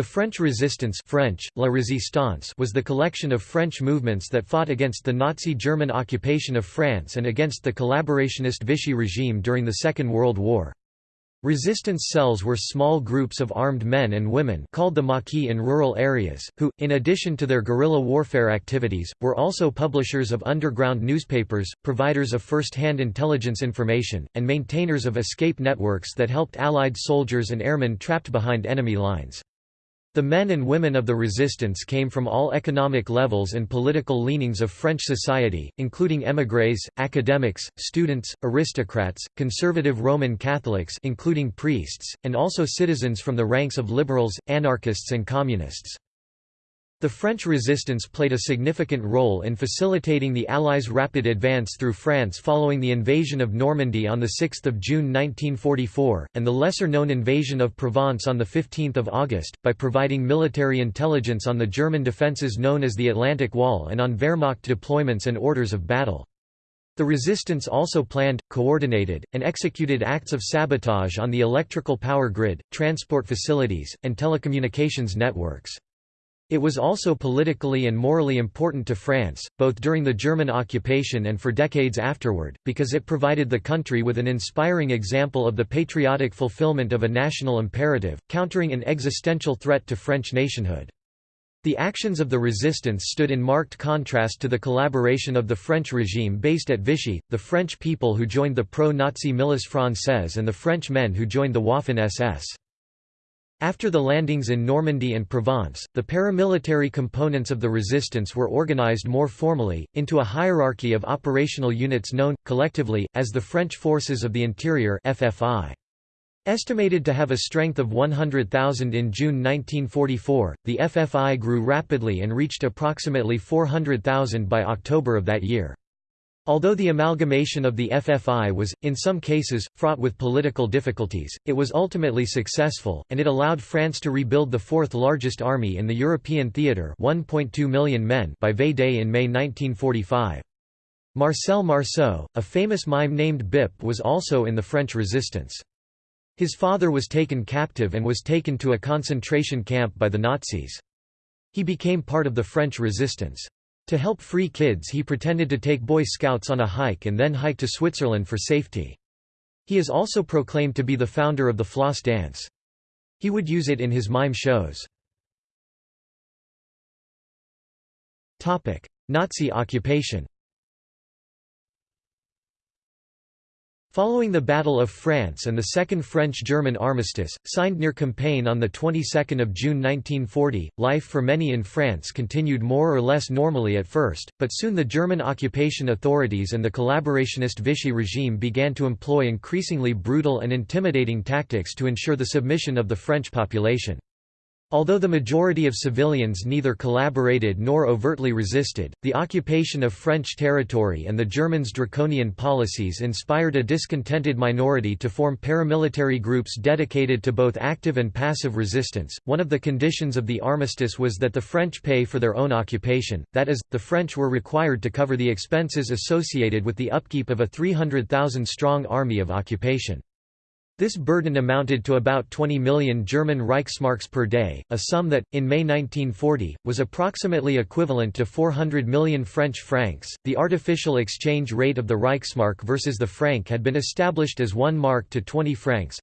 The French resistance French, La Résistance was the collection of French movements that fought against the Nazi German occupation of France and against the collaborationist Vichy regime during the Second World War. Resistance cells were small groups of armed men and women called the Maquis in rural areas, who, in addition to their guerrilla warfare activities, were also publishers of underground newspapers, providers of first-hand intelligence information, and maintainers of escape networks that helped Allied soldiers and airmen trapped behind enemy lines. The men and women of the resistance came from all economic levels and political leanings of French society, including émigrés, academics, students, aristocrats, conservative Roman Catholics including priests, and also citizens from the ranks of liberals, anarchists and communists. The French resistance played a significant role in facilitating the Allies' rapid advance through France following the invasion of Normandy on 6 June 1944, and the lesser-known invasion of Provence on 15 August, by providing military intelligence on the German defences known as the Atlantic Wall and on Wehrmacht deployments and orders of battle. The resistance also planned, coordinated, and executed acts of sabotage on the electrical power grid, transport facilities, and telecommunications networks. It was also politically and morally important to France, both during the German occupation and for decades afterward, because it provided the country with an inspiring example of the patriotic fulfillment of a national imperative, countering an existential threat to French nationhood. The actions of the resistance stood in marked contrast to the collaboration of the French regime based at Vichy, the French people who joined the pro-Nazi Milice Française and the French men who joined the Waffen-SS. After the landings in Normandy and Provence, the paramilitary components of the resistance were organized more formally, into a hierarchy of operational units known, collectively, as the French Forces of the Interior FFI. Estimated to have a strength of 100,000 in June 1944, the FFI grew rapidly and reached approximately 400,000 by October of that year. Although the amalgamation of the FFI was, in some cases, fraught with political difficulties, it was ultimately successful, and it allowed France to rebuild the fourth largest army in the European theatre 1.2 million men by V-Day in May 1945. Marcel Marceau, a famous mime named Bip was also in the French resistance. His father was taken captive and was taken to a concentration camp by the Nazis. He became part of the French resistance. To help free kids he pretended to take Boy Scouts on a hike and then hike to Switzerland for safety. He is also proclaimed to be the founder of the floss dance. He would use it in his mime shows. Nazi occupation Following the Battle of France and the Second French-German armistice, signed near Compiègne on the 22nd of June 1940, life for many in France continued more or less normally at first, but soon the German occupation authorities and the collaborationist Vichy regime began to employ increasingly brutal and intimidating tactics to ensure the submission of the French population. Although the majority of civilians neither collaborated nor overtly resisted, the occupation of French territory and the Germans' draconian policies inspired a discontented minority to form paramilitary groups dedicated to both active and passive resistance. One of the conditions of the armistice was that the French pay for their own occupation, that is, the French were required to cover the expenses associated with the upkeep of a 300,000 strong army of occupation. This burden amounted to about 20 million German Reichsmarks per day, a sum that, in May 1940, was approximately equivalent to 400 million French francs. The artificial exchange rate of the Reichsmark versus the franc had been established as 1 mark to 20 francs.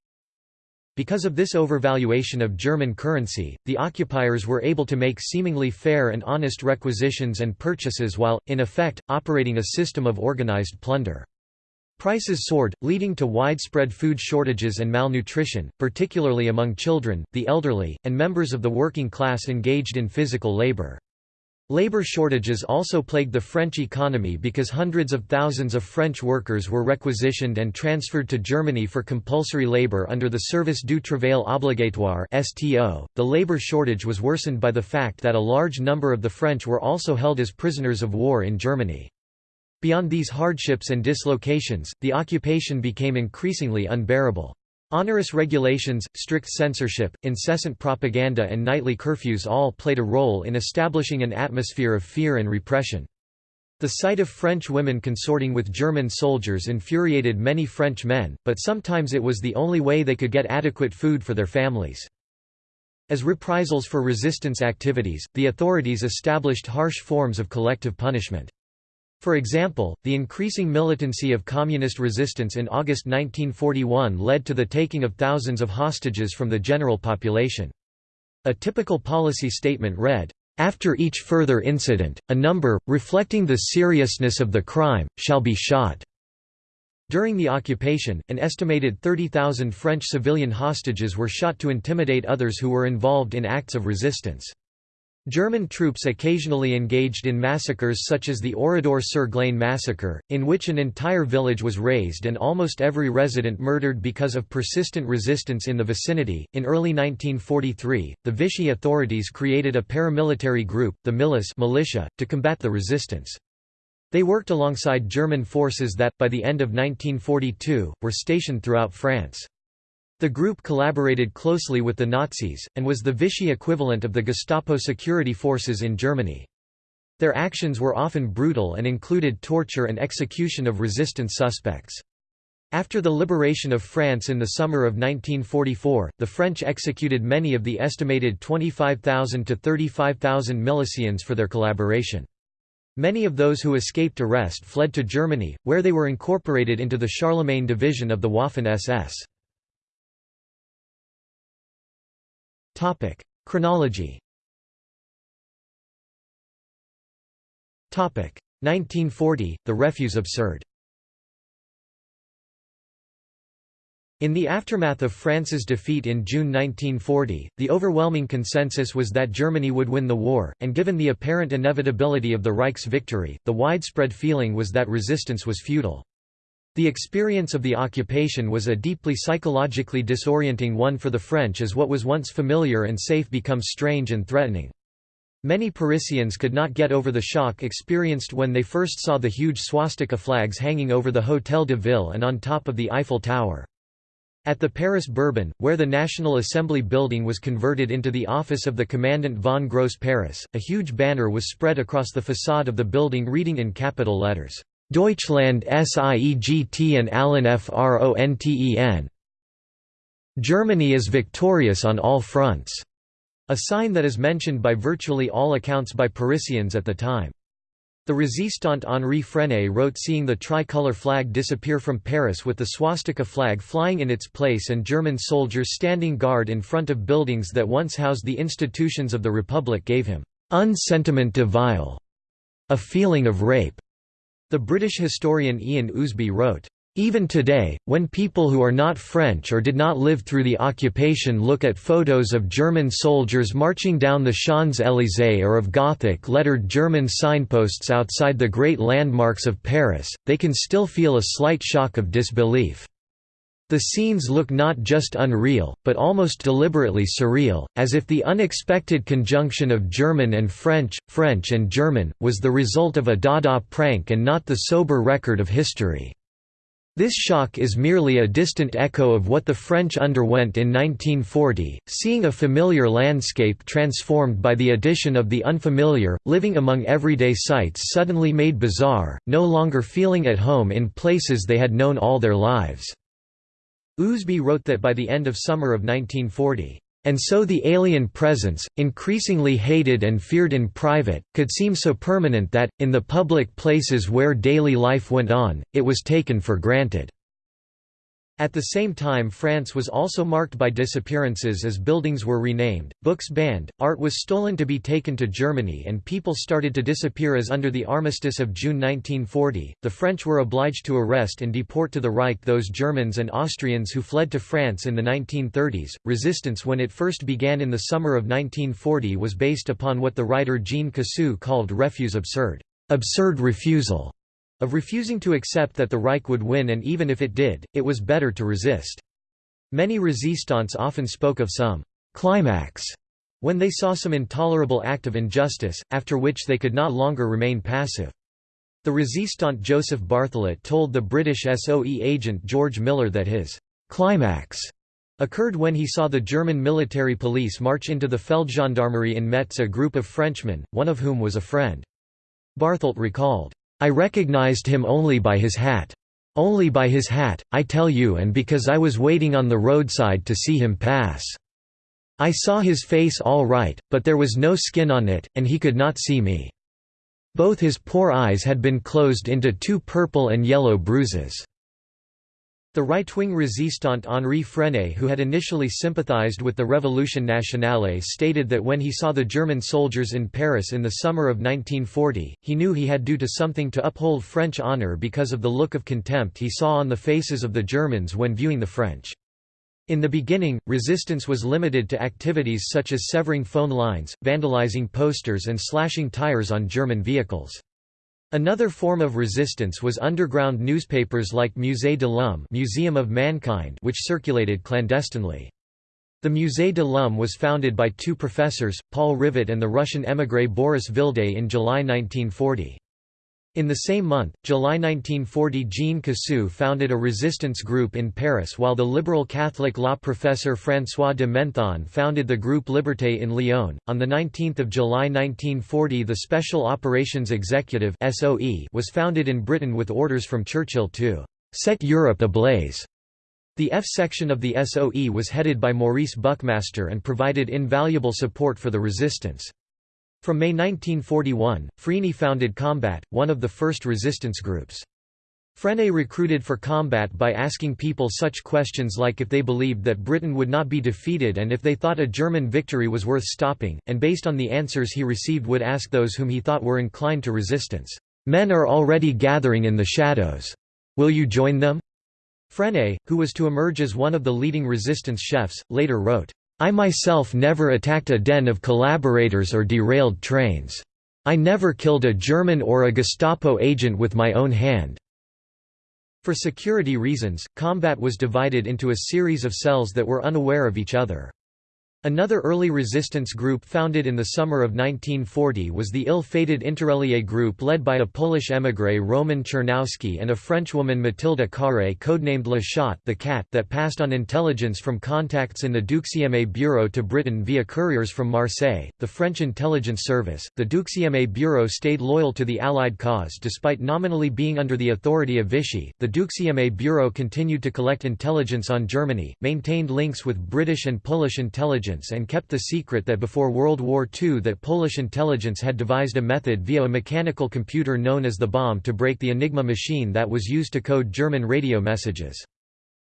Because of this overvaluation of German currency, the occupiers were able to make seemingly fair and honest requisitions and purchases while, in effect, operating a system of organized plunder. Prices soared, leading to widespread food shortages and malnutrition, particularly among children, the elderly, and members of the working class engaged in physical labor. Labor shortages also plagued the French economy because hundreds of thousands of French workers were requisitioned and transferred to Germany for compulsory labor under the Service du Travail Obligatoire (STO). The labor shortage was worsened by the fact that a large number of the French were also held as prisoners of war in Germany. Beyond these hardships and dislocations, the occupation became increasingly unbearable. Onerous regulations, strict censorship, incessant propaganda and nightly curfews all played a role in establishing an atmosphere of fear and repression. The sight of French women consorting with German soldiers infuriated many French men, but sometimes it was the only way they could get adequate food for their families. As reprisals for resistance activities, the authorities established harsh forms of collective punishment. For example, the increasing militancy of communist resistance in August 1941 led to the taking of thousands of hostages from the general population. A typical policy statement read, "...after each further incident, a number, reflecting the seriousness of the crime, shall be shot." During the occupation, an estimated 30,000 French civilian hostages were shot to intimidate others who were involved in acts of resistance. German troops occasionally engaged in massacres such as the Oradour-sur-Glane massacre, in which an entire village was razed and almost every resident murdered because of persistent resistance in the vicinity. In early 1943, the Vichy authorities created a paramilitary group, the Milice militia, to combat the resistance. They worked alongside German forces that, by the end of 1942, were stationed throughout France. The group collaborated closely with the Nazis, and was the Vichy equivalent of the Gestapo security forces in Germany. Their actions were often brutal and included torture and execution of resistance suspects. After the liberation of France in the summer of 1944, the French executed many of the estimated 25,000 to 35,000 milicians for their collaboration. Many of those who escaped arrest fled to Germany, where they were incorporated into the Charlemagne division of the Waffen-SS. Chronology. Topic: 1940, the refus absurde. In the aftermath of France's defeat in June 1940, the overwhelming consensus was that Germany would win the war, and given the apparent inevitability of the Reich's victory, the widespread feeling was that resistance was futile. The experience of the occupation was a deeply psychologically disorienting one for the French as what was once familiar and safe becomes strange and threatening. Many Parisians could not get over the shock experienced when they first saw the huge swastika flags hanging over the Hôtel de Ville and on top of the Eiffel Tower. At the Palais Bourbon, where the National Assembly building was converted into the office of the Commandant von Gross Paris, a huge banner was spread across the facade of the building reading in capital letters, Deutschland siegt and allen Fronten. Germany is victorious on all fronts, a sign that is mentioned by virtually all accounts by Parisians at the time. The resistant Henri Frenay wrote seeing the tricolour flag disappear from Paris with the swastika flag flying in its place and German soldiers standing guard in front of buildings that once housed the institutions of the Republic gave him un sentiment de vile, a feeling of rape. The British historian Ian Ousby wrote, even today, when people who are not French or did not live through the occupation look at photos of German soldiers marching down the Champs-Élysées or of Gothic-lettered German signposts outside the great landmarks of Paris, they can still feel a slight shock of disbelief. The scenes look not just unreal, but almost deliberately surreal, as if the unexpected conjunction of German and French, French and German, was the result of a Dada prank and not the sober record of history. This shock is merely a distant echo of what the French underwent in 1940, seeing a familiar landscape transformed by the addition of the unfamiliar, living among everyday sights suddenly made bizarre, no longer feeling at home in places they had known all their lives. Ousby wrote that by the end of summer of 1940, and so the alien presence, increasingly hated and feared in private, could seem so permanent that, in the public places where daily life went on, it was taken for granted. At the same time France was also marked by disappearances as buildings were renamed, books banned, art was stolen to be taken to Germany and people started to disappear as under the Armistice of June 1940, the French were obliged to arrest and deport to the Reich those Germans and Austrians who fled to France in the 1930s. Resistance when it first began in the summer of 1940 was based upon what the writer Jean Cassou called refus absurde, absurd refusal of refusing to accept that the Reich would win and even if it did, it was better to resist. Many resistants often spoke of some «climax» when they saw some intolerable act of injustice, after which they could not longer remain passive. The resistant Joseph Barthelet told the British SOE agent George Millar that his «climax» occurred when he saw the German military police march into the Feldgendarmerie in Metz a group of Frenchmen, one of whom was a friend. Barthelet recalled, I recognized him only by his hat. Only by his hat, I tell you and because I was waiting on the roadside to see him pass." I saw his face all right, but there was no skin on it, and he could not see me. Both his poor eyes had been closed into two purple and yellow bruises." The right-wing resistant Henri Frenay who had initially sympathized with the Révolution nationale stated that when he saw the German soldiers in Paris in the summer of 1940, he knew he had due to something to uphold French honor because of the look of contempt he saw on the faces of the Germans when viewing the French. In the beginning, resistance was limited to activities such as severing phone lines, vandalizing posters and slashing tires on German vehicles. Another form of resistance was underground newspapers like Musée de l'Homme Museum of Mankind which circulated clandestinely. The Musée de l'Homme was founded by two professors, Paul Rivet and the Russian émigré Boris Vildé in July 1940. In the same month, July 1940 Jean Cassou founded a resistance group in Paris while the liberal Catholic law professor François de Menthon founded the group Liberté in Lyon. On 19 July 1940 the Special Operations Executive was founded in Britain with orders from Churchill to «set Europe ablaze». The F section of the SOE was headed by Maurice Buckmaster and provided invaluable support for the resistance. From May 1941, Frenay founded Combat, one of the first resistance groups. Frenay recruited for combat by asking people such questions like if they believed that Britain would not be defeated and if they thought a German victory was worth stopping, and based on the answers he received would ask those whom he thought were inclined to resistance, "'Men are already gathering in the shadows. Will you join them?' Frenay, who was to emerge as one of the leading resistance chefs, later wrote, I myself never attacked a den of collaborators or derailed trains. I never killed a German or a Gestapo agent with my own hand." For security reasons, combat was divided into a series of cells that were unaware of each other. Another early resistance group founded in the summer of 1940 was the ill-fated Interallié group led by a Polish émigré Roman Czerniawski and a Frenchwoman Mathilde Carré codenamed Le Chat the Cat that passed on intelligence from contacts in the Deuxième Bureau to Britain via couriers from Marseille, the French intelligence service. The Deuxième Bureau stayed loyal to the Allied cause despite nominally being under the authority of Vichy. The Deuxième Bureau continued to collect intelligence on Germany, maintained links with British and Polish intelligence intelligence and kept the secret that before World War II that Polish intelligence had devised a method via a mechanical computer known as the bomb to break the Enigma machine that was used to code German radio messages.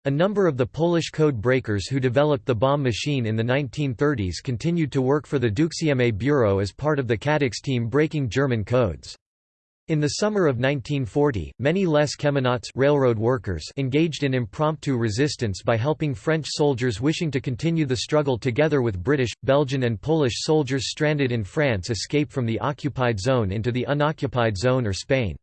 A number of the Polish code breakers who developed the bomb machine in the 1930s continued to work for the Deuxième Bureau as part of the Cadix team breaking German codes. In the summer of 1940, many Les cheminots railroad workers engaged in impromptu resistance by helping French soldiers wishing to continue the struggle together with British, Belgian and Polish soldiers stranded in France escape from the occupied zone into the unoccupied zone or Spain.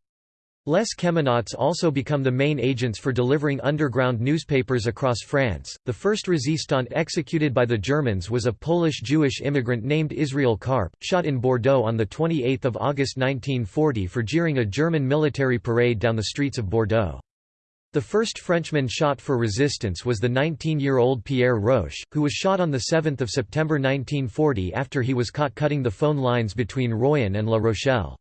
Les Cheminots also become the main agents for delivering underground newspapers across France. The first resistant executed by the Germans was a Polish Jewish immigrant named Israel Karp, shot in Bordeaux on 28 August 1940 for jeering a German military parade down the streets of Bordeaux. The first Frenchman shot for resistance was the 19-year-old Pierre Roche, who was shot on 7 September 1940 after he was caught cutting the phone lines between Royan and La Rochelle.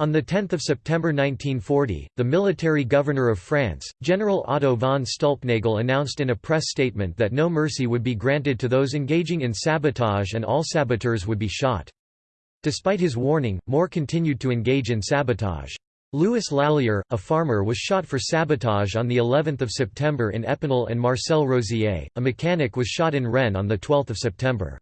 On 10 September 1940, the military governor of France, General Otto von Stülpnagel announced in a press statement that no mercy would be granted to those engaging in sabotage and all saboteurs would be shot. Despite his warning, more continued to engage in sabotage. Louis Lallier, a farmer was shot for sabotage on the 11th of September in Epinal and Marcel Rosier, a mechanic was shot in Rennes on the 12th of September.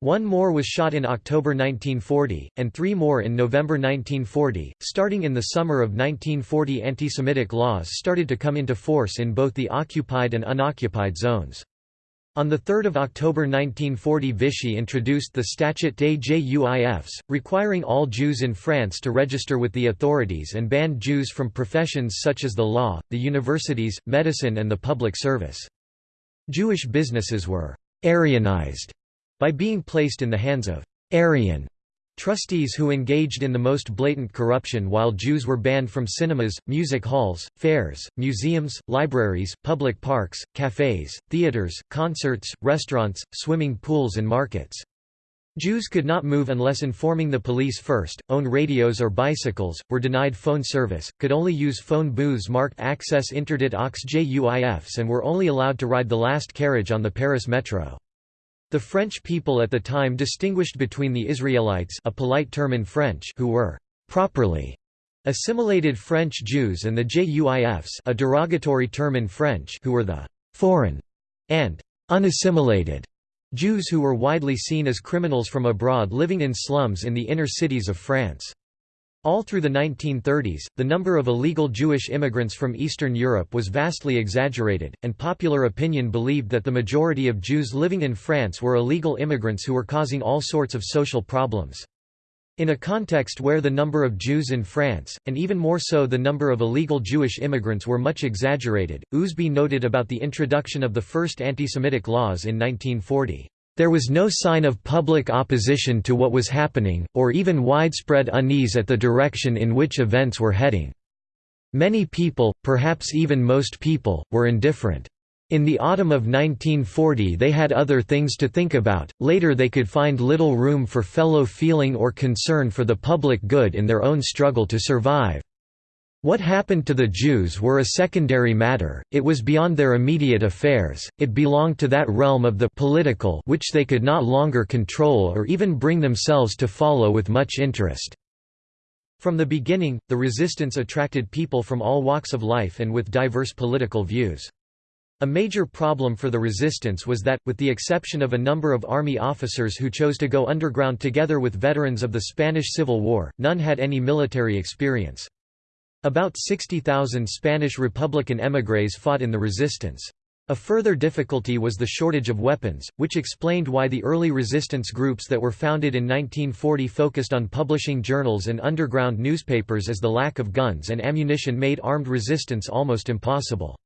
One more was shot in October 1940, and three more in November 1940. Starting in the summer of 1940, anti-Semitic laws started to come into force in both the occupied and unoccupied zones. On 3 October 1940 Vichy introduced the Statut des Juifs, requiring all Jews in France to register with the authorities and banned Jews from professions such as the law, the universities, medicine and the public service. Jewish businesses were «Aryanized» by being placed in the hands of Aryan trustees who engaged in the most blatant corruption while Jews were banned from cinemas, music halls, fairs, museums, libraries, public parks, cafes, theaters, concerts, restaurants, swimming pools and markets. Jews could not move unless informing the police first, own radios or bicycles, were denied phone service, could only use phone booths marked Access Interdit aux Juifs and were only allowed to ride the last carriage on the Paris metro. The French people at the time distinguished between the Israelites a polite term in French who were «properly» assimilated French Jews and the Juifs a derogatory term in French who were the «foreign» and «unassimilated» Jews who were widely seen as criminals from abroad living in slums in the inner cities of France. All through the 1930s, the number of illegal Jewish immigrants from Eastern Europe was vastly exaggerated, and popular opinion believed that the majority of Jews living in France were illegal immigrants who were causing all sorts of social problems. In a context where the number of Jews in France, and even more so the number of illegal Jewish immigrants were much exaggerated, Ousby noted about the introduction of the first anti-Semitic laws in 1940. There was no sign of public opposition to what was happening, or even widespread unease at the direction in which events were heading. Many people, perhaps even most people, were indifferent. In the autumn of 1940 they had other things to think about, later they could find little room for fellow feeling or concern for the public good in their own struggle to survive. What happened to the Jews were a secondary matter, it was beyond their immediate affairs, it belonged to that realm of the political which they could not longer control or even bring themselves to follow with much interest. From the beginning, the resistance attracted people from all walks of life and with diverse political views. A major problem for the resistance was that, with the exception of a number of army officers who chose to go underground together with veterans of the Spanish Civil War, none had any military experience. About 60,000 Spanish Republican émigrés fought in the resistance. A further difficulty was the shortage of weapons, which explained why the early resistance groups that were founded in 1940 focused on publishing journals and underground newspapers as the lack of guns and ammunition made armed resistance almost impossible.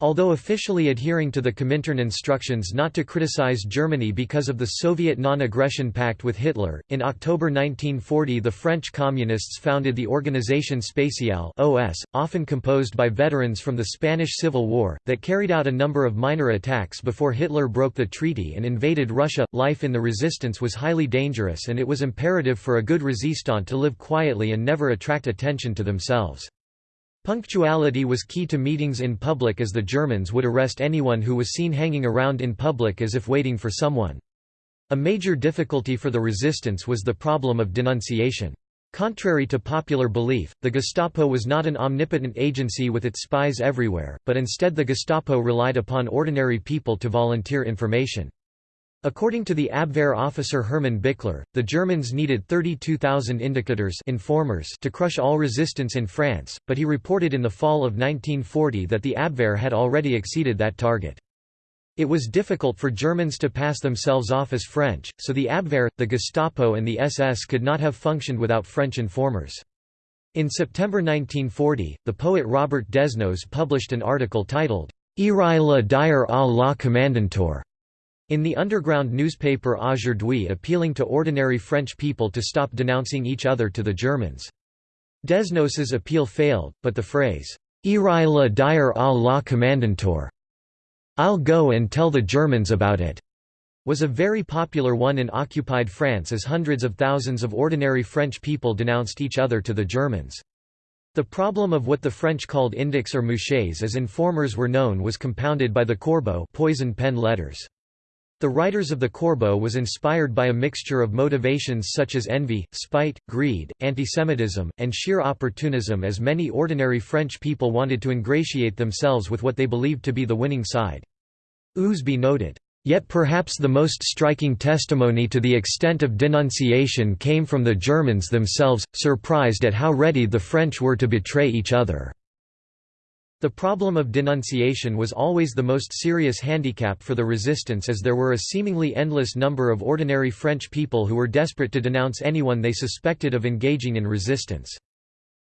Although officially adhering to the Comintern instructions not to criticize Germany because of the Soviet non-aggression pact with Hitler, in October 1940 the French Communists founded the Organisation Spéciale (OS), often composed by veterans from the Spanish Civil War, that carried out a number of minor attacks before Hitler broke the treaty and invaded Russia. Life in the resistance was highly dangerous and it was imperative for a good resistant to live quietly and never attract attention to themselves. Punctuality was key to meetings in public as the Germans would arrest anyone who was seen hanging around in public as if waiting for someone. A major difficulty for the resistance was the problem of denunciation. Contrary to popular belief, the Gestapo was not an omnipotent agency with its spies everywhere, but instead the Gestapo relied upon ordinary people to volunteer information. According to the Abwehr officer Hermann Bickler, the Germans needed 32,000 indicators informers to crush all resistance in France, but he reported in the fall of 1940 that the Abwehr had already exceeded that target. It was difficult for Germans to pass themselves off as French, so the Abwehr, the Gestapo and the SS could not have functioned without French informers. In September 1940, the poet Robert Desnos published an article titled, Irai la dire à la commandanteur, in the underground newspaper Aujourd'hui appealing to ordinary French people to stop denouncing each other to the Germans. Desnos's appeal failed, but the phrase, Irai la dire à la commandanteur, I'll go and tell the Germans about it, was a very popular one in occupied France as hundreds of thousands of ordinary French people denounced each other to the Germans. The problem of what the French called indics or mouchés as informers were known was compounded by the corbeau poison pen letters. The writers of the Corbeau was inspired by a mixture of motivations such as envy, spite, greed, antisemitism, and sheer opportunism as many ordinary French people wanted to ingratiate themselves with what they believed to be the winning side. Ousby noted, Yet perhaps the most striking testimony to the extent of denunciation came from the Germans themselves, surprised at how ready the French were to betray each other. The problem of denunciation was always the most serious handicap for the resistance as there were a seemingly endless number of ordinary French people who were desperate to denounce anyone they suspected of engaging in resistance.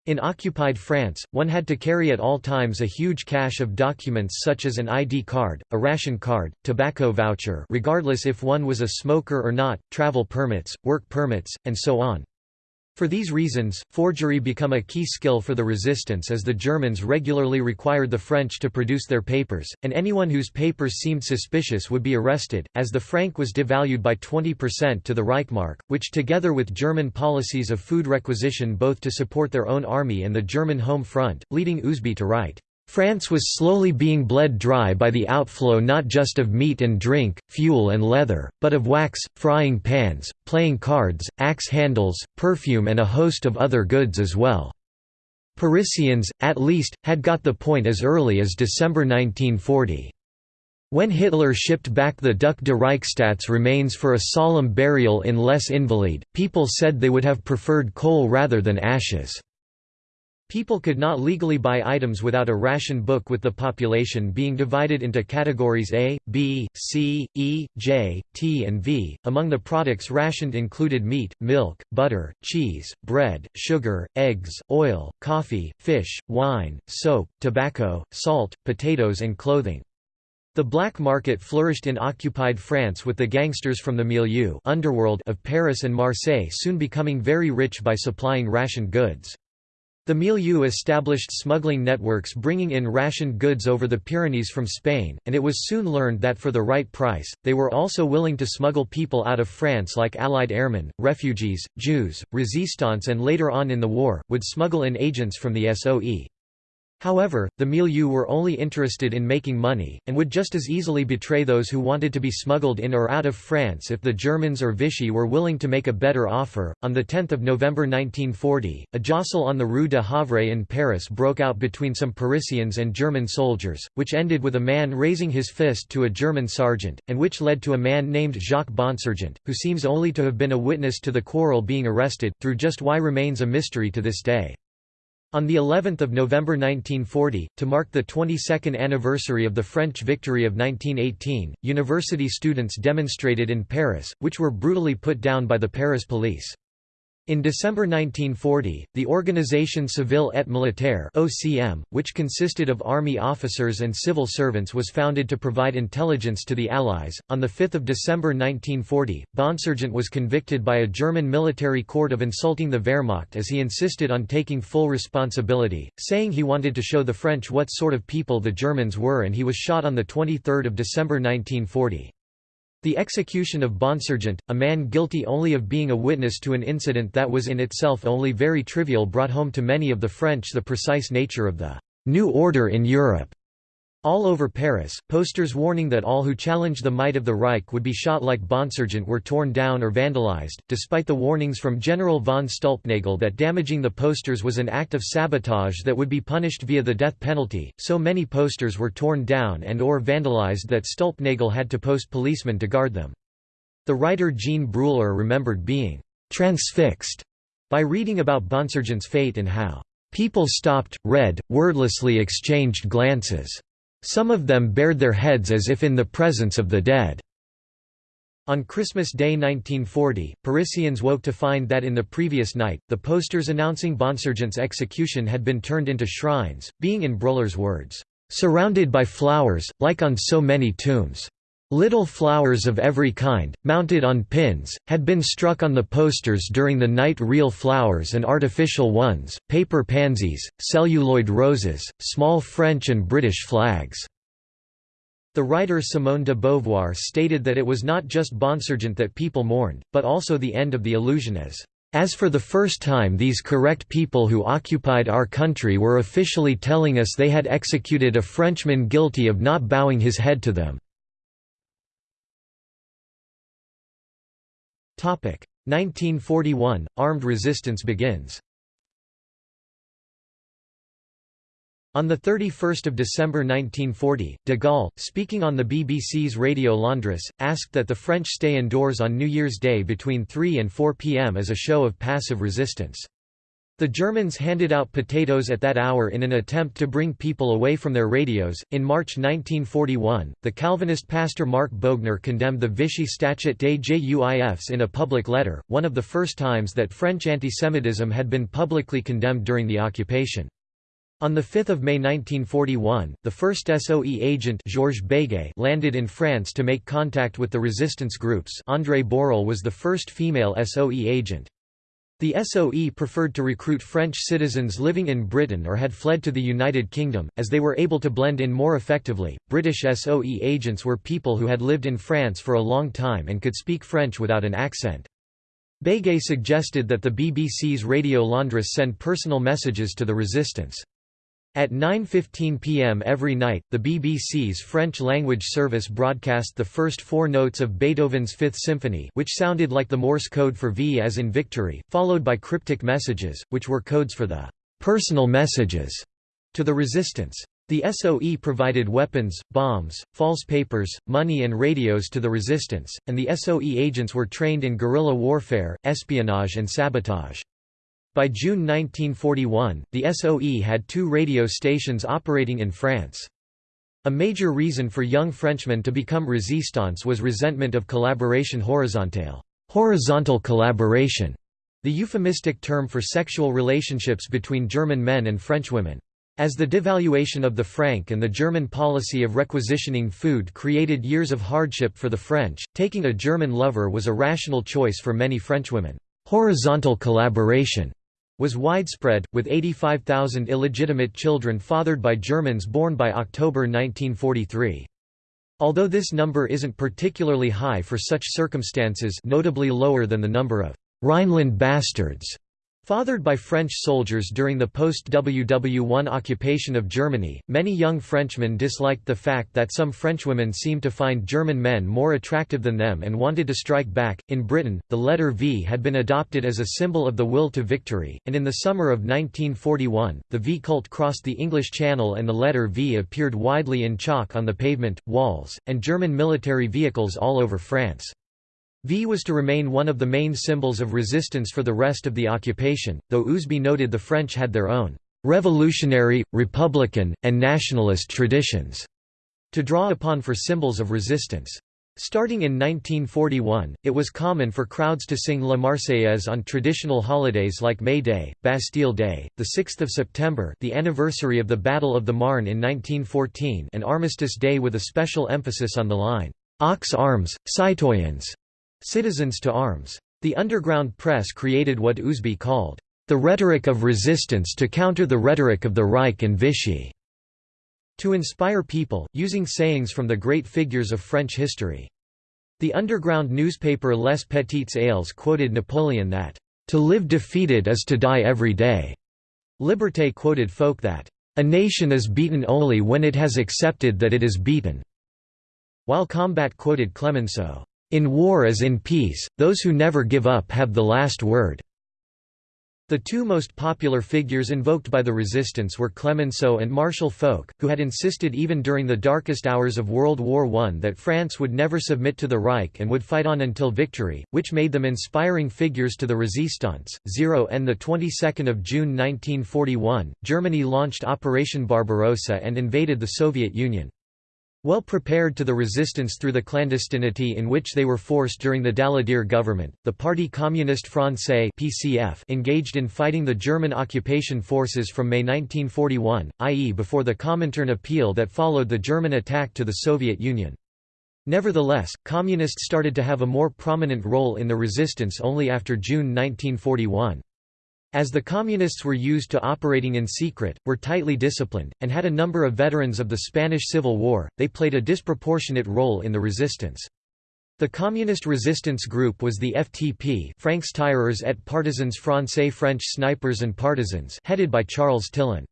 In occupied France, one had to carry at all times a huge cache of documents such as an ID card, a ration card, tobacco voucher regardless if one was a smoker or not, travel permits, work permits, and so on. For these reasons, forgery became a key skill for the resistance as the Germans regularly required the French to produce their papers, and anyone whose papers seemed suspicious would be arrested, as the franc was devalued by 20% to the Reichmark, which together with German policies of food requisition both to support their own army and the German home front, leading Ousby to write, France was slowly being bled dry by the outflow not just of meat and drink, fuel and leather, but of wax, frying pans, playing cards, axe handles, perfume and a host of other goods as well. Parisians, at least, had got the point as early as December 1940. When Hitler shipped back the Duc de Reichstadt's remains for a solemn burial in Les Invalides, people said they would have preferred coal rather than ashes. People could not legally buy items without a ration book with the population being divided into categories A, B, C, E, J, T and V. Among the products rationed included meat, milk, butter, cheese, bread, sugar, eggs, oil, coffee, fish, wine, soap, tobacco, salt, potatoes and clothing. The black market flourished in occupied France with the gangsters from the milieu underworld of Paris and Marseille soon becoming very rich by supplying rationed goods. The milieu established smuggling networks bringing in rationed goods over the Pyrenees from Spain, and it was soon learned that for the right price, they were also willing to smuggle people out of France like Allied airmen, refugees, Jews, resistants and later on in the war, would smuggle in agents from the SOE. However, the milieu were only interested in making money, and would just as easily betray those who wanted to be smuggled in or out of France if the Germans or Vichy were willing to make a better offer. On 10 November 1940, a jostle on the Rue de Havre in Paris broke out between some Parisians and German soldiers, which ended with a man raising his fist to a German sergeant, and which led to a man named Jacques Bonsergent, who seems only to have been a witness to the quarrel being arrested, through just why remains a mystery to this day. On the 11th of November 1940, to mark the 22nd anniversary of the French victory of 1918, university students demonstrated in Paris, which were brutally put down by the Paris police. In December 1940, the Organisation Civile et Militaire (OCM), which consisted of army officers and civil servants, was founded to provide intelligence to the Allies. On the 5th of December 1940, Bonsergent was convicted by a German military court of insulting the Wehrmacht as he insisted on taking full responsibility, saying he wanted to show the French what sort of people the Germans were, and he was shot on the 23rd of December 1940. The execution of Bonsergent, a man guilty only of being a witness to an incident that was in itself only very trivial brought home to many of the French the precise nature of the «new order in Europe» All over Paris, posters warning that all who challenged the might of the Reich would be shot like Bonsergent were torn down or vandalized, despite the warnings from General von Stulpnagel that damaging the posters was an act of sabotage that would be punished via the death penalty, so many posters were torn down and or vandalized that Stulpnagel had to post policemen to guard them. The writer Jean Bruller remembered being «transfixed» by reading about Bonsergent's fate and how «people stopped, read, wordlessly exchanged glances» Some of them bared their heads as if in the presence of the dead. On Christmas Day 1940, Parisians woke to find that in the previous night, the posters announcing Bonsergent's execution had been turned into shrines, being in Bruller's words, "...surrounded by flowers, like on so many tombs." Little flowers of every kind, mounted on pins, had been struck on the posters during the night real flowers and artificial ones, paper pansies, celluloid roses, small French and British flags. The writer Simone de Beauvoir stated that it was not just Bonsergent that people mourned, but also the end of the illusion as as for the first time these correct people who occupied our country were officially telling us they had executed a Frenchman guilty of not bowing his head to them. 1941 – Armed resistance begins On 31 December 1940, de Gaulle, speaking on the BBC's Radio Londres, asked that the French stay indoors on New Year's Day between 3 and 4 pm as a show of passive resistance. The Germans handed out potatoes at that hour in an attempt to bring people away from their radios. In March 1941, the Calvinist pastor Marc Boegner condemned the Vichy Statut des Juifs in a public letter, one of the first times that French antisemitism had been publicly condemned during the occupation. On 5 May 1941, the first SOE agent Georges Béguet landed in France to make contact with the resistance groups Andrée Borrel was the first female SOE agent. The SOE preferred to recruit French citizens living in Britain or had fled to the United Kingdom, as they were able to blend in more effectively. British SOE agents were people who had lived in France for a long time and could speak French without an accent. Béguet suggested that the BBC's Radio Londres send personal messages to the resistance. At 9.15 pm every night, the BBC's French-language service broadcast the first four notes of Beethoven's Fifth Symphony which sounded like the Morse code for V as in victory, followed by cryptic messages, which were codes for the «personal messages» to the resistance. The SOE provided weapons, bombs, false papers, money and radios to the resistance, and the SOE agents were trained in guerrilla warfare, espionage and sabotage. By June 1941, the SOE had two radio stations operating in France. A major reason for young Frenchmen to become resistants was resentment of collaboration horizontale, horizontal collaboration, the euphemistic term for sexual relationships between German men and French women. As the devaluation of the franc and the German policy of requisitioning food created years of hardship for the French, taking a German lover was a rational choice for many Frenchwomen. Horizontal collaboration was widespread, with 85,000 illegitimate children fathered by Germans born by October 1943. Although this number isn't particularly high for such circumstances notably lower than the number of Rhineland bastards Fathered by French soldiers during the post-WW1 occupation of Germany, many young Frenchmen disliked the fact that some Frenchwomen seemed to find German men more attractive than them and wanted to strike back. In Britain, the letter V had been adopted as a symbol of the will to victory, and in the summer of 1941, the V cult crossed the English Channel and the letter V appeared widely in chalk on the pavement, walls, and German military vehicles all over France. V was to remain one of the main symbols of resistance for the rest of the occupation, though Ousby noted the French had their own revolutionary, republican, and nationalist traditions to draw upon for symbols of resistance. Starting in 1941, it was common for crowds to sing La Marseillaise on traditional holidays like May Day, Bastille Day, 6 September the anniversary of the Battle of the Marne in 1914 and Armistice Day with a special emphasis on the line, Aux armes, citoyens, Citizens to arms. The underground press created what Ousby called, "...the rhetoric of resistance to counter the rhetoric of the Reich and Vichy." To inspire people, using sayings from the great figures of French history. The underground newspaper Les Petites Ailes quoted Napoleon that, "...to live defeated is to die every day." Liberté quoted Foch that, "...a nation is beaten only when it has accepted that it is beaten." While Combat quoted Clemenceau, in war as in peace, those who never give up have the last word. The two most popular figures invoked by the resistance were Clemenceau and Marshal Foch, who had insisted even during the darkest hours of World War I that France would never submit to the Reich and would fight on until victory, which made them inspiring figures to the resistance. 0 and the 22nd of June 1941, Germany launched Operation Barbarossa and invaded the Soviet Union. Well prepared to the resistance through the clandestinity in which they were forced during the Daladier government, the Parti Communiste Français (PCF) engaged in fighting the German occupation forces from May 1941, i.e. before the Comintern appeal that followed the German attack to the Soviet Union. Nevertheless, Communists started to have a more prominent role in the resistance only after June 1941. As the Communists were used to operating in secret, were tightly disciplined, and had a number of veterans of the Spanish Civil War, they played a disproportionate role in the resistance. The Communist resistance group was the FTP Francs-Tireurs et Partisans Français French Snipers and Partisans headed by Charles Tillon.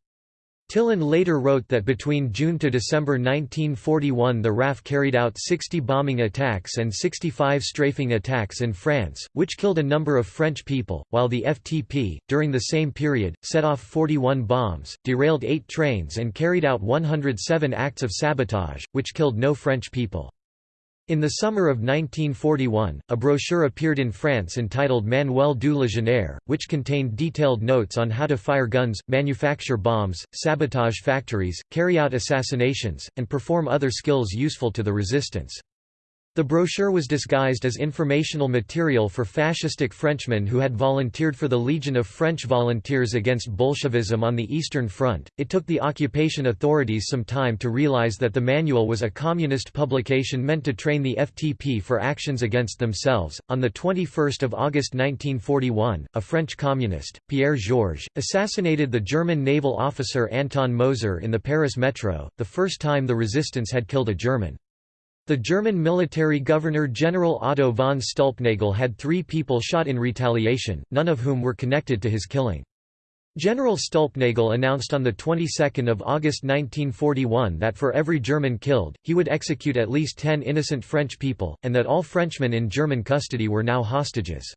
Tillon later wrote that between June to December 1941 the RAF carried out 60 bombing attacks and 65 strafing attacks in France, which killed a number of French people, while the FTP, during the same period, set off 41 bombs, derailed 8 trains and carried out 107 acts of sabotage, which killed no French people. In the summer of 1941, a brochure appeared in France entitled Manuel du Légionnaire, which contained detailed notes on how to fire guns, manufacture bombs, sabotage factories, carry out assassinations, and perform other skills useful to the resistance. The brochure was disguised as informational material for fascistic Frenchmen who had volunteered for the Legion of French Volunteers against Bolshevism on the Eastern Front. It took the occupation authorities some time to realize that the manual was a communist publication meant to train the FTP for actions against themselves. On the 21st of August 1941, a French communist, Pierre Georges, assassinated the German naval officer Anton Moser in the Paris metro, the first time the resistance had killed a German. The German military governor-general Otto von Stülpnagel had three people shot in retaliation, none of whom were connected to his killing. General Stulpnagel announced on the 22nd of August 1941 that for every German killed, he would execute at least 10 innocent French people, and that all Frenchmen in German custody were now hostages.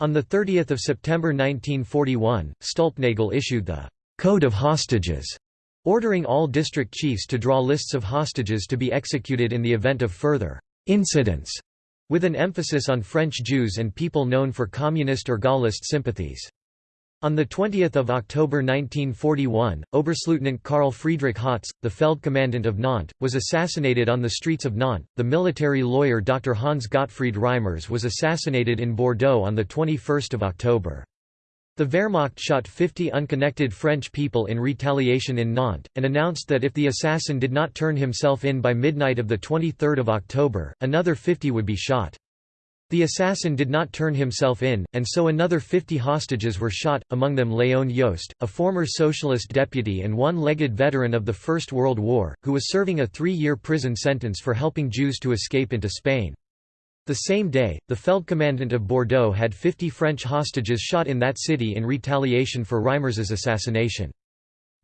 On 30 September 1941, Stulpnagel issued the «Code of Hostages», ordering all district chiefs to draw lists of hostages to be executed in the event of further «incidents», with an emphasis on French Jews and people known for communist or Gaullist sympathies. On 20 October 1941, Oberstleutnant Karl Friedrich Hotz, the Feldkommandant of Nantes, was assassinated on the streets of Nantes. The military lawyer Dr. Hans Gottfried Reimers was assassinated in Bordeaux on 21 October. The Wehrmacht shot 50 unconnected French people in retaliation in Nantes, and announced that if the assassin did not turn himself in by midnight of 23 October, another 50 would be shot. The assassin did not turn himself in, and so another 50 hostages were shot, among them Léon Jost, a former socialist deputy and one-legged veteran of the First World War, who was serving a three-year prison sentence for helping Jews to escape into Spain. The same day, the Feldkommandant of Bordeaux had 50 French hostages shot in that city in retaliation for Reimers's assassination.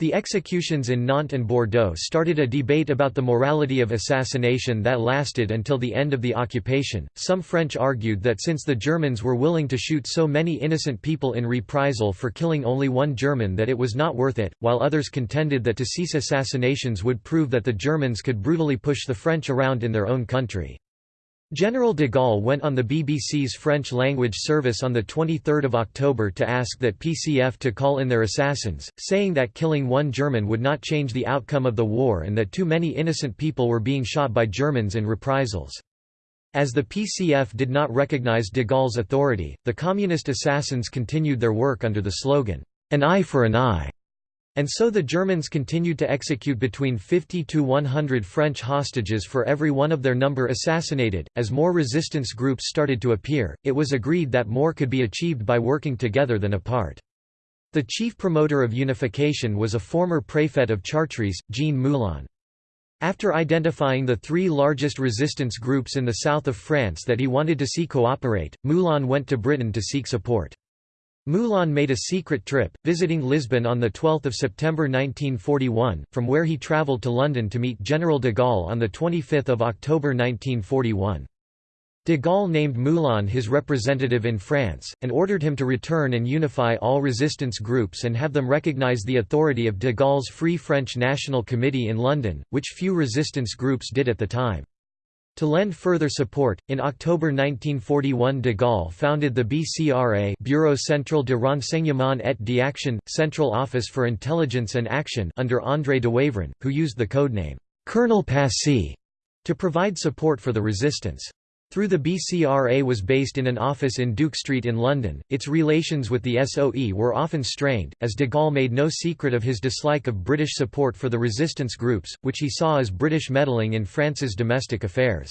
The executions in Nantes and Bordeaux started a debate about the morality of assassination that lasted until the end of the occupation. Some French argued that since the Germans were willing to shoot so many innocent people in reprisal for killing only one German that it was not worth it, while others contended that to cease assassinations would prove that the Germans could brutally push the French around in their own country. General de Gaulle went on the BBC's French-language service on 23 October to ask that PCF to call in their assassins, saying that killing one German would not change the outcome of the war and that too many innocent people were being shot by Germans in reprisals. As the PCF did not recognize de Gaulle's authority, the communist assassins continued their work under the slogan, "'An eye for an eye' And so the Germans continued to execute between 50 to 100 French hostages for every one of their number assassinated. As more resistance groups started to appear, it was agreed that more could be achieved by working together than apart. The chief promoter of unification was a former préfet of Chartres, Jean Moulin. After identifying the three largest resistance groups in the south of France that he wanted to see cooperate, Moulin went to Britain to seek support. Moulin made a secret trip, visiting Lisbon on 12 September 1941, from where he travelled to London to meet General de Gaulle on 25 October 1941. De Gaulle named Moulin his representative in France, and ordered him to return and unify all resistance groups and have them recognise the authority of de Gaulle's Free French National Committee in London, which few resistance groups did at the time. To lend further support, in October 1941 de Gaulle founded the BCRA Bureau Central de Renseignement et d'Action, Central Office for Intelligence and Action under André Dewavrin, who used the codename, Colonel Passy, to provide support for the resistance. Through the BCRA was based in an office in Duke Street in London, its relations with the SOE were often strained, as de Gaulle made no secret of his dislike of British support for the resistance groups, which he saw as British meddling in France's domestic affairs.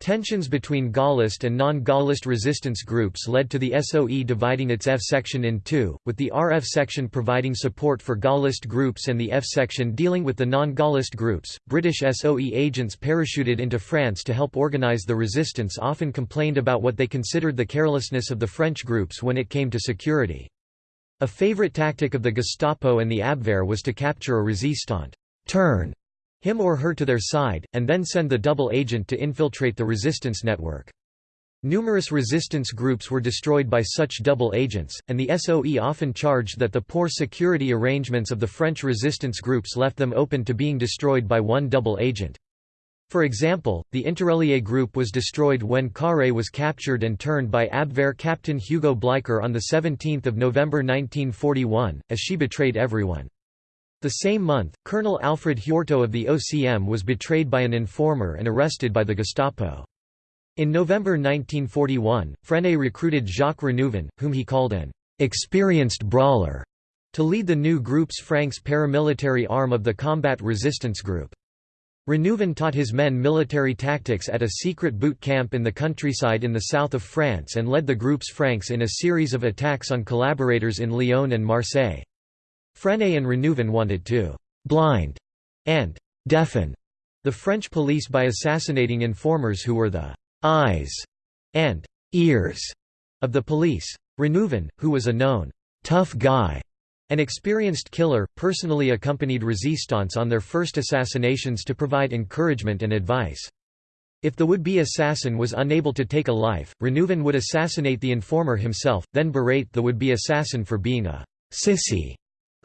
Tensions between Gaullist and non-Gaullist resistance groups led to the SOE dividing its F section in two, with the RF section providing support for Gaullist groups and the F section dealing with the non-Gaullist groups. British SOE agents parachuted into France to help organize the resistance often complained about what they considered the carelessness of the French groups when it came to security. A favorite tactic of the Gestapo and the Abwehr was to capture a resistant turn him or her to their side, and then send the double agent to infiltrate the resistance network. Numerous resistance groups were destroyed by such double agents, and the SOE often charged that the poor security arrangements of the French resistance groups left them open to being destroyed by one double agent. For example, the Interallié group was destroyed when Carré was captured and turned by Abwehr captain Hugo Bleicher on 17 November 1941, as she betrayed everyone. The same month, Colonel Alfred Heurtaux of the OCM was betrayed by an informer and arrested by the Gestapo. In November 1941, Frenay recruited Jacques Renouvin, whom he called an experienced brawler, to lead the new group's Franks paramilitary arm of the Combat Resistance Group. Renouvin taught his men military tactics at a secret boot camp in the countryside in the south of France and led the group's Franks in a series of attacks on collaborators in Lyon and Marseille. Frenay and Renouvin wanted to «blind» and «deafen» the French police by assassinating informers who were the «eyes» and «ears» of the police. Renouvin, who was a known «tough guy», An experienced killer, personally accompanied resistance on their first assassinations to provide encouragement and advice. If the would-be assassin was unable to take a life, Renouvin would assassinate the informer himself, then berate the would-be assassin for being a «sissy»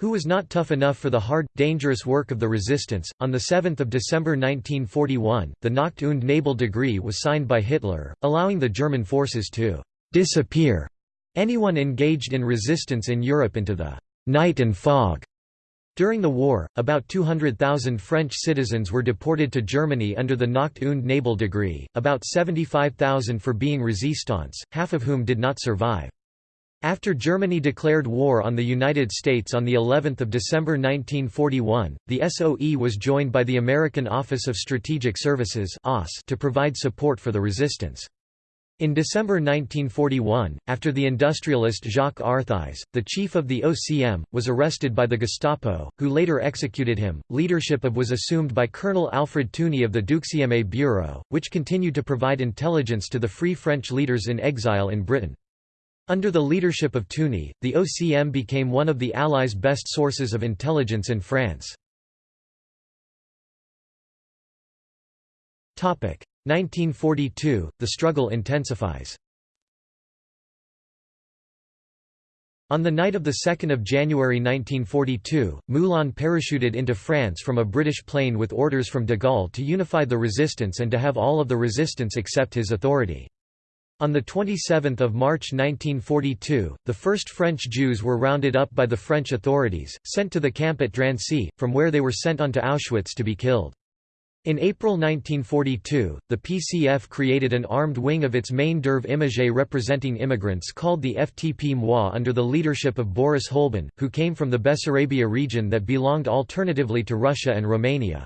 who was not tough enough for the hard, dangerous work of the resistance. On 7 December 1941, the Nacht und Nebel Decree was signed by Hitler, allowing the German forces to «disappear» anyone engaged in resistance in Europe into the «night and fog». During the war, about 200,000 French citizens were deported to Germany under the Nacht und Nebel Decree, about 75,000 for being resistants, half of whom did not survive. After Germany declared war on the United States on the 11th of December 1941, the SOE was joined by the American Office of Strategic Services to provide support for the resistance. In December 1941, after the industrialist Jacques Arthuis, the chief of the OCM, was arrested by the Gestapo, who later executed him, leadership of was assumed by Colonel Alfred Touny of the Deuxième Bureau, which continued to provide intelligence to the Free French leaders in exile in Britain. Under the leadership of Touny, the OCM became one of the Allies' best sources of intelligence in France. 1942, the struggle intensifies. On the night of 2 January 1942, Moulin parachuted into France from a British plane with orders from de Gaulle to unify the resistance and to have all of the resistance accept his authority. On 27 March 1942, the first French Jews were rounded up by the French authorities, sent to the camp at Drancy, from where they were sent on to Auschwitz to be killed. In April 1942, the PCF created an armed wing of its main d'oeuvre immigrée representing immigrants called the FTP Moi under the leadership of Boris Holban, who came from the Bessarabia region that belonged alternatively to Russia and Romania.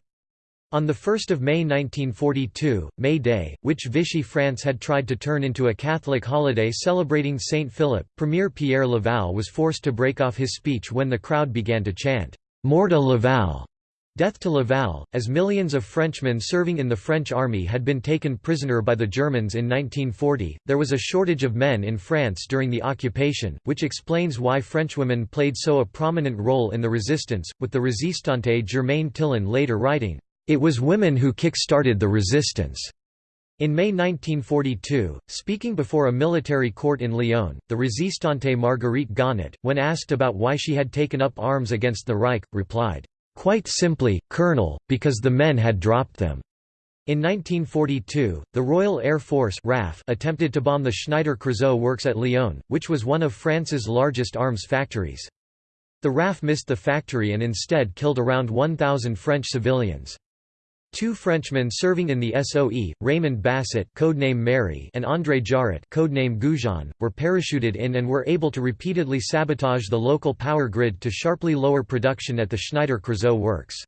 On 1 May 1942, May Day, which Vichy France had tried to turn into a Catholic holiday celebrating Saint Philip, Premier Pierre Laval was forced to break off his speech when the crowd began to chant, "'Mort à Laval' Death to Laval, as millions of Frenchmen serving in the French army had been taken prisoner by the Germans in 1940, there was a shortage of men in France during the occupation, which explains why Frenchwomen played so a prominent role in the resistance, with the resistante Germaine Tillion later writing, it was women who kick-started the resistance. In May 1942, speaking before a military court in Lyon, the resistante Marguerite Gonnet, when asked about why she had taken up arms against the Reich, replied, "'Quite simply, Colonel, because the men had dropped them.' In 1942, the Royal Air Force RAF attempted to bomb the Schneider Creusot works at Lyon, which was one of France's largest arms factories. The RAF missed the factory and instead killed around 1,000 French civilians. Two Frenchmen serving in the SOE, Raymond Basset codename Mary and André Jarrot codename Goujon, were parachuted in and were able to repeatedly sabotage the local power grid to sharply lower production at the Schneider Creusot works.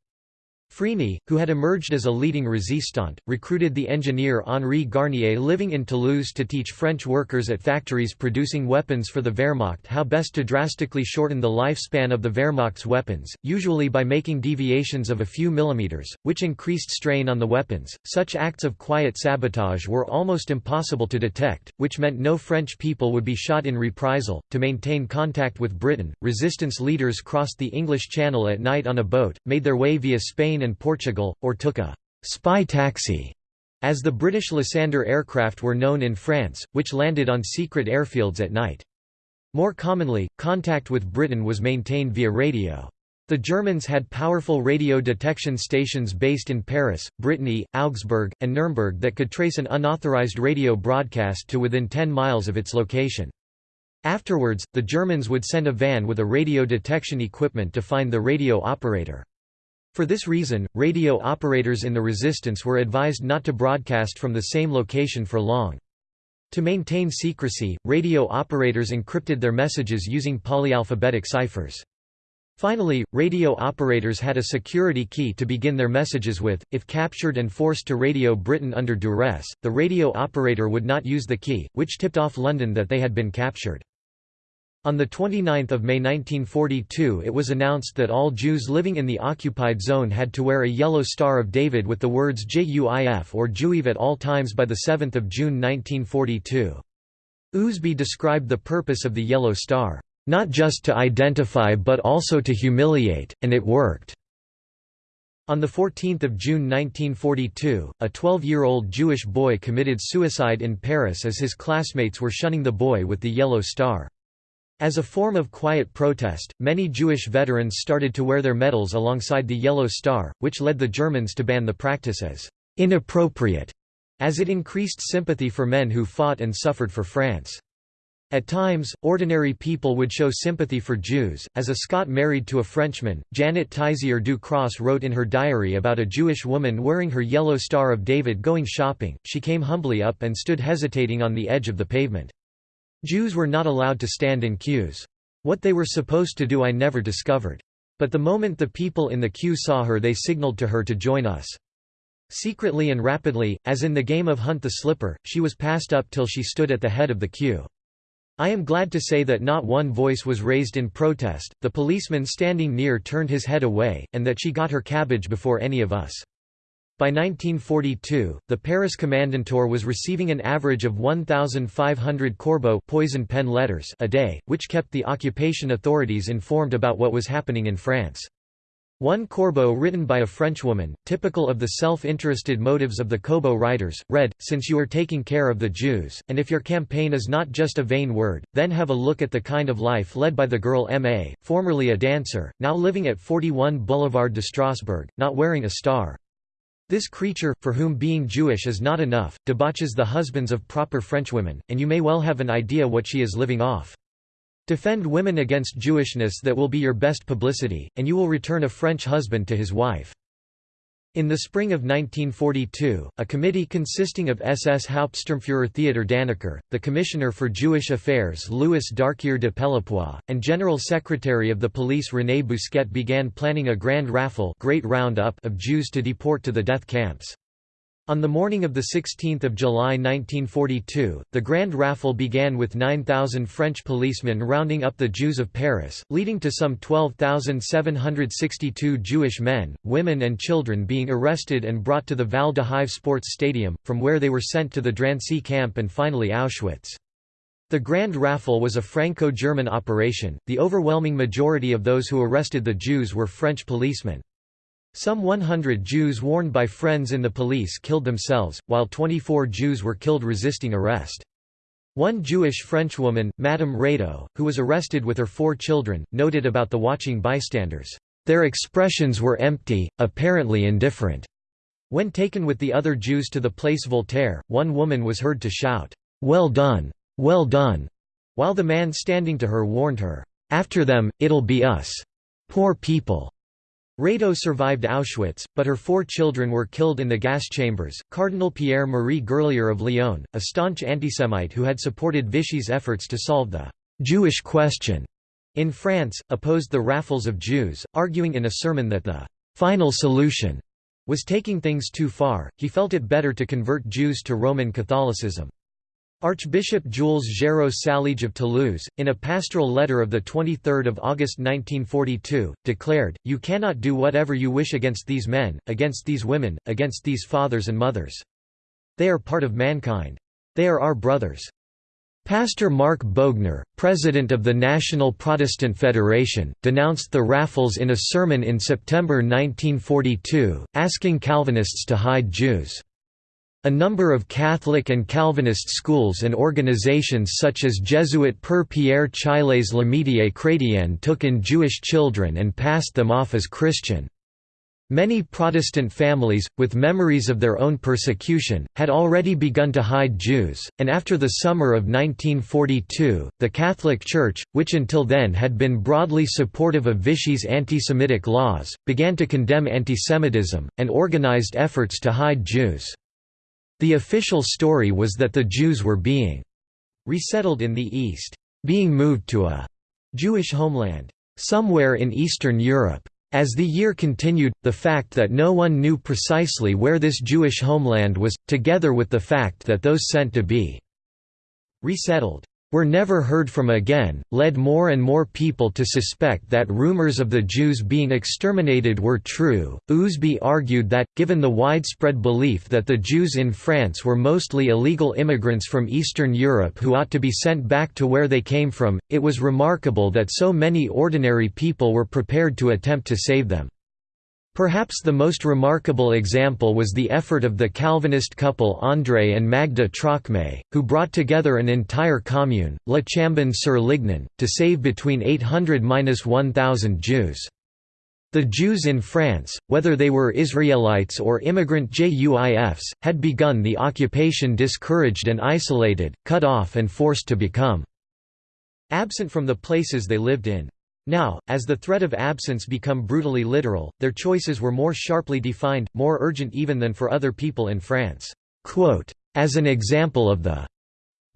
Frenay, who had emerged as a leading resistant, recruited the engineer Henri Garnier living in Toulouse to teach French workers at factories producing weapons for the Wehrmacht how best to drastically shorten the lifespan of the Wehrmacht's weapons, usually by making deviations of a few millimeters, which increased strain on the weapons. Such acts of quiet sabotage were almost impossible to detect, which meant no French people would be shot in reprisal. To maintain contact with Britain, resistance leaders crossed the English Channel at night on a boat, made their way via Spain Spain and Portugal, or took a «spy taxi» as the British Lysander aircraft were known in France, which landed on secret airfields at night. More commonly, contact with Britain was maintained via radio. The Germans had powerful radio detection stations based in Paris, Brittany, Augsburg, and Nuremberg that could trace an unauthorized radio broadcast to within 10 miles of its location. Afterwards, the Germans would send a van with a radio detection equipment to find the radio operator. For this reason, radio operators in the resistance were advised not to broadcast from the same location for long. To maintain secrecy, radio operators encrypted their messages using polyalphabetic ciphers. Finally, radio operators had a security key to begin their messages with. If captured and forced to radio Britain under duress, the radio operator would not use the key, which tipped off London that they had been captured. On 29 May 1942 it was announced that all Jews living in the occupied zone had to wear a yellow Star of David with the words JUIF or Juive at all times by 7 June 1942. Ousby described the purpose of the Yellow Star. not just to identify but also to humiliate, and it worked." On 14 June 1942, a 12-year-old Jewish boy committed suicide in Paris as his classmates were shunning the boy with the yellow star. As a form of quiet protest, many Jewish veterans started to wear their medals alongside the yellow star, which led the Germans to ban the practice as inappropriate, as it increased sympathy for men who fought and suffered for France. At times, ordinary people would show sympathy for Jews. As a Scot married to a Frenchman, Janet Teissier du Cros wrote in her diary about a Jewish woman wearing her yellow Star of David going shopping. She came humbly up and stood hesitating on the edge of the pavement. Jews were not allowed to stand in queues. What they were supposed to do I never discovered. But the moment the people in the queue saw her, they signaled to her to join us. Secretly and rapidly, as in the game of Hunt the Slipper, she was passed up till she stood at the head of the queue. I am glad to say that not one voice was raised in protest, the policeman standing near turned his head away, and that she got her cabbage before any of us. By 1942, the Paris Kommandantur was receiving an average of 1,500 corbeau poison pen letters a day, which kept the occupation authorities informed about what was happening in France. One corbeau written by a Frenchwoman, typical of the self-interested motives of the corbeau writers, read, Since you are taking care of the Jews, and if your campaign is not just a vain word, then have a look at the kind of life led by the girl M.A., formerly a dancer, now living at 41 Boulevard de Strasbourg, not wearing a star. This creature, for whom being Jewish is not enough, debauches the husbands of proper Frenchwomen, and you may well have an idea what she is living off. Defend women against Jewishness that will be your best publicity, and you will return a French husband to his wife. In the spring of 1942, a committee consisting of SS Hauptsturmfuhrer Theodor Dannecker, the Commissioner for Jewish Affairs Louis Darquier de Pellepoix, and General Secretary of the Police René Bousquet began planning a grand rafle great roundup of Jews to deport to the death camps. On the morning of 16 July 1942, the Grand Rafle began with 9,000 French policemen rounding up the Jews of Paris, leading to some 12,762 Jewish men, women and children being arrested and brought to the Vél d'Hiv Sports Stadium, from where they were sent to the Drancy camp and finally Auschwitz. The Grand Rafle was a Franco-German operation, the overwhelming majority of those who arrested the Jews were French policemen. Some 100 Jews warned by friends in the police killed themselves, while 24 Jews were killed resisting arrest. One Jewish Frenchwoman, Madame Rado, who was arrested with her four children, noted about the watching bystanders, "...their expressions were empty, apparently indifferent." When taken with the other Jews to the place Voltaire, one woman was heard to shout, "'Well done! Well done!' while the man standing to her warned her, "'After them, it'll be us. Poor people!' Rado survived Auschwitz, but her four children were killed in the gas chambers. Cardinal Pierre Marie Gerlier of Lyon, a staunch antisemite who had supported Vichy's efforts to solve the Jewish question in France, opposed the rafles of Jews, arguing in a sermon that the final solution was taking things too far. He felt it better to convert Jews to Roman Catholicism. Archbishop Jules Géraud Saliège of Toulouse, in a pastoral letter of 23 August 1942, declared, You cannot do whatever you wish against these men, against these women, against these fathers and mothers. They are part of mankind. They are our brothers. Pastor Marc Boegner, president of the National Protestant Federation, denounced the rafles in a sermon in September 1942, asking Calvinists to hide Jews. A number of Catholic and Calvinist schools and organizations such as Jesuit Père Pierre Chaillet's L'Amitié Chrétienne took in Jewish children and passed them off as Christian. Many Protestant families, with memories of their own persecution, had already begun to hide Jews, and after the summer of 1942, the Catholic Church, which until then had been broadly supportive of Vichy's anti-Semitic laws, began to condemn antisemitism, and organized efforts to hide Jews. The official story was that the Jews were being resettled in the East, being moved to a Jewish homeland somewhere in Eastern Europe. As the year continued, the fact that no one knew precisely where this Jewish homeland was, together with the fact that those sent to be resettled were never heard from again, led more and more people to suspect that rumors of the Jews being exterminated were true. Ousby argued that, given the widespread belief that the Jews in France were mostly illegal immigrants from Eastern Europe who ought to be sent back to where they came from, it was remarkable that so many ordinary people were prepared to attempt to save them. Perhaps the most remarkable example was the effort of the Calvinist couple André and Magda Trocmé, who brought together an entire commune, La Chambon-sur-Lignon, to save between 800–1000 Jews. The Jews in France, whether they were Israelites or immigrant JUIFs, had begun the occupation discouraged and isolated, cut off and forced to become absent from the places they lived in. Now, as the threat of absence become brutally literal, their choices were more sharply defined, more urgent even than for other people in France. As an example of the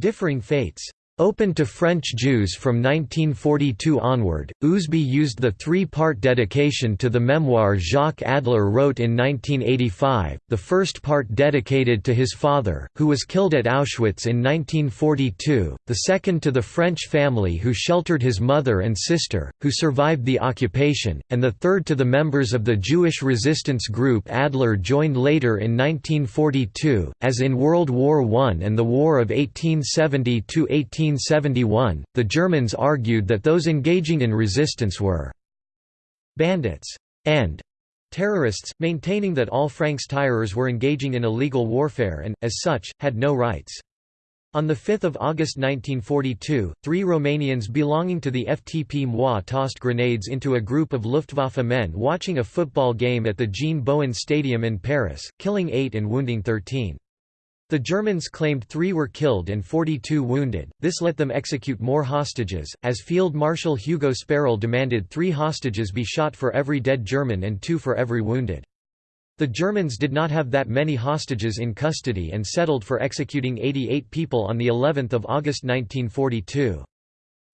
differing fates Open to French Jews from 1942 onward, Ousby used the three-part dedication to the memoir Jacques Adler wrote in 1985, the first part dedicated to his father, who was killed at Auschwitz in 1942, the second to the French family who sheltered his mother and sister, who survived the occupation, and the third to the members of the Jewish resistance group Adler joined later in 1942, as in World War I and the War of 1870–18 1971, the Germans argued that those engaging in resistance were bandits and terrorists, maintaining that all Francs-tireurs were engaging in illegal warfare and, as such, had no rights. On 5 August 1942, three Romanians belonging to the FTP MOI tossed grenades into a group of Luftwaffe men watching a football game at the Jean Bouin Stadium in Paris, killing eight and wounding 13. The Germans claimed three were killed and 42 wounded, this let them execute more hostages, as Field Marshal Hugo Sperrle demanded three hostages be shot for every dead German and two for every wounded. The Germans did not have that many hostages in custody and settled for executing 88 people on of August 1942.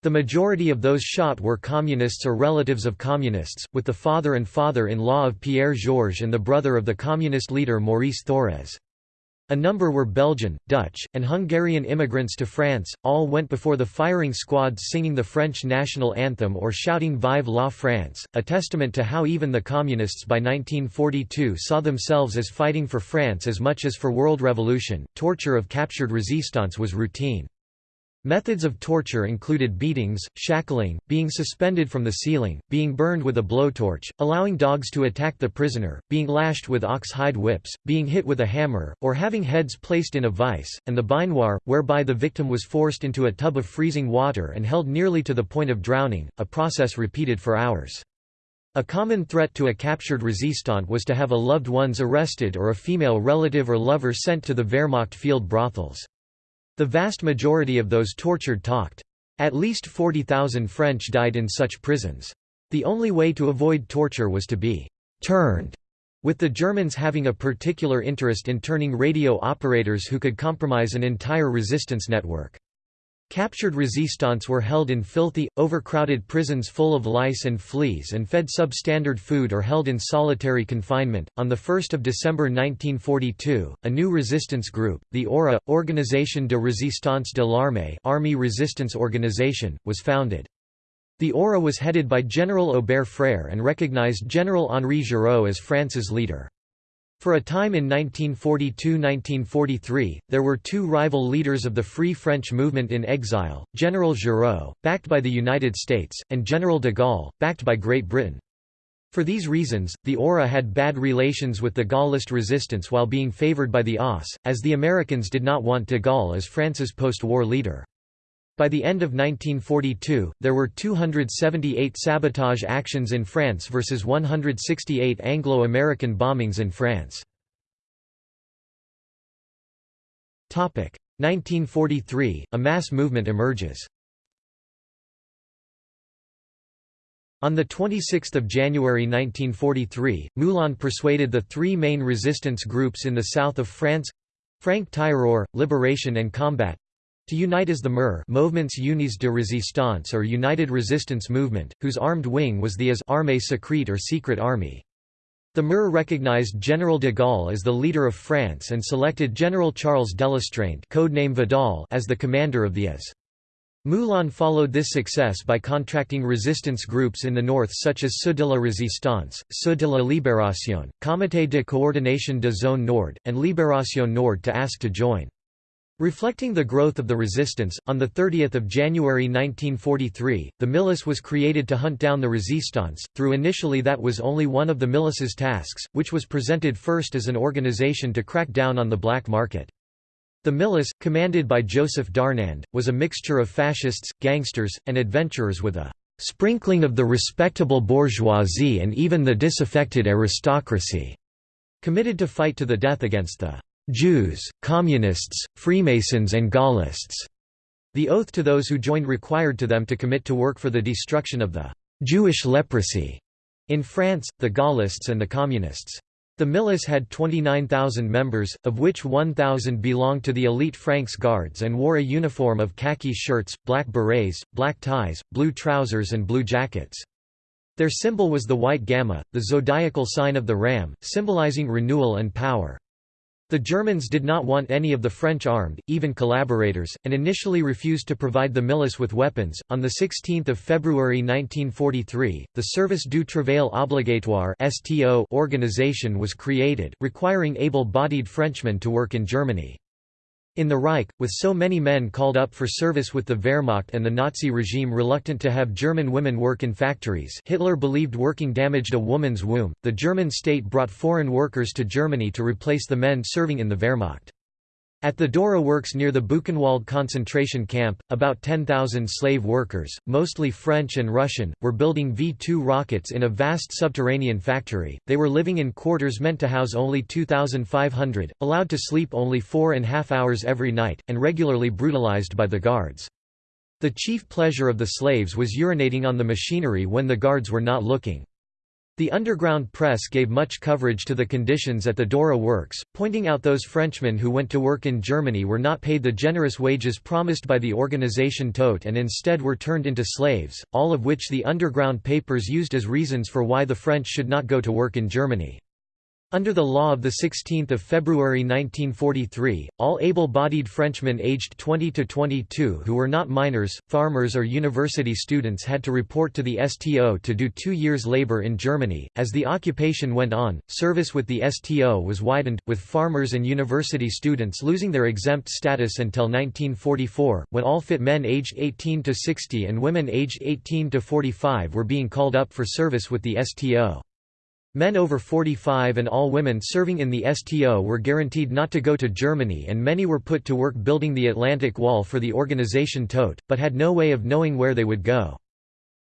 The majority of those shot were communists or relatives of communists, with the father and father-in-law of Pierre Georges and the brother of the communist leader Maurice Thorez. A number were Belgian, Dutch, and Hungarian immigrants to France, all went before the firing squads singing the French national anthem or shouting Vive la France, a testament to how even the Communists by 1942 saw themselves as fighting for France as much as for world revolution. Torture of captured resistance was routine. Methods of torture included beatings, shackling, being suspended from the ceiling, being burned with a blowtorch, allowing dogs to attack the prisoner, being lashed with ox-hide whips, being hit with a hammer, or having heads placed in a vice, and the baignoire, whereby the victim was forced into a tub of freezing water and held nearly to the point of drowning, a process repeated for hours. A common threat to a captured resistant was to have a loved ones arrested or a female relative or lover sent to the Wehrmacht field brothels. The vast majority of those tortured talked. At least 40,000 French died in such prisons. The only way to avoid torture was to be «turned», with the Germans having a particular interest in turning radio operators who could compromise an entire resistance network. Captured resistants were held in filthy, overcrowded prisons full of lice and fleas and fed substandard food or held in solitary confinement. On 1 December 1942, a new resistance group, the ORA, Organisation de Résistance de l'Armée Army Resistance Organization, was founded. The ORA was headed by General Aubert Frère and recognized General Henri Giraud as France's leader. For a time in 1942–1943, there were two rival leaders of the Free French movement in exile, General Giraud, backed by the United States, and General de Gaulle, backed by Great Britain. For these reasons, the ORA had bad relations with the Gaullist resistance while being favored by the OSS, as the Americans did not want de Gaulle as France's post-war leader. By the end of 1942, there were 278 sabotage actions in France versus 168 Anglo-American bombings in France. 1943, a mass movement emerges. On 26 January 1943, Moulin persuaded the three main resistance groups in the south of France—Franc-Tireur, Liberation and Combat, to unite as the MER Movements Unis de Résistance or United Resistance Movement, whose armed wing was the AS Armée Secrète or Secret Army. The MER recognized General de Gaulle as the leader of France and selected General Charles Delestraint codename Vidal as the commander of the AS. Moulin followed this success by contracting resistance groups in the north such as Ceux de la Résistance, Ceux de la Libération, Comité de coordination de zone nord, and Libération Nord to ask to join. Reflecting the growth of the resistance, on 30 January 1943, the milice was created to hunt down the resistance, through initially that was only one of the milice's tasks, which was presented first as an organization to crack down on the black market. The milice, commanded by Joseph Darnand, was a mixture of fascists, gangsters, and adventurers with a sprinkling of the respectable bourgeoisie and even the disaffected aristocracy, committed to fight to the death against the Jews, Communists, Freemasons and Gaullists. The oath to those who joined required to them to commit to work for the destruction of the Jewish leprosy in France, the Gaullists and the Communists. The milice had 29,000 members, of which 1,000 belonged to the elite Franks Guards and wore a uniform of khaki shirts, black berets, black ties, blue trousers and blue jackets. Their symbol was the white gamma, the zodiacal sign of the ram, symbolizing renewal and power. The Germans did not want any of the French armed, even collaborators, and initially refused to provide the milice with weapons. On 16 February 1943, the Service du Travail Obligatoire organization was created, requiring able-bodied Frenchmen to work in Germany. In the Reich, with so many men called up for service with the Wehrmacht and the Nazi regime reluctant to have German women work in factories Hitler believed working damaged a woman's womb, the German state brought foreign workers to Germany to replace the men serving in the Wehrmacht. At the Dora works near the Buchenwald concentration camp, about 10,000 slave workers, mostly French and Russian, were building V-2 rockets in a vast subterranean factory. They were living in quarters meant to house only 2,500, allowed to sleep only four and a half hours every night, and regularly brutalized by the guards. The chief pleasure of the slaves was urinating on the machinery when the guards were not looking. The underground press gave much coverage to the conditions at the Dora works, pointing out those Frenchmen who went to work in Germany were not paid the generous wages promised by the organization Todt and instead were turned into slaves, all of which the underground papers used as reasons for why the French should not go to work in Germany. Under the law of 16 February 1943, all able-bodied Frenchmen aged 20 to 22 who were not minors, farmers or university students had to report to the STO to do two years labor in Germany. As the occupation went on, service with the STO was widened, with farmers and university students losing their exempt status until 1944, when all fit men aged 18 to 60 and women aged 18 to 45 were being called up for service with the STO. Men over 45 and all women serving in the STO were guaranteed not to go to Germany and many were put to work building the Atlantic Wall for the organization Todt, but had no way of knowing where they would go.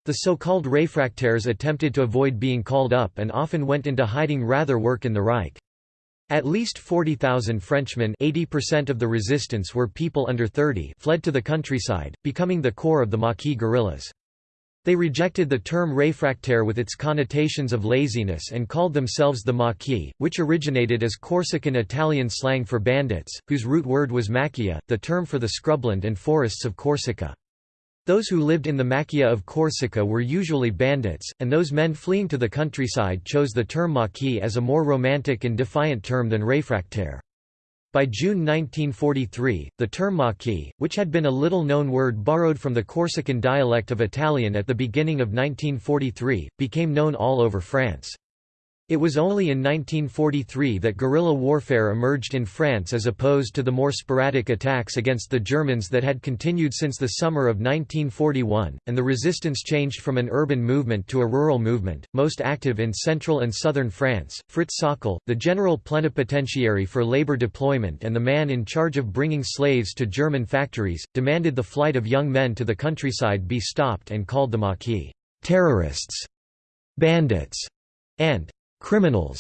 The so-called réfractaires attempted to avoid being called up and often went into hiding rather work in the Reich. At least 40,000 Frenchmen 80% of the resistance were people under 30 fled to the countryside, becoming the core of the Maquis guerrillas. They rejected the term réfractaire with its connotations of laziness and called themselves the Maquis, which originated as Corsican Italian slang for bandits, whose root word was macchia, the term for the scrubland and forests of Corsica. Those who lived in the Macchia of Corsica were usually bandits, and those men fleeing to the countryside chose the term Maquis as a more romantic and defiant term than réfractaire. By June 1943, the term Maquis, which had been a little-known word borrowed from the Corsican dialect of Italian at the beginning of 1943, became known all over France. It was only in 1943 that guerrilla warfare emerged in France as opposed to the more sporadic attacks against the Germans that had continued since the summer of 1941, and the resistance changed from an urban movement to a rural movement, most active in central and southern France. Fritz Sauckel, the general plenipotentiary for labor deployment and the man in charge of bringing slaves to German factories, demanded the flight of young men to the countryside be stopped and called the Maquis terrorists, bandits, and criminals.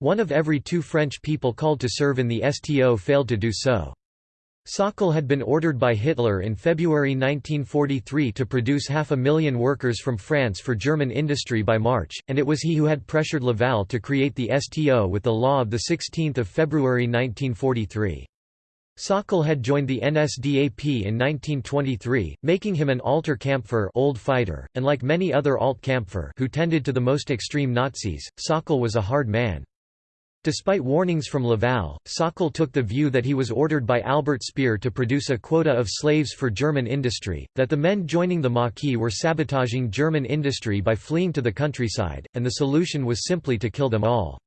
One of every two French people called to serve in the STO failed to do so. Sauckel had been ordered by Hitler in February 1943 to produce half a million workers from France for German industry by March, and it was he who had pressured Laval to create the STO with the law of 16 February 1943. Sauckel had joined the NSDAP in 1923, making him an alter Kampfer old fighter, and like many other alt Kampfer who tended to the most extreme Nazis, Sauckel was a hard man. Despite warnings from Laval, Sauckel took the view that he was ordered by Albert Speer to produce a quota of slaves for German industry, that the men joining the Maquis were sabotaging German industry by fleeing to the countryside, and the solution was simply to kill them all.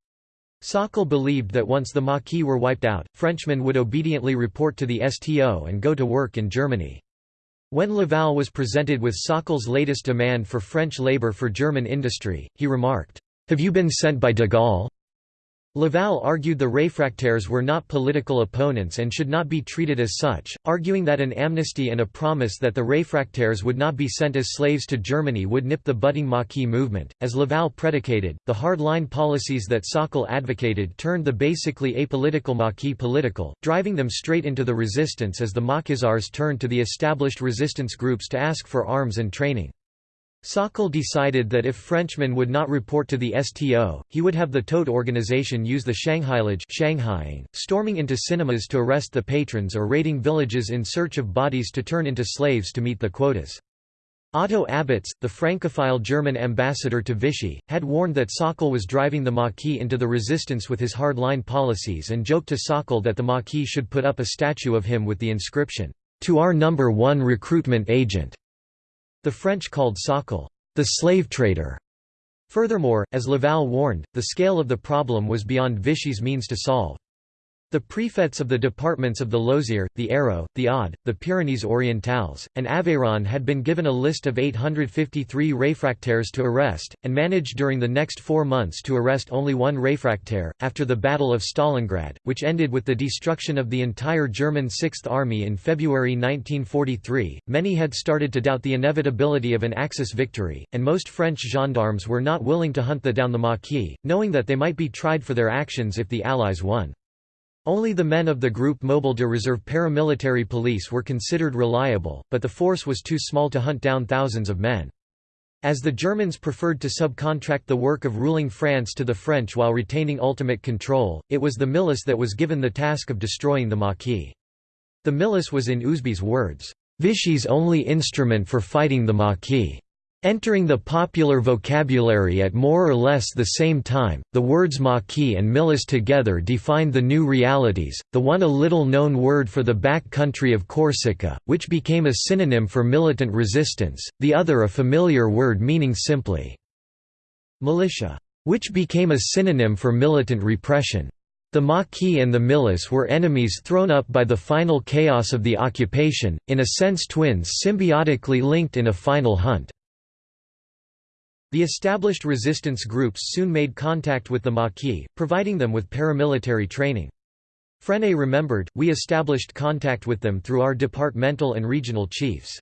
Sauckel believed that once the Maquis were wiped out, Frenchmen would obediently report to the STO and go to work in Germany. When Laval was presented with Sauckel's latest demand for French labor for German industry, he remarked, "'Have you been sent by de Gaulle?' Laval argued the réfractaires were not political opponents and should not be treated as such, arguing that an amnesty and a promise that the réfractaires would not be sent as slaves to Germany would nip the budding Maquis movement. As Laval predicated, the hard-line policies that Sauckel advocated turned the basically apolitical Maquis political, driving them straight into the resistance as the Maquisards turned to the established resistance groups to ask for arms and training. Sauckel decided that if Frenchmen would not report to the STO, he would have the Todt organization use the Shanghaiage Shanghaiing, storming into cinemas to arrest the patrons or raiding villages in search of bodies to turn into slaves to meet the quotas. Otto Abetz, the Francophile German ambassador to Vichy, had warned that Sauckel was driving the Maquis into the resistance with his hardline policies and joked to Sauckel that the Maquis should put up a statue of him with the inscription, "'To our number one recruitment agent' The French called Sauckel, the slave trader. Furthermore, as Laval warned, the scale of the problem was beyond Vichy's means to solve. The prefects of the departments of the Lozère, the Hérault, the Aude, the Pyrénées Orientales, and Aveyron had been given a list of 853 réfractaires to arrest, and managed during the next four months to arrest only one réfractaire. After the Battle of Stalingrad, which ended with the destruction of the entire German Sixth Army in February 1943, many had started to doubt the inevitability of an Axis victory, and most French gendarmes were not willing to hunt the down the Maquis, knowing that they might be tried for their actions if the Allies won. Only the men of the Groupe Mobile de Reserve paramilitary police were considered reliable, but the force was too small to hunt down thousands of men. As the Germans preferred to subcontract the work of ruling France to the French while retaining ultimate control, it was the milice that was given the task of destroying the Maquis. The milice was in Ousby's words, Vichy's only instrument for fighting the Maquis. Entering the popular vocabulary at more or less the same time, the words Maquis and milice together defined the new realities, the one a little-known word for the back country of Corsica, which became a synonym for militant resistance, the other a familiar word meaning simply militia, which became a synonym for militant repression. The Maquis and the milice were enemies thrown up by the final chaos of the occupation, in a sense twins symbiotically linked in a final hunt. The established resistance groups soon made contact with the Maquis, providing them with paramilitary training. Frenay remembered, we established contact with them through our departmental and regional chiefs.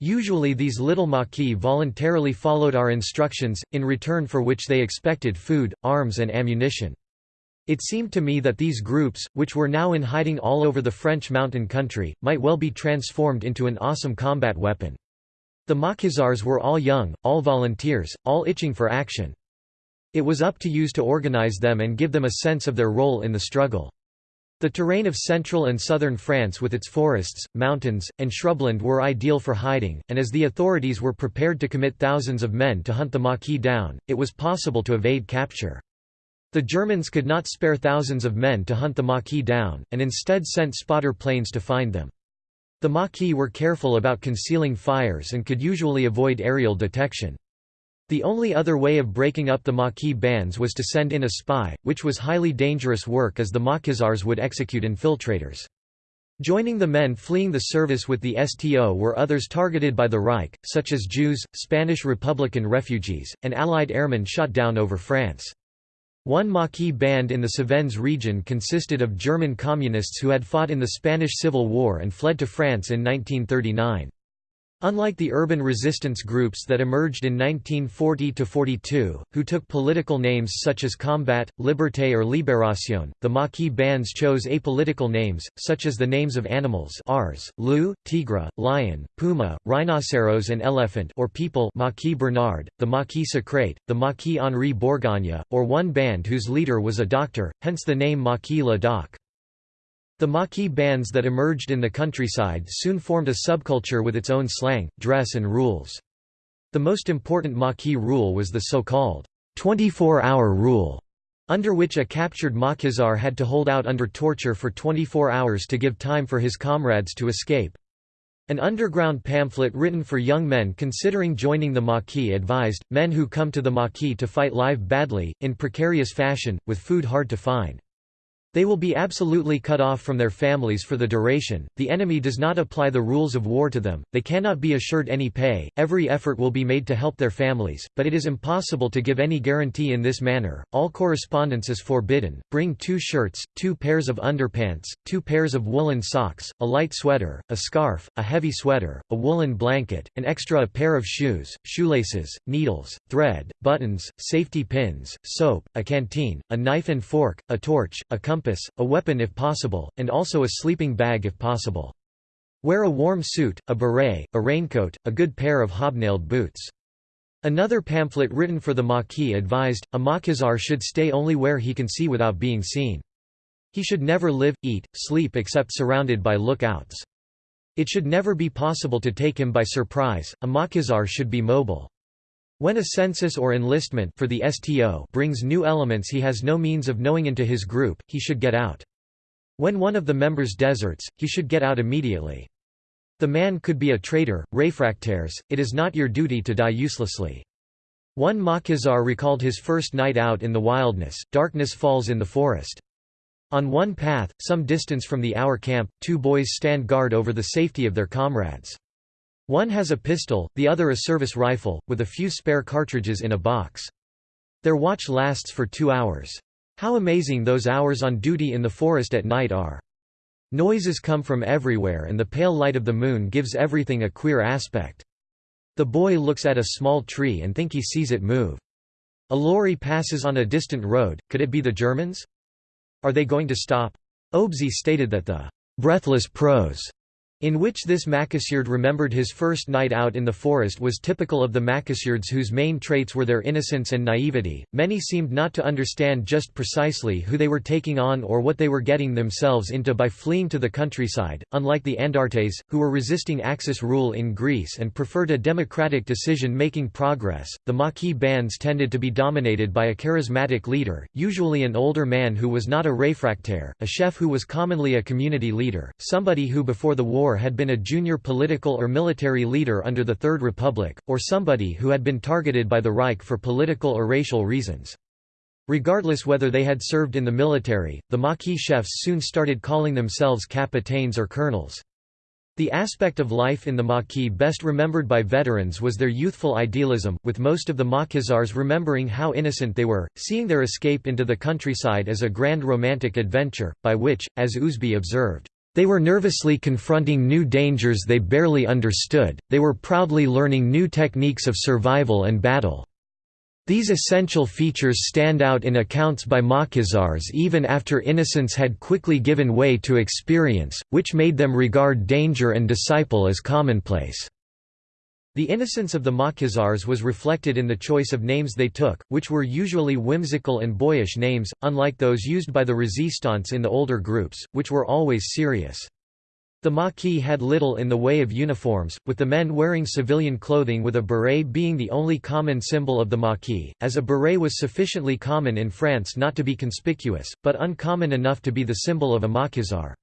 Usually these little Maquis voluntarily followed our instructions, in return for which they expected food, arms and ammunition. It seemed to me that these groups, which were now in hiding all over the French mountain country, might well be transformed into an awesome combat weapon. The Maquisards were all young, all volunteers, all itching for action. It was up to use to organize them and give them a sense of their role in the struggle. The terrain of central and southern France with its forests, mountains, and shrubland were ideal for hiding, and as the authorities were prepared to commit thousands of men to hunt the Maquis down, it was possible to evade capture. The Germans could not spare thousands of men to hunt the Maquis down, and instead sent spotter planes to find them. The Maquis were careful about concealing fires and could usually avoid aerial detection. The only other way of breaking up the Maquis bands was to send in a spy, which was highly dangerous work as the Maquisards would execute infiltrators. Joining the men fleeing the service with the STO were others targeted by the Reich, such as Jews, Spanish Republican refugees, and Allied airmen shot down over France. One Maquis band in the Cévennes region consisted of German communists who had fought in the Spanish Civil War and fled to France in 1939. Unlike the urban resistance groups that emerged in 1940–42, who took political names such as Combat, Liberté or Libération, the Maquis bands chose apolitical names, such as the names of animals Ars, Loup, Tigre, Lion, Puma, Rhinoceros and Elephant or people Maquis Bernard, the Maquis Secret, the Maquis Henri Bourgogne, or one band whose leader was a doctor, hence the name Maquis le Doc. The Maquis bands that emerged in the countryside soon formed a subculture with its own slang, dress and rules. The most important Maquis rule was the so-called 24-hour rule, under which a captured Maquisard had to hold out under torture for 24 hours to give time for his comrades to escape. An underground pamphlet written for young men considering joining the Maquis advised, men who come to the Maquis to fight live badly, in precarious fashion, with food hard to find. They will be absolutely cut off from their families for the duration, the enemy does not apply the rules of war to them, they cannot be assured any pay, every effort will be made to help their families, but it is impossible to give any guarantee in this manner, all correspondence is forbidden, bring two shirts, two pairs of underpants, two pairs of woolen socks, a light sweater, a scarf, a heavy sweater, a woolen blanket, an extra pair of shoes, shoelaces, needles, thread, buttons, safety pins, soap, a canteen, a knife and fork, a torch, a compass compass, a weapon if possible, and also a sleeping bag if possible. Wear a warm suit, a beret, a raincoat, a good pair of hobnailed boots. Another pamphlet written for the Maquis advised, a Maquisard should stay only where he can see without being seen. He should never live, eat, sleep except surrounded by lookouts. It should never be possible to take him by surprise, a Maquisard should be mobile. When a census or enlistment for the STO brings new elements he has no means of knowing into his group, he should get out. When one of the members deserts, he should get out immediately. The man could be a traitor, réfractaires, it is not your duty to die uselessly. One Maquisard recalled his first night out in the wilderness, darkness falls in the forest. On one path, some distance from the hour camp, two boys stand guard over the safety of their comrades. One has a pistol, the other a service rifle, with a few spare cartridges in a box. Their watch lasts for two hours. How amazing those hours on duty in the forest at night are. Noises come from everywhere and the pale light of the moon gives everything a queer aspect. The boy looks at a small tree and think he sees it move. A lorry passes on a distant road, could it be the Germans? Are they going to stop? Ousby stated that the breathless prose in which this Maquisard remembered his first night out in the forest was typical of the Maquisards whose main traits were their innocence and naivety. Many seemed not to understand just precisely who they were taking on or what they were getting themselves into by fleeing to the countryside, unlike the Andartes, who were resisting Axis rule in Greece and preferred a democratic decision-making progress. The Maquis bands tended to be dominated by a charismatic leader, usually an older man who was not a réfractaire, a chef who was commonly a community leader, somebody who before the war had been a junior political or military leader under the Third Republic, or somebody who had been targeted by the Reich for political or racial reasons. Regardless whether they had served in the military, the Maquis chefs soon started calling themselves capitaines or colonels. The aspect of life in the Maquis best remembered by veterans was their youthful idealism, with most of the Maquisards remembering how innocent they were, seeing their escape into the countryside as a grand romantic adventure, by which, as Ousby observed, they were nervously confronting new dangers they barely understood, they were proudly learning new techniques of survival and battle. These essential features stand out in accounts by Maquisards even after innocence had quickly given way to experience, which made them regard danger and disciple as commonplace. The innocence of the Maquisards was reflected in the choice of names they took, which were usually whimsical and boyish names, unlike those used by the Resistance in the older groups, which were always serious. The Maquis had little in the way of uniforms, with the men wearing civilian clothing with a beret being the only common symbol of the Maquis, as a beret was sufficiently common in France not to be conspicuous, but uncommon enough to be the symbol of a Maquisard.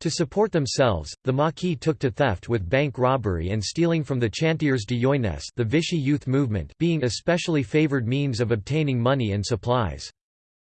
To support themselves, the Maquis took to theft with bank robbery and stealing from the Chantiers de Jeunesse the Vichy youth movement being especially favoured means of obtaining money and supplies.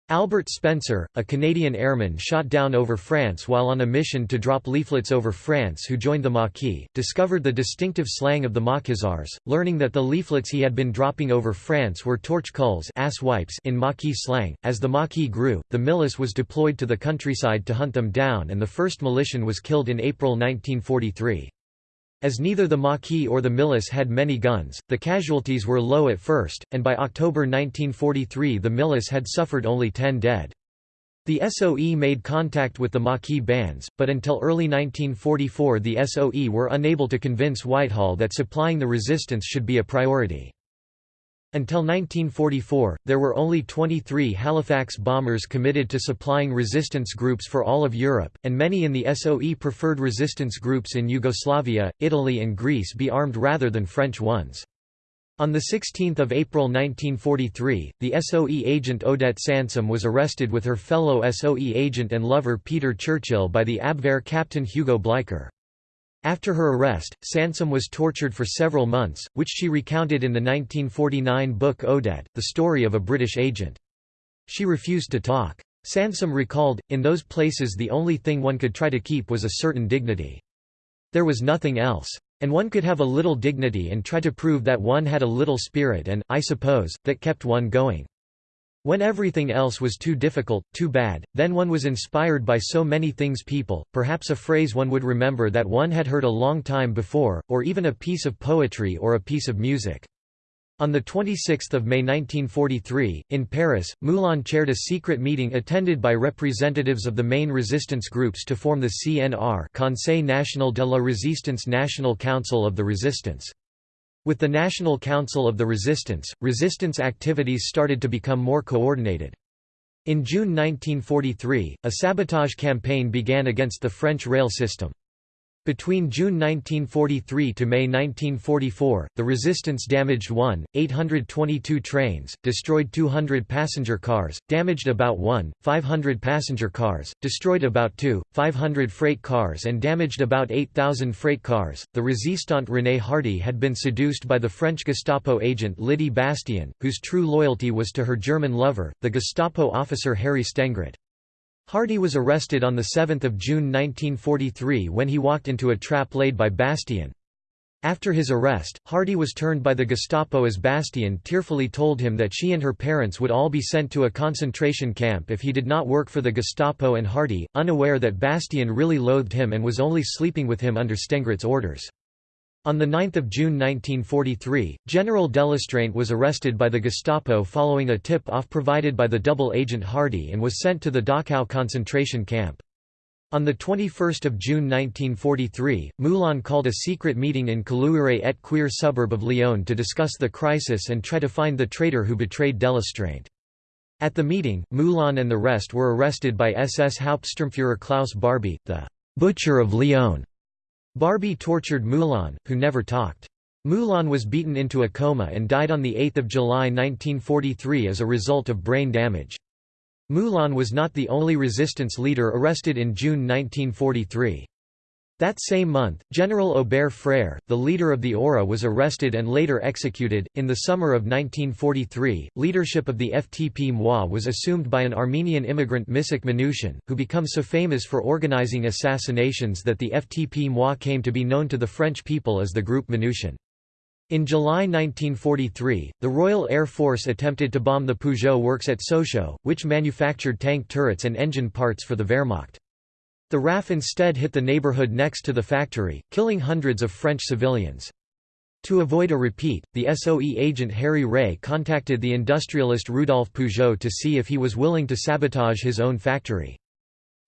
Albert Spencer, a Canadian airman shot down over France while on a mission to drop leaflets over France who joined the Maquis, discovered the distinctive slang of the Maquisards, learning that the leaflets he had been dropping over France were torche-culs ass wipes in Maquis slang. As the Maquis grew, the milice was deployed to the countryside to hunt them down and the first militian was killed in April 1943. As neither the Maquis or the Milice had many guns, the casualties were low at first, and by October 1943 the Milice had suffered only 10 dead. The SOE made contact with the Maquis bands, but until early 1944 the SOE were unable to convince Whitehall that supplying the resistance should be a priority. Until 1944, there were only 23 Halifax bombers committed to supplying resistance groups for all of Europe, and many in the SOE preferred resistance groups in Yugoslavia, Italy and Greece be armed rather than French ones. On 16 April 1943, the SOE agent Odette Sansom was arrested with her fellow SOE agent and lover Peter Churchill by the Abwehr captain Hugo Bleicher. After her arrest, Sansom was tortured for several months, which she recounted in the 1949 book Odette, the story of a British agent. She refused to talk. Sansom recalled, in those places the only thing one could try to keep was a certain dignity. There was nothing else. And one could have a little dignity and try to prove that one had a little spirit and, I suppose, that kept one going. When everything else was too difficult, too bad, then one was inspired by so many things people, perhaps a phrase one would remember that one had heard a long time before, or even a piece of poetry or a piece of music. On 26 May 1943, in Paris, Moulin chaired a secret meeting attended by representatives of the main resistance groups to form the CNR Conseil National de la Résistance National Council of the Resistance. With the National Council of the Resistance, resistance activities started to become more coordinated. In June 1943, a sabotage campaign began against the French rail system. Between June 1943 to May 1944, the resistance damaged 1, 822 trains, destroyed 200 passenger cars, damaged about 1, 500 passenger cars, destroyed about 2, 500 freight cars and damaged about 8,000 freight cars. The resistant René Hardy had been seduced by the French Gestapo agent Lydie Bastien, whose true loyalty was to her German lover, the Gestapo officer Harry Stengritt. Hardy was arrested on 7 June 1943 when he walked into a trap laid by Bastien. After his arrest, Hardy was turned by the Gestapo as Bastien tearfully told him that she and her parents would all be sent to a concentration camp if he did not work for the Gestapo and Hardy, unaware that Bastien really loathed him and was only sleeping with him under Stengritt's orders. On 9 June 1943, General Delestraint was arrested by the Gestapo following a tip-off provided by the double agent Hardy and was sent to the Dachau concentration camp. On 21 June 1943, Moulin called a secret meeting in Caluire et Cuire suburb of Lyon to discuss the crisis and try to find the traitor who betrayed Delestraint. At the meeting, Moulin and the rest were arrested by SS Hauptsturmführer Klaus Barbie, the «butcher of Lyon», Barbie tortured Moulin, who never talked. Moulin was beaten into a coma and died on 8 July 1943 as a result of brain damage. Moulin was not the only resistance leader arrested in June 1943. That same month, General Aubert Frère, the leader of the ORA, was arrested and later executed. In the summer of 1943, leadership of the FTP MOI was assumed by an Armenian immigrant Misak Manouchian, who became so famous for organizing assassinations that the FTP MOI came to be known to the French people as the Group Manouchian. In July 1943, the Royal Air Force attempted to bomb the Peugeot works at Sochaux, which manufactured tank turrets and engine parts for the Wehrmacht. The RAF instead hit the neighborhood next to the factory, killing hundreds of French civilians. To avoid a repeat, the SOE agent Harry Rée contacted the industrialist Rudolf Peugeot to see if he was willing to sabotage his own factory.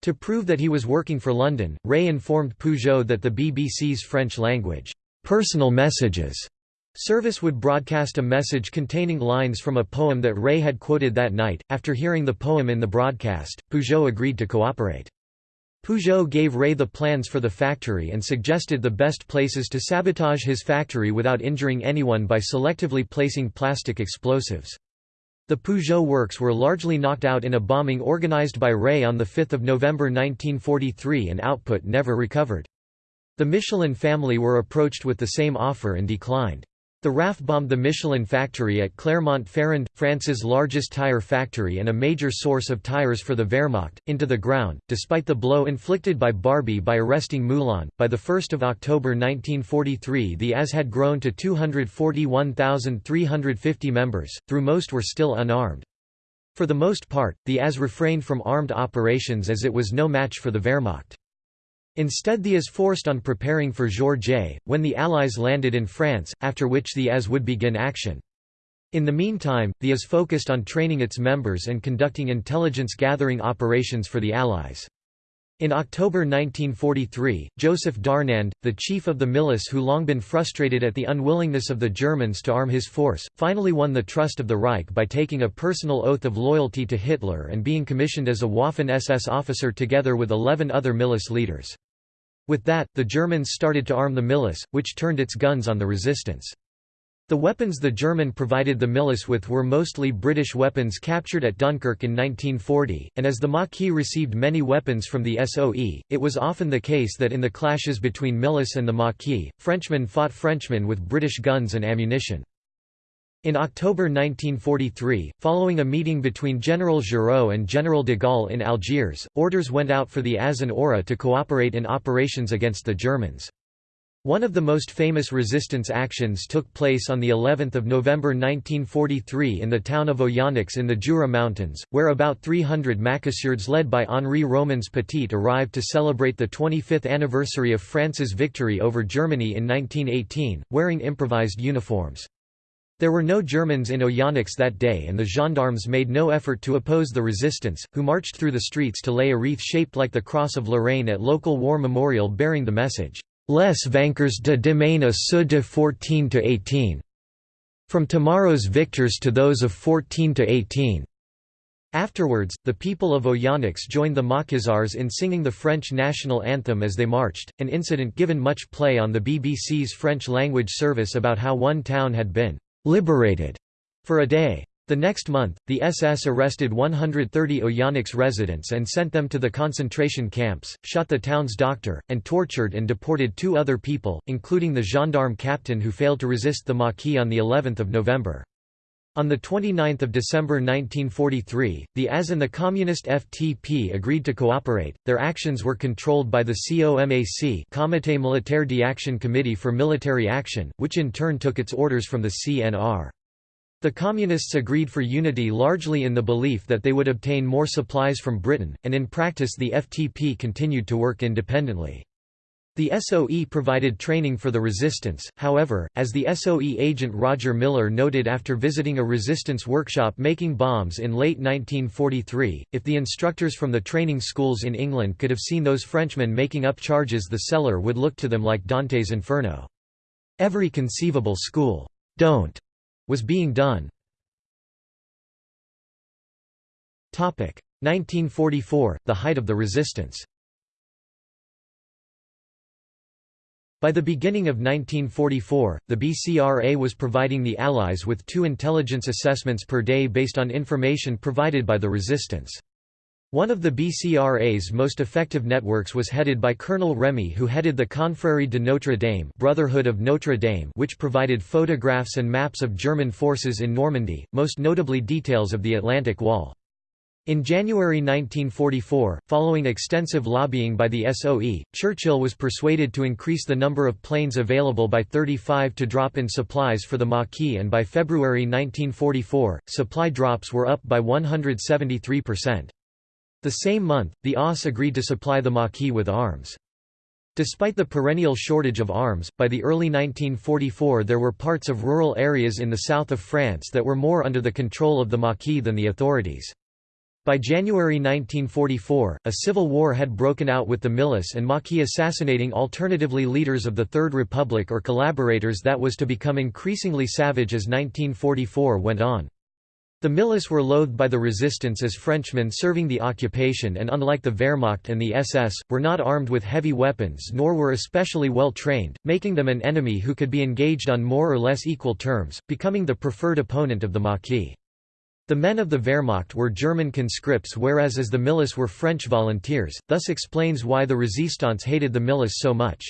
To prove that he was working for London, Rée informed Peugeot that the BBC's French-language, personal messages service would broadcast a message containing lines from a poem that Rée had quoted that night. After hearing the poem in the broadcast, Peugeot agreed to cooperate. Peugeot gave Rée the plans for the factory and suggested the best places to sabotage his factory without injuring anyone by selectively placing plastic explosives. The Peugeot works were largely knocked out in a bombing organized by Rée on 5 November 1943 and output never recovered. The Michelin family were approached with the same offer and declined. The RAF bombed the Michelin factory at Clermont-Ferrand, France's largest tire factory and a major source of tires for the Wehrmacht, into the ground, despite the blow inflicted by Barbie by arresting Moulin. By 1 October 1943 the AS had grown to 241,350 members, though most were still unarmed. For the most part, the AS refrained from armed operations as it was no match for the Wehrmacht. Instead the AS forced on preparing for J, when the Allies landed in France, after which the AS would begin action. In the meantime, the AS focused on training its members and conducting intelligence-gathering operations for the Allies. In October 1943, Joseph Darnand, the chief of the milice who long been frustrated at the unwillingness of the Germans to arm his force, finally won the trust of the Reich by taking a personal oath of loyalty to Hitler and being commissioned as a Waffen-SS officer together with 11 other milice leaders. With that, the Germans started to arm the milice, which turned its guns on the resistance. The weapons the German provided the Milice with were mostly British weapons captured at Dunkirk in 1940, and as the Maquis received many weapons from the SOE, it was often the case that in the clashes between Milice and the Maquis, Frenchmen fought Frenchmen with British guns and ammunition. In October 1943, following a meeting between General Giraud and General de Gaulle in Algiers, orders went out for the AS and ORA to cooperate in operations against the Germans. One of the most famous resistance actions took place on the 11th of November 1943 in the town of Oyonnax in the Jura Mountains, where about 300 Maquisards led by Henri Romans Petit arrived to celebrate the 25th anniversary of France's victory over Germany in 1918, wearing improvised uniforms. There were no Germans in Oyonnax that day and the gendarmes made no effort to oppose the resistance, who marched through the streets to lay a wreath shaped like the Cross of Lorraine at local war memorial bearing the message, Les vainqueurs de demain à ceux de 14 to 18. From tomorrow's victors to those of 14 to 18. Afterwards, the people of Oyonnax joined the Maquisards in singing the French national anthem as they marched, an incident given much play on the BBC's French-language service about how one town had been «liberated» for a day. The next month, the SS arrested 130 Oyonnax residents and sent them to the concentration camps, shot the town's doctor, and tortured and deported two other people, including the gendarme captain who failed to resist the Maquis on of November. On 29 December 1943, the AS and the Communist FTP agreed to cooperate. Their actions were controlled by the COMAC Comité Militaire d'Action Committee for Military Action, which in turn took its orders from the CNR. The Communists agreed for unity largely in the belief that they would obtain more supplies from Britain, and in practice the FTP continued to work independently. The SOE provided training for the resistance, however, as the SOE agent George Millar noted after visiting a resistance workshop making bombs in late 1943, if the instructors from the training schools in England could have seen those Frenchmen making up charges the cellar would look to them like Dante's Inferno. Every conceivable school, don't was being done. 1944, the height of the resistance By the beginning of 1944, the BCRA was providing the Allies with two intelligence assessments per day based on information provided by the resistance. One of the BCRA's most effective networks was headed by Colonel Remy who headed the Confrérie de Notre Dame Brotherhood of Notre Dame which provided photographs and maps of German forces in Normandy, most notably details of the Atlantic Wall. In January 1944, following extensive lobbying by the SOE, Churchill was persuaded to increase the number of planes available by 35 to drop in supplies for the Maquis and by February 1944, supply drops were up by 173%. The same month, the OSS agreed to supply the Maquis with arms. Despite the perennial shortage of arms, by the early 1944 there were parts of rural areas in the south of France that were more under the control of the Maquis than the authorities. By January 1944, a civil war had broken out with the Milice and Maquis assassinating alternatively leaders of the Third Republic or collaborators that was to become increasingly savage as 1944 went on. The Milice were loathed by the resistance as Frenchmen serving the occupation and unlike the Wehrmacht and the SS, were not armed with heavy weapons nor were especially well trained, making them an enemy who could be engaged on more or less equal terms, becoming the preferred opponent of the Maquis. The men of the Wehrmacht were German conscripts whereas as the Milice were French volunteers, thus explains why the Resistance hated the Milice so much.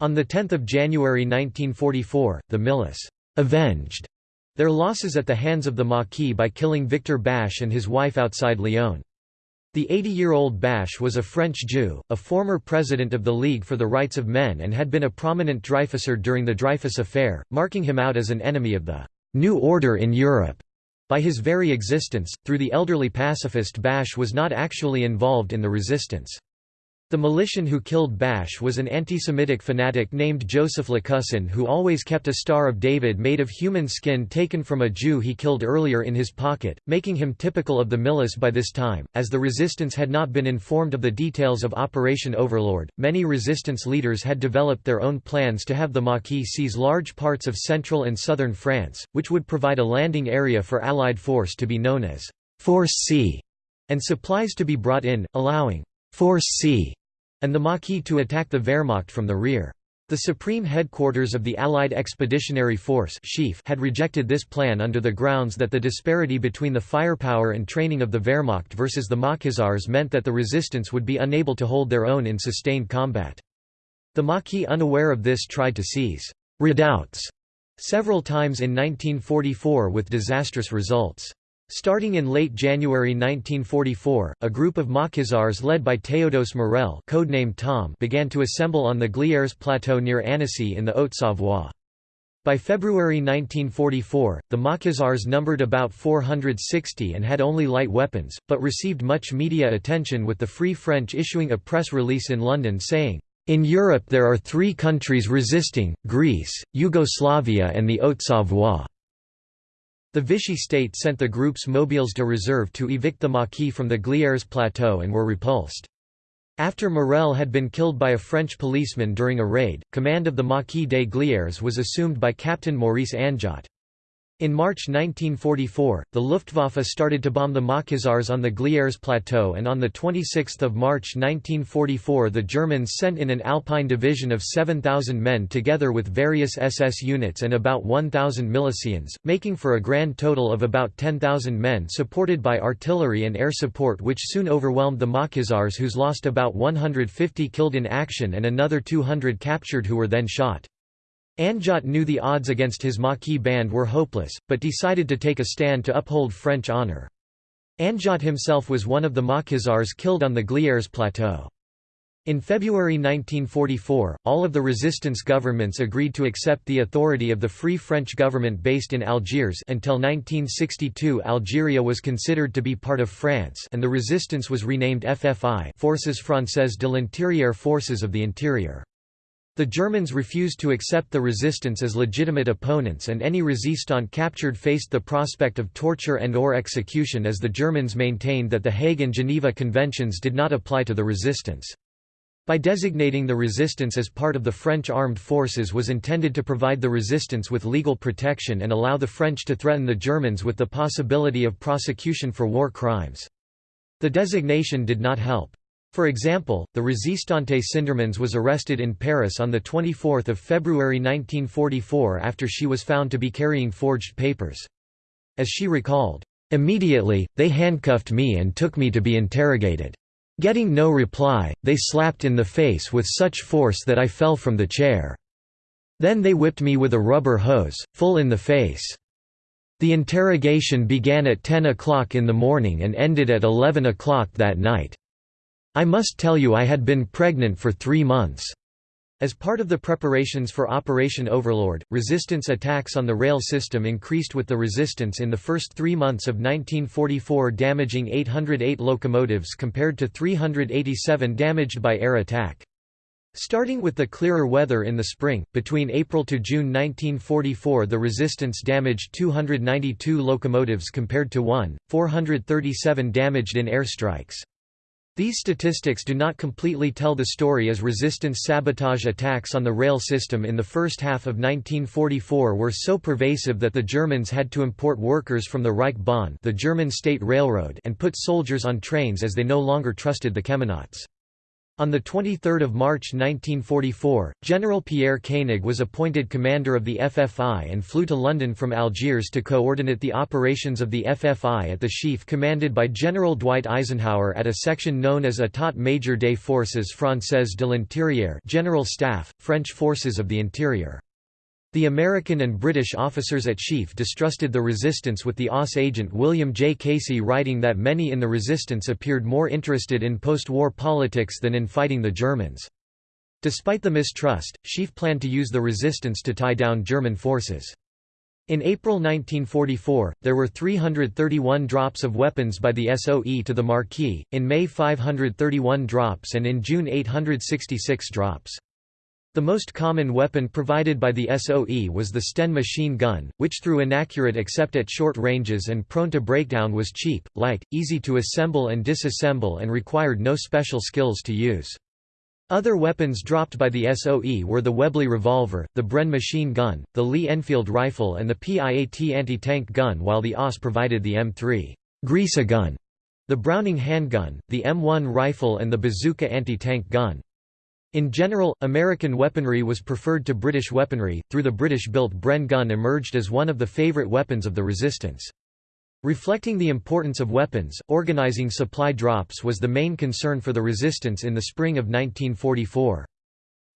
On 10 January 1944, the Milice avenged their losses at the hands of the Maquis by killing Victor Basch and his wife outside Lyon. The 80-year-old Basch was a French Jew, a former president of the League for the Rights of Men and had been a prominent Dreyfusard during the Dreyfus Affair, marking him out as an enemy of the «New Order in Europe». By his very existence, through the elderly pacifist Basch was not actually involved in the resistance. The militian who killed Basch was an anti-Semitic fanatic named Joseph Lécussan who always kept a Star of David made of human skin taken from a Jew he killed earlier in his pocket, making him typical of the Milice by this time. As the resistance had not been informed of the details of Operation Overlord, many resistance leaders had developed their own plans to have the Maquis seize large parts of central and southern France, which would provide a landing area for Allied force to be known as Force C, and supplies to be brought in, allowing Force C and the Maquis to attack the Wehrmacht from the rear. The Supreme Headquarters of the Allied Expeditionary Force had rejected this plan under the grounds that the disparity between the firepower and training of the Wehrmacht versus the Maquisards meant that the resistance would be unable to hold their own in sustained combat. The Maquis unaware of this tried to seize «redoubts» several times in 1944 with disastrous results. Starting in late January 1944, a group of Maquisards led by Théodose Morel codenamed Tom began to assemble on the Glières plateau near Annecy in the Haute-Savoie. By February 1944, the Maquisards numbered about 460 and had only light weapons, but received much media attention with the Free French issuing a press release in London saying, "...in Europe there are three countries resisting, Greece, Yugoslavia and the Haute-Savoie." The Vichy state sent the group's mobiles de reserve to evict the Maquis from the Glières plateau and were repulsed. After Morel had been killed by a French policeman during a raid, command of the Maquis des Glières was assumed by Captain Maurice Anjot. In March 1944, the Luftwaffe started to bomb the Maquisards on the Glières plateau and on 26 March 1944 the Germans sent in an Alpine division of 7,000 men together with various SS units and about 1,000 milicians, making for a grand total of about 10,000 men supported by artillery and air support which soon overwhelmed the Maquisards whose lost about 150 killed in action and another 200 captured who were then shot. Anjot knew the odds against his Maquis band were hopeless, but decided to take a stand to uphold French honour. Anjot himself was one of the Maquisards killed on the Glières plateau. In February 1944, all of the resistance governments agreed to accept the authority of the Free French government based in Algiers until 1962 Algeria was considered to be part of France and the resistance was renamed FFI Forces Françaises de l'Intérieur Forces of the Interior. The Germans refused to accept the resistance as legitimate opponents and any resistant captured faced the prospect of torture and or execution as the Germans maintained that the Hague and Geneva Conventions did not apply to the resistance. By designating the resistance as part of the French armed forces was intended to provide the resistance with legal protection and allow the French to threaten the Germans with the possibility of prosecution for war crimes. The designation did not help. For example, the Resistante Cindermans was arrested in Paris on 24 February 1944 after she was found to be carrying forged papers. As she recalled, "...immediately, they handcuffed me and took me to be interrogated. Getting no reply, they slapped in the face with such force that I fell from the chair. Then they whipped me with a rubber hose, full in the face. The interrogation began at 10 o'clock in the morning and ended at 11 o'clock that night. I must tell you I had been pregnant for three months. As part of the preparations for Operation Overlord, resistance attacks on the rail system increased with the resistance in the first three months of 1944 damaging 808 locomotives compared to 387 damaged by air attack. Starting with the clearer weather in the spring, between April to June 1944 the resistance damaged 292 locomotives compared to 1, 437 damaged in airstrikes. These statistics do not completely tell the story as resistance sabotage attacks on the rail system in the first half of 1944 were so pervasive that the Germans had to import workers from the Reichsbahn the German state railroad and put soldiers on trains as they no longer trusted the cheminots. On 23 March 1944, General Pierre Koenig was appointed commander of the FFI and flew to London from Algiers to coordinate the operations of the FFI at the SHAEF commanded by General Dwight Eisenhower at a section known as État Major des Forces Françaises de l'Intérieur General Staff, French Forces of the Interior. The American and British officers at SHAEF distrusted the resistance with the OSS agent William J. Casey writing that many in the resistance appeared more interested in post-war politics than in fighting the Germans. Despite the mistrust, SHAEF planned to use the resistance to tie down German forces. In April 1944, there were 331 drops of weapons by the SOE to the Maquis, in May 531 drops and in June 866 drops. The most common weapon provided by the SOE was the Sten machine gun, which through inaccurate except at short ranges and prone to breakdown was cheap, light, easy to assemble and disassemble and required no special skills to use. Other weapons dropped by the SOE were the Webley revolver, the Bren machine gun, the Lee Enfield rifle and the PIAT anti-tank gun while the OSS provided the M3 Grease gun, the Browning handgun, the M1 rifle and the bazooka anti-tank gun. In general, American weaponry was preferred to British weaponry, through the British-built Bren gun emerged as one of the favourite weapons of the resistance. Reflecting the importance of weapons, organising supply drops was the main concern for the resistance in the spring of 1944.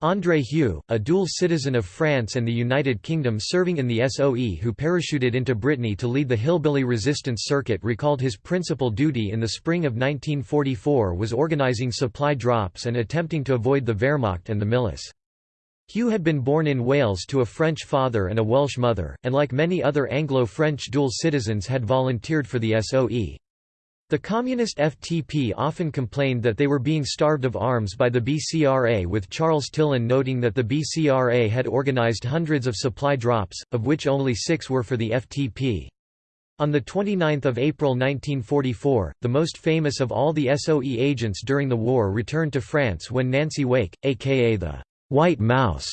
André Hue, a dual citizen of France and the United Kingdom serving in the SOE who parachuted into Brittany to lead the hillbilly resistance circuit recalled his principal duty in the spring of 1944 was organizing supply drops and attempting to avoid the Wehrmacht and the Milice. Hue had been born in Wales to a French father and a Welsh mother, and like many other Anglo-French dual citizens had volunteered for the SOE. The communist FTP often complained that they were being starved of arms by the BCRA with Charles Tillon noting that the BCRA had organized hundreds of supply drops, of which only six were for the FTP. On 29 April 1944, the most famous of all the SOE agents during the war returned to France when Nancy Wake, aka the «White Mouse»,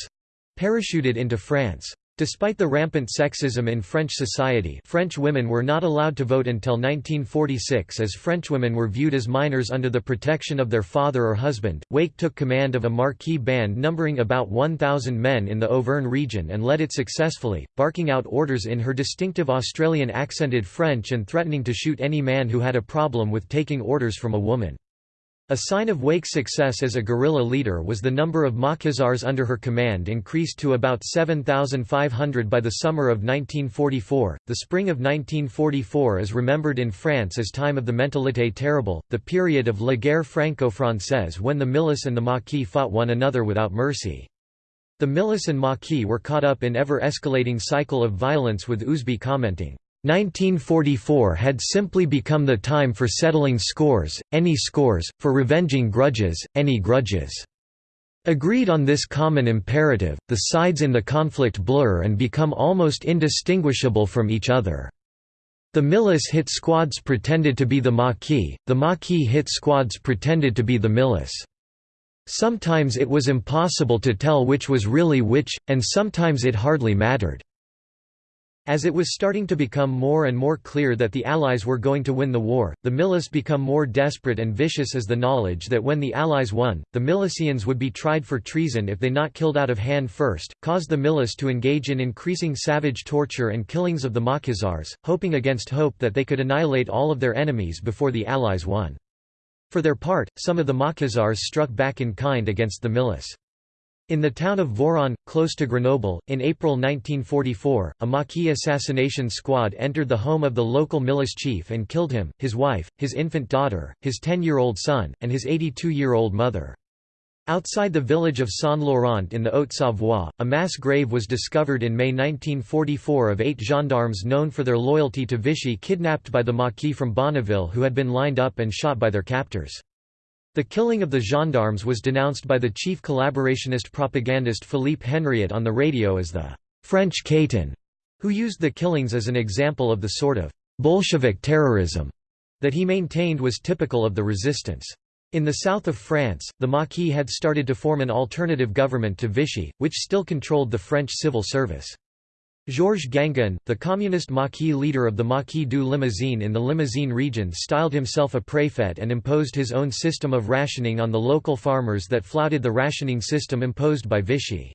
parachuted into France. Despite the rampant sexism in French society French women were not allowed to vote until 1946 as Frenchwomen were viewed as minors under the protection of their father or husband. Wake took command of a Maquis band numbering about 1,000 men in the Auvergne region and led it successfully, barking out orders in her distinctive Australian accented French and threatening to shoot any man who had a problem with taking orders from a woman. A sign of Wake's success as a guerrilla leader was the number of Maquisards under her command increased to about 7,500 by the summer of 1944. The spring of 1944 is remembered in France as time of the Mentalité terrible, the period of la guerre franco-française when the Milice and the Maquis fought one another without mercy. The Milice and Maquis were caught up in ever-escalating cycle of violence with Ousby commenting, 1944 had simply become the time for settling scores, any scores, for revenging grudges, any grudges. Agreed on this common imperative, the sides in the conflict blur and become almost indistinguishable from each other. The Milice hit squads pretended to be the Maquis, the Maquis hit squads pretended to be the Milice. Sometimes it was impossible to tell which was really which, and sometimes it hardly mattered. As it was starting to become more and more clear that the Allies were going to win the war, the Milice become more desperate and vicious as the knowledge that when the Allies won, the milicians would be tried for treason if they not killed out of hand first, caused the Milice to engage in increasing savage torture and killings of the Maquisards, hoping against hope that they could annihilate all of their enemies before the Allies won. For their part, some of the Maquisards struck back in kind against the Milice. In the town of Voiron, close to Grenoble, in April 1944, a Maquis assassination squad entered the home of the local Milice chief and killed him, his wife, his infant daughter, his 10-year-old son, and his 82-year-old mother. Outside the village of Saint-Laurent in the Haute-Savoie, a mass grave was discovered in May 1944 of eight gendarmes known for their loyalty to Vichy kidnapped by the Maquis from Bonneville who had been lined up and shot by their captors. The killing of the gendarmes was denounced by the chief collaborationist propagandist Philippe Henriot on the radio as the «French Katyn», who used the killings as an example of the sort of «Bolshevik terrorism» that he maintained was typical of the resistance. In the south of France, the Maquis had started to form an alternative government to Vichy, which still controlled the French civil service. Georges Guingouin, the communist Maquis leader of the Maquis du Limousin in the Limousin region styled himself a préfet and imposed his own system of rationing on the local farmers that flouted the rationing system imposed by Vichy.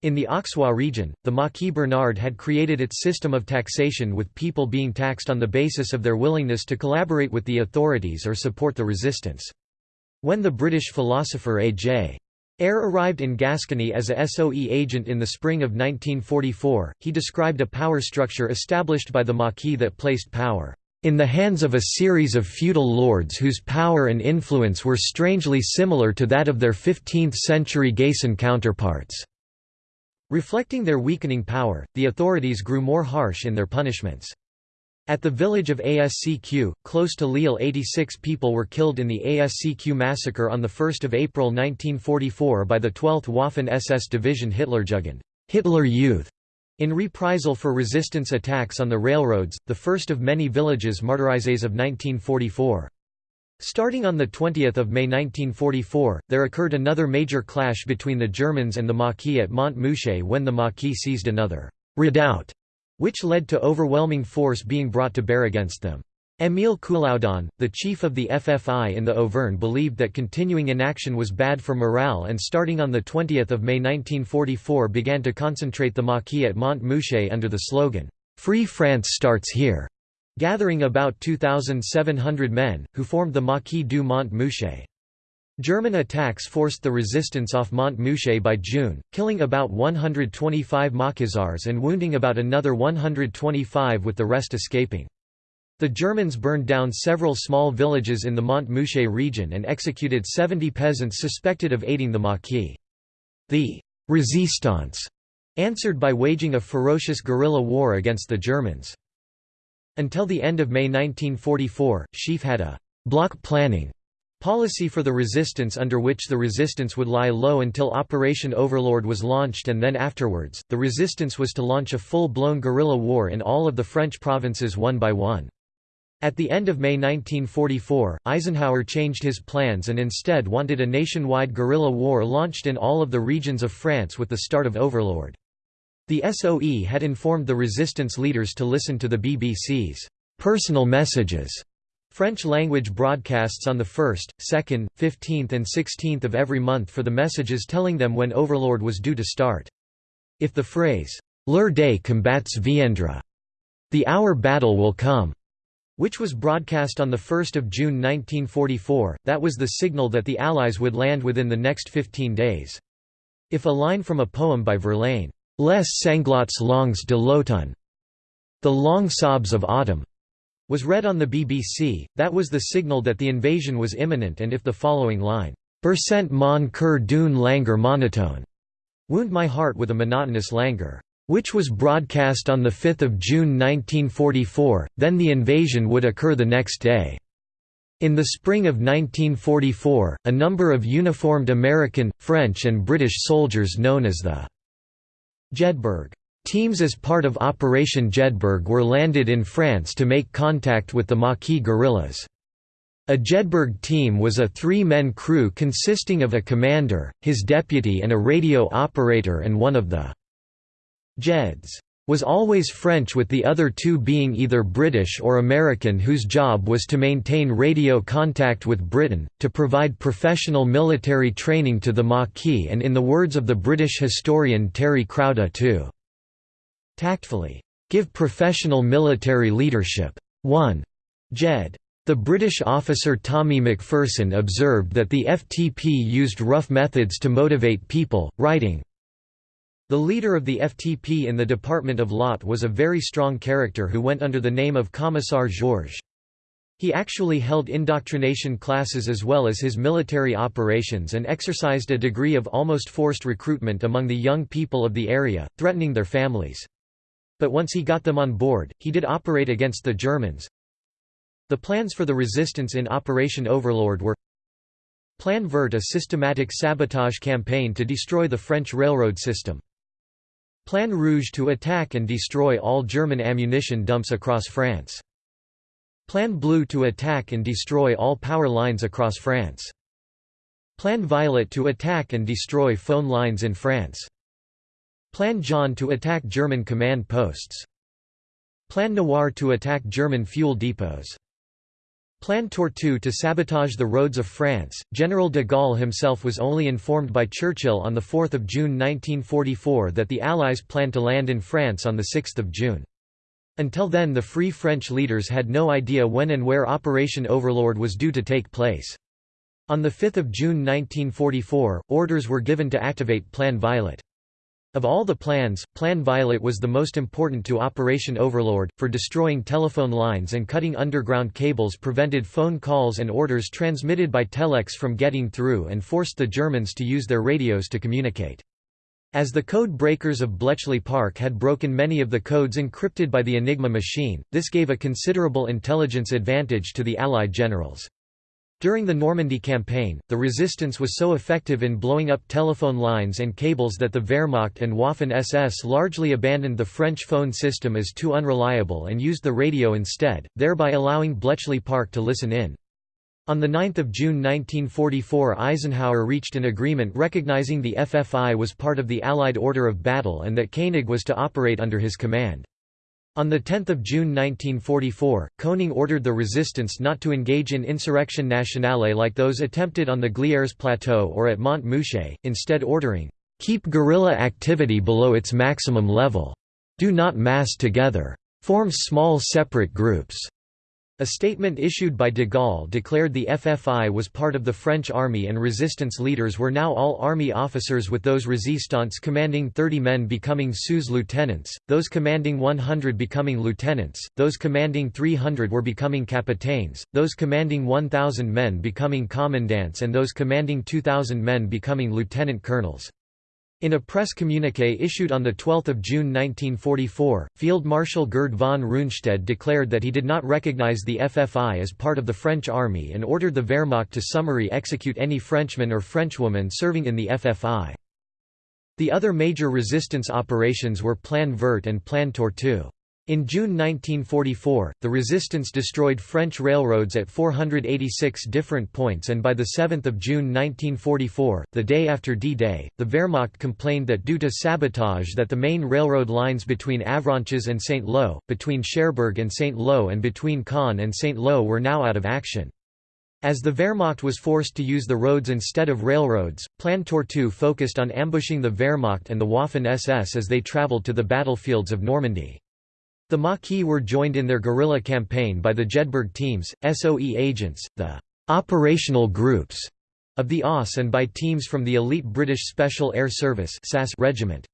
In the Auxois region, the Maquis Bernard had created its system of taxation with people being taxed on the basis of their willingness to collaborate with the authorities or support the resistance. When the British philosopher A.J. Ayer arrived in Gascony as a SOE agent in the spring of 1944. He described a power structure established by the Maquis that placed power in the hands of a series of feudal lords whose power and influence were strangely similar to that of their 15th-century Gascon counterparts. Reflecting their weakening power, the authorities grew more harsh in their punishments. At the village of Ascq, close to Lille 86 people were killed in the Ascq massacre on 1 April 1944 by the 12th Waffen-SS Division Hitlerjugend Hitler Youth", in reprisal for resistance attacks on the railroads, the first of many villages martyrizes of 1944. Starting on 20 May 1944, there occurred another major clash between the Germans and the Maquis at Montmouchet when the Maquis seized another redoubt which led to overwhelming force being brought to bear against them. Émile Coulaudon, the chief of the FFI in the Auvergne believed that continuing inaction was bad for morale and starting on 20 May 1944 began to concentrate the Maquis at Montmouchet under the slogan, "'Free France starts here' gathering about 2,700 men, who formed the Maquis du Mont-Mouchet. German attacks forced the resistance off Mont-Mouchet by June, killing about 125 Maquisards and wounding about another 125 with the rest escaping. The Germans burned down several small villages in the Mont-Mouchet region and executed 70 peasants suspected of aiding the Maquis. The «resistance» answered by waging a ferocious guerrilla war against the Germans. Until the end of May 1944, SHAEF had a «block planning» policy for the resistance under which the resistance would lie low until Operation Overlord was launched and then afterwards, the resistance was to launch a full-blown guerrilla war in all of the French provinces one by one. At the end of May 1944, Eisenhower changed his plans and instead wanted a nationwide guerrilla war launched in all of the regions of France with the start of Overlord. The SOE had informed the resistance leaders to listen to the BBC's personal messages French-language broadcasts on the 1st, 2nd, 15th and 16th of every month for the messages telling them when Overlord was due to start. If the phrase, «L'heure des combats viendra», the hour battle will come, which was broadcast on 1 June 1944, that was the signal that the Allies would land within the next 15 days. If a line from a poem by Verlaine, Les sanglots longs de l'automne, the long sobs of autumn, was read on the BBC, that was the signal that the invasion was imminent and if the following line, Bercent mon cœur d'une langueur monotone, wound my heart with a monotonous languor which was broadcast on 5 June 1944, then the invasion would occur the next day. In the spring of 1944, a number of uniformed American, French and British soldiers known as the Jedburgh teams as part of Operation Jedburgh were landed in France to make contact with the Maquis guerrillas. A Jedburgh team was a three-men crew consisting of a commander, his deputy and a radio operator and one of the Jeds was always French with the other two being either British or American whose job was to maintain radio contact with Britain, to provide professional military training to the Maquis and in the words of the British historian Terry Crowdy to tactfully give professional military leadership. 1. Jed. The British officer Tommy Macpherson observed that the FTP used rough methods to motivate people, writing, the leader of the FTP in the Department of Lot was a very strong character who went under the name of Commissar Georges. He actually held indoctrination classes as well as his military operations and exercised a degree of almost forced recruitment among the young people of the area, threatening their families. But once he got them on board, he did operate against the Germans. The plans for the resistance in Operation Overlord were Plan Vert a systematic sabotage campaign to destroy the French railroad system. Plan Rouge to attack and destroy all German ammunition dumps across France. Plan Blue to attack and destroy all power lines across France. Plan Violet to attack and destroy phone lines in France. Plan Jaune to attack German command posts. Plan Noir to attack German fuel depots. Plan Tortue to sabotage the roads of France. General de Gaulle himself was only informed by Churchill on 4 June 1944 that the Allies planned to land in France on 6 June. Until then the Free French leaders had no idea when and where Operation Overlord was due to take place. On 5 June 1944, orders were given to activate Plan Violet. Of all the plans, Plan Violet was the most important to Operation Overlord, for destroying telephone lines and cutting underground cables prevented phone calls and orders transmitted by telex from getting through and forced the Germans to use their radios to communicate. As the code breakers of Bletchley Park had broken many of the codes encrypted by the Enigma machine, this gave a considerable intelligence advantage to the Allied generals. During the Normandy campaign, the resistance was so effective in blowing up telephone lines and cables that the Wehrmacht and Waffen-SS largely abandoned the French phone system as too unreliable and used the radio instead, thereby allowing Bletchley Park to listen in. On 9 June 1944 Eisenhower reached an agreement recognizing the FFI was part of the Allied order of battle and that Koenig was to operate under his command. On 10 June 1944, Koenig ordered the resistance not to engage in insurrection nationale like those attempted on the Glières Plateau or at Mont Mouchet, instead ordering, "...keep guerrilla activity below its maximum level. Do not mass together. Form small separate groups." A statement issued by de Gaulle declared the FFI was part of the French army and resistance leaders were now all army officers with those resistants commanding 30 men becoming sous lieutenants, those commanding 100 becoming lieutenants, those commanding 300 were becoming capitaines, those commanding 1,000 men becoming commandants and those commanding 2,000 men becoming lieutenant colonels. In a press communiqué issued on 12 June 1944, Field Marshal Gerd von Rundstedt declared that he did not recognize the FFI as part of the French army and ordered the Wehrmacht to summary execute any Frenchman or Frenchwoman serving in the FFI. The other major resistance operations were Plan Vert and Plan Tortue. In June 1944, the resistance destroyed French railroads at 486 different points and by 7 June 1944, the day after D-Day, the Wehrmacht complained that due to sabotage that the main railroad lines between Avranches and. Lo, between Cherbourg and. Lo and between Caen and. Lo were now out of action. As the Wehrmacht was forced to use the roads instead of railroads, Plan Tortue focused on ambushing the Wehrmacht and the Waffen-SS as they traveled to the battlefields of Normandy. The Maquis were joined in their guerrilla campaign by the Jedburgh teams, SOE agents, the «operational groups» of the OSS and by teams from the elite British Special Air Service regiment.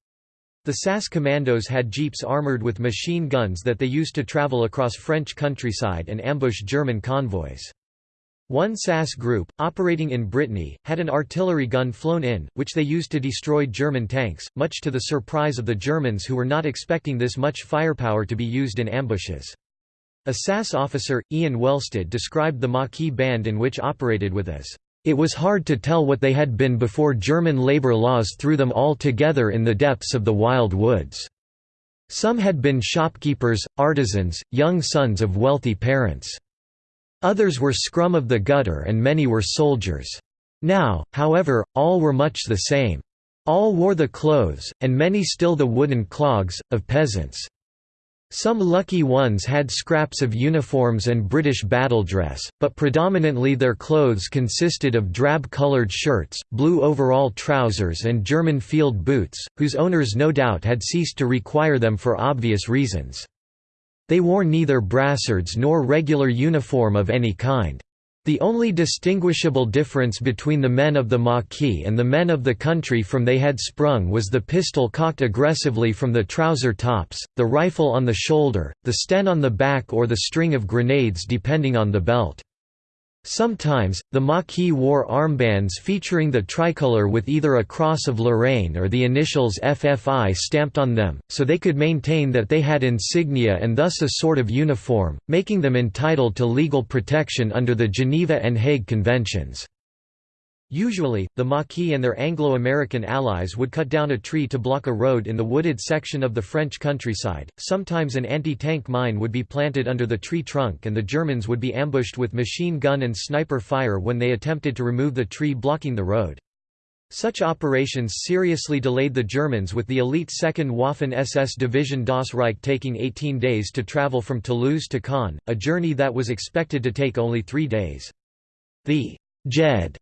The SAS commandos had jeeps armoured with machine guns that they used to travel across French countryside and ambush German convoys. One SAS group, operating in Brittany, had an artillery gun flown in, which they used to destroy German tanks, much to the surprise of the Germans who were not expecting this much firepower to be used in ambushes. A SAS officer, Ian Wellstead described the Maquis band in which operated with as, "...it was hard to tell what they had been before German labor laws threw them all together in the depths of the wild woods. Some had been shopkeepers, artisans, young sons of wealthy parents." Others were scrum of the gutter and many were soldiers. Now, however, all were much the same. All wore the clothes, and many still the wooden clogs, of peasants. Some lucky ones had scraps of uniforms and British battle dress, but predominantly their clothes consisted of drab-coloured shirts, blue overall trousers and German field boots, whose owners no doubt had ceased to require them for obvious reasons. They wore neither brassards nor regular uniform of any kind. The only distinguishable difference between the men of the Maquis and the men of the country from they had sprung was the pistol cocked aggressively from the trouser tops, the rifle on the shoulder, the sten on the back or the string of grenades depending on the belt. Sometimes, the Maquis wore armbands featuring the tricolour with either a cross of Lorraine or the initials FFI stamped on them, so they could maintain that they had insignia and thus a sort of uniform, making them entitled to legal protection under the Geneva and Hague Conventions. Usually, the Maquis and their Anglo-American allies would cut down a tree to block a road in the wooded section of the French countryside, sometimes an anti-tank mine would be planted under the tree trunk and the Germans would be ambushed with machine gun and sniper fire when they attempted to remove the tree blocking the road. Such operations seriously delayed the Germans with the elite 2nd Waffen-SS Division Das Reich taking 18 days to travel from Toulouse to Caen, a journey that was expected to take only three days. The Jed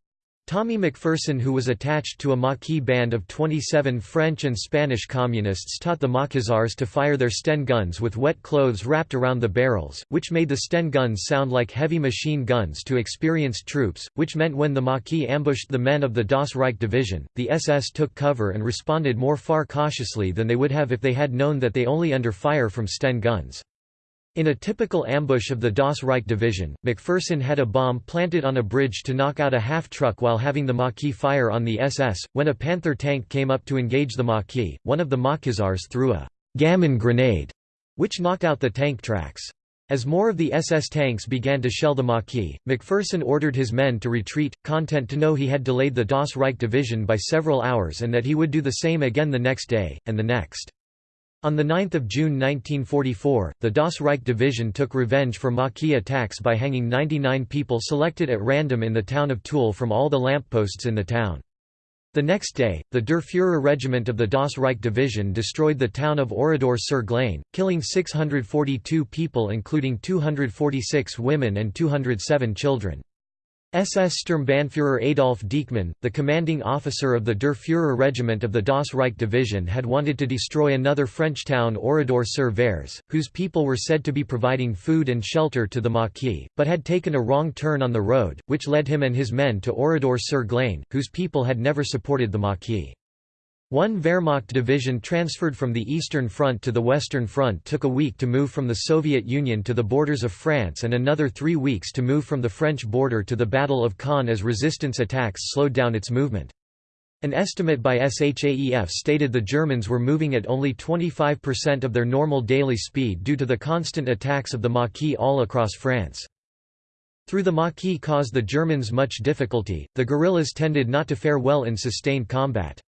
Tommy Macpherson who was attached to a Maquis band of 27 French and Spanish communists taught the Maquisards to fire their Sten guns with wet clothes wrapped around the barrels, which made the Sten guns sound like heavy machine guns to experienced troops, which meant when the Maquis ambushed the men of the Das Reich division, the SS took cover and responded more far cautiously than they would have if they had known that they only under fire from Sten guns. In a typical ambush of the Das Reich division, Macpherson had a bomb planted on a bridge to knock out a half-truck while having the Maquis fire on the SS. When a Panther tank came up to engage the Maquis, one of the Maquisards threw a «gammon grenade», which knocked out the tank tracks. As more of the SS tanks began to shell the Maquis, Macpherson ordered his men to retreat, content to know he had delayed the Das Reich division by several hours and that he would do the same again the next day, and the next. On 9 June 1944, the Das Reich Division took revenge for Maquis attacks by hanging 99 people selected at random in the town of Tulle from all the lampposts in the town. The next day, the Der Führer regiment of the Das Reich division destroyed the town of Oradour sur Glane, killing 642 people including 246 women and 207 children. SS Sturmbannführer Adolf Dieckmann, the commanding officer of the Der Führer regiment of the Das Reich division had wanted to destroy another French town Oradour-sur-Vayres, whose people were said to be providing food and shelter to the Maquis, but had taken a wrong turn on the road, which led him and his men to Oradour-sur-Glane, whose people had never supported the Maquis. One Wehrmacht division transferred from the Eastern Front to the Western Front took a week to move from the Soviet Union to the borders of France and another three weeks to move from the French border to the Battle of Caen as resistance attacks slowed down its movement. An estimate by SHAEF stated the Germans were moving at only 25% of their normal daily speed due to the constant attacks of the Maquis all across France. Through the Maquis caused the Germans much difficulty, the guerrillas tended not to fare well in sustained combat.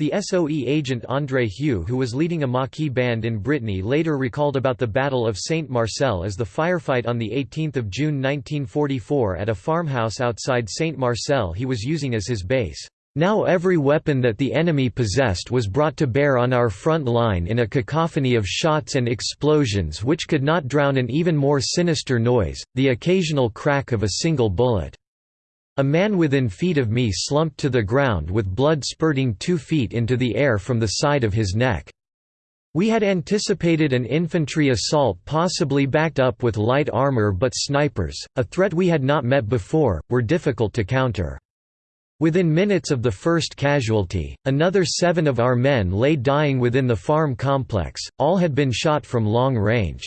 The SOE agent André Hue who was leading a Maquis band in Brittany later recalled about the Battle of Saint-Marcel as the firefight on 18 June 1944 at a farmhouse outside Saint-Marcel he was using as his base. Now every weapon that the enemy possessed was brought to bear on our front line in a cacophony of shots and explosions which could not drown an even more sinister noise, the occasional crack of a single bullet. A man within feet of me slumped to the ground with blood spurting two feet into the air from the side of his neck. We had anticipated an infantry assault possibly backed up with light armor but snipers, a threat we had not met before, were difficult to counter. Within minutes of the first casualty, another seven of our men lay dying within the farm complex, all had been shot from long range.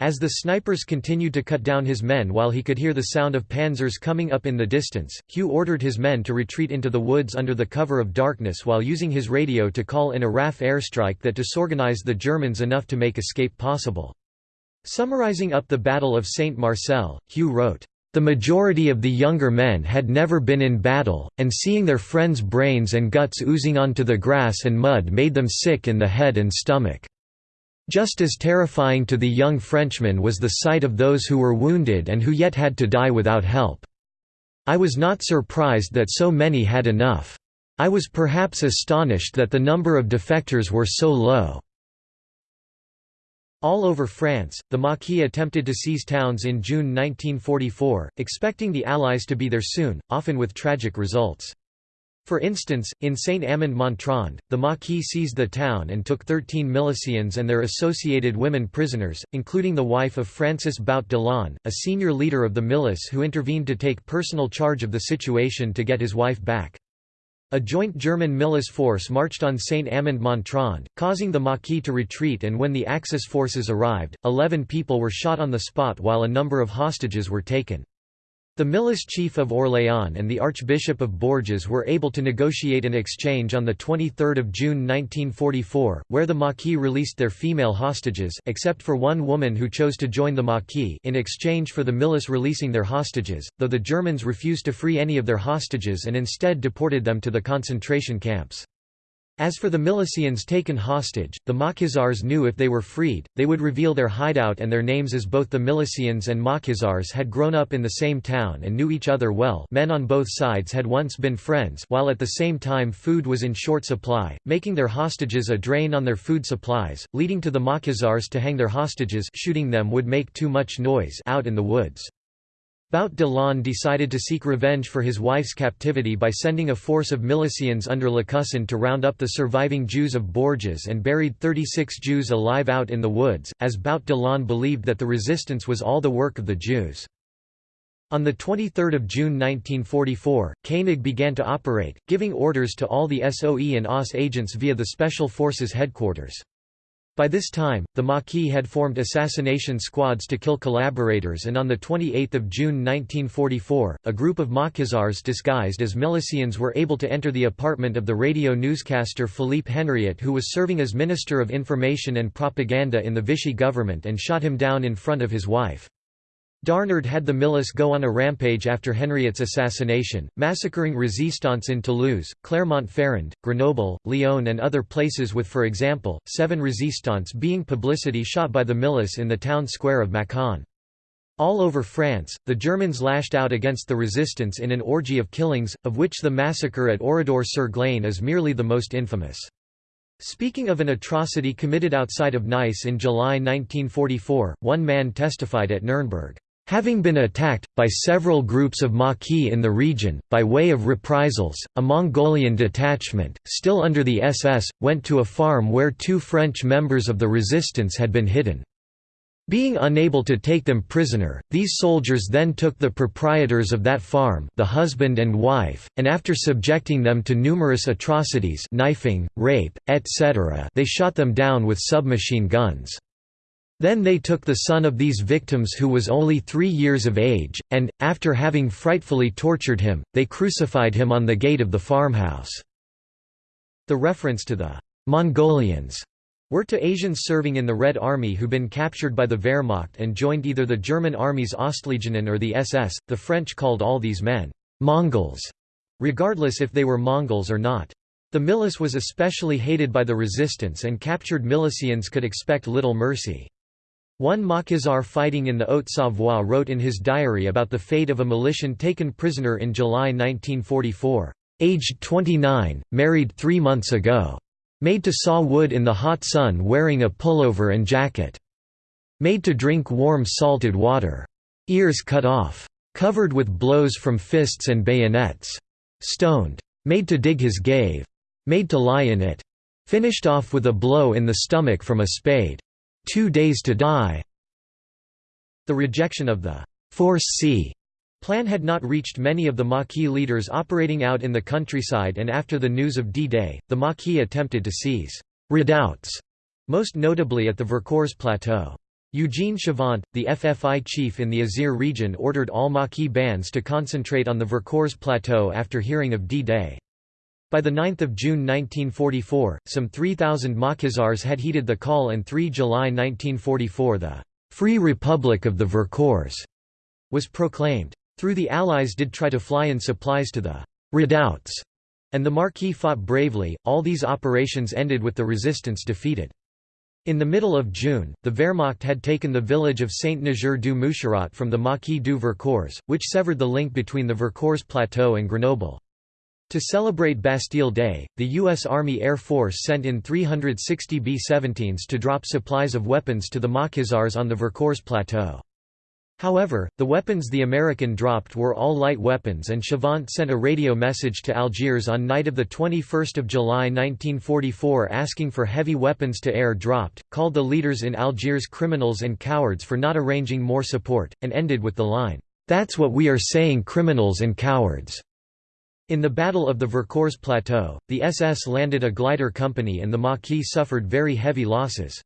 As the snipers continued to cut down his men while he could hear the sound of panzers coming up in the distance, Hue ordered his men to retreat into the woods under the cover of darkness while using his radio to call in a RAF airstrike that disorganized the Germans enough to make escape possible. Summarizing up the Battle of Saint Marcel, Hue wrote, "...the majority of the younger men had never been in battle, and seeing their friends' brains and guts oozing onto the grass and mud made them sick in the head and stomach." Just as terrifying to the young Frenchman was the sight of those who were wounded and who yet had to die without help. I was not surprised that so many had enough. I was perhaps astonished that the number of defectors were so low. All over France, the Maquis attempted to seize towns in June 1944, expecting the Allies to be there soon, often with tragic results. For instance, in Saint-Amand-Montrond, the Maquis seized the town and took 13 milicians and their associated women prisoners, including the wife of Francis Bout de l'An, a senior leader of the milice who intervened to take personal charge of the situation to get his wife back. A joint German milice force marched on Saint-Amand-Montrond, causing the Maquis to retreat and when the Axis forces arrived, 11 people were shot on the spot while a number of hostages were taken. The milice chief of Orléans and the Archbishop of Bourges were able to negotiate an exchange on 23 June 1944, where the Maquis released their female hostages except for one woman who chose to join the Maquis in exchange for the milice releasing their hostages, though the Germans refused to free any of their hostages and instead deported them to the concentration camps. As for the milicians taken hostage, the Maquisards knew if they were freed, they would reveal their hideout and their names as both the milicians and Maquisards had grown up in the same town and knew each other well men on both sides had once been friends while at the same time food was in short supply, making their hostages a drain on their food supplies, leading to the Maquisards to hang their hostages shooting them would make too much noise out in the woods. Bout de l'An decided to seek revenge for his wife's captivity by sending a force of milicians under Lécussan to round up the surviving Jews of Bourges and buried 36 Jews alive out in the woods, as Bout de l'An believed that the resistance was all the work of the Jews. On 23 June 1944, Koenig began to operate, giving orders to all the SOE and OSS agents via the Special Forces headquarters. By this time, the Maquis had formed assassination squads to kill collaborators and on 28 June 1944, a group of Maquisards disguised as milicians were able to enter the apartment of the radio newscaster Philippe Henriot who was serving as Minister of Information and Propaganda in the Vichy government and shot him down in front of his wife. Darnand had the milice go on a rampage after Henriot's assassination, massacring resistants in Toulouse, Clermont-Ferrand, Grenoble, Lyon and other places with for example, seven resistants being publicity shot by the milice in the town square of Mâcon. All over France, the Germans lashed out against the resistance in an orgy of killings, of which the massacre at Oradour-sur-Glane is merely the most infamous. Speaking of an atrocity committed outside of Nice in July 1944, one man testified at Nuremberg, Having been attacked, by several groups of Maquis in the region, by way of reprisals, a Mongolian detachment, still under the SS, went to a farm where two French members of the resistance had been hidden. Being unable to take them prisoner, these soldiers then took the proprietors of that farm the husband and wife, and after subjecting them to numerous atrocities knifing, rape, etc. they shot them down with submachine guns. Then they took the son of these victims who was only three years of age, and, after having frightfully tortured him, they crucified him on the gate of the farmhouse." The reference to the «Mongolians» were to Asians serving in the Red Army who been captured by the Wehrmacht and joined either the German army's Ostlegionen or the SS. The French called all these men «Mongols», regardless if they were Mongols or not. The milice was especially hated by the resistance and captured milicians could expect little mercy. One Maquisard fighting in the Haute-Savoie wrote in his diary about the fate of a militian taken prisoner in July 1944, "...aged 29, married three months ago. Made to saw wood in the hot sun wearing a pullover and jacket. Made to drink warm salted water. Ears cut off. Covered with blows from fists and bayonets. Stoned. Made to dig his grave. Made to lie in it. Finished off with a blow in the stomach from a spade. Two Days to Die. The rejection of the Force C plan had not reached many of the Maquis leaders operating out in the countryside and after the news of D-Day, the Maquis attempted to seize redoubts, most notably at the Vercors plateau. Eugene Chavant, the FFI chief in the Isère region ordered all Maquis bands to concentrate on the Vercors plateau after hearing of D-Day. By 9 June 1944, some 3,000 Maquisards had heeded the call and 3 July 1944 the «Free Republic of the Vercors» was proclaimed. Through the Allies did try to fly in supplies to the «redoubts» and the Maquis fought bravely, all these operations ended with the resistance defeated. In the middle of June, the Wehrmacht had taken the village of Saint-Nizier-du-Moucherotte from the Maquis du Vercors, which severed the link between the Vercors Plateau and Grenoble. To celebrate Bastille Day, the U.S. Army Air Force sent in 360 B-17s to drop supplies of weapons to the Maquisards on the Vercors Plateau. However, the weapons the American dropped were all light weapons and Chavant sent a radio message to Algiers on night of 21 July 1944 asking for heavy weapons to air dropped, called the leaders in Algiers criminals and cowards for not arranging more support, and ended with the line, "'That's what we are saying criminals and cowards'". In the Battle of the Vercors Plateau, the SS landed a glider company and the Maquis suffered very heavy losses.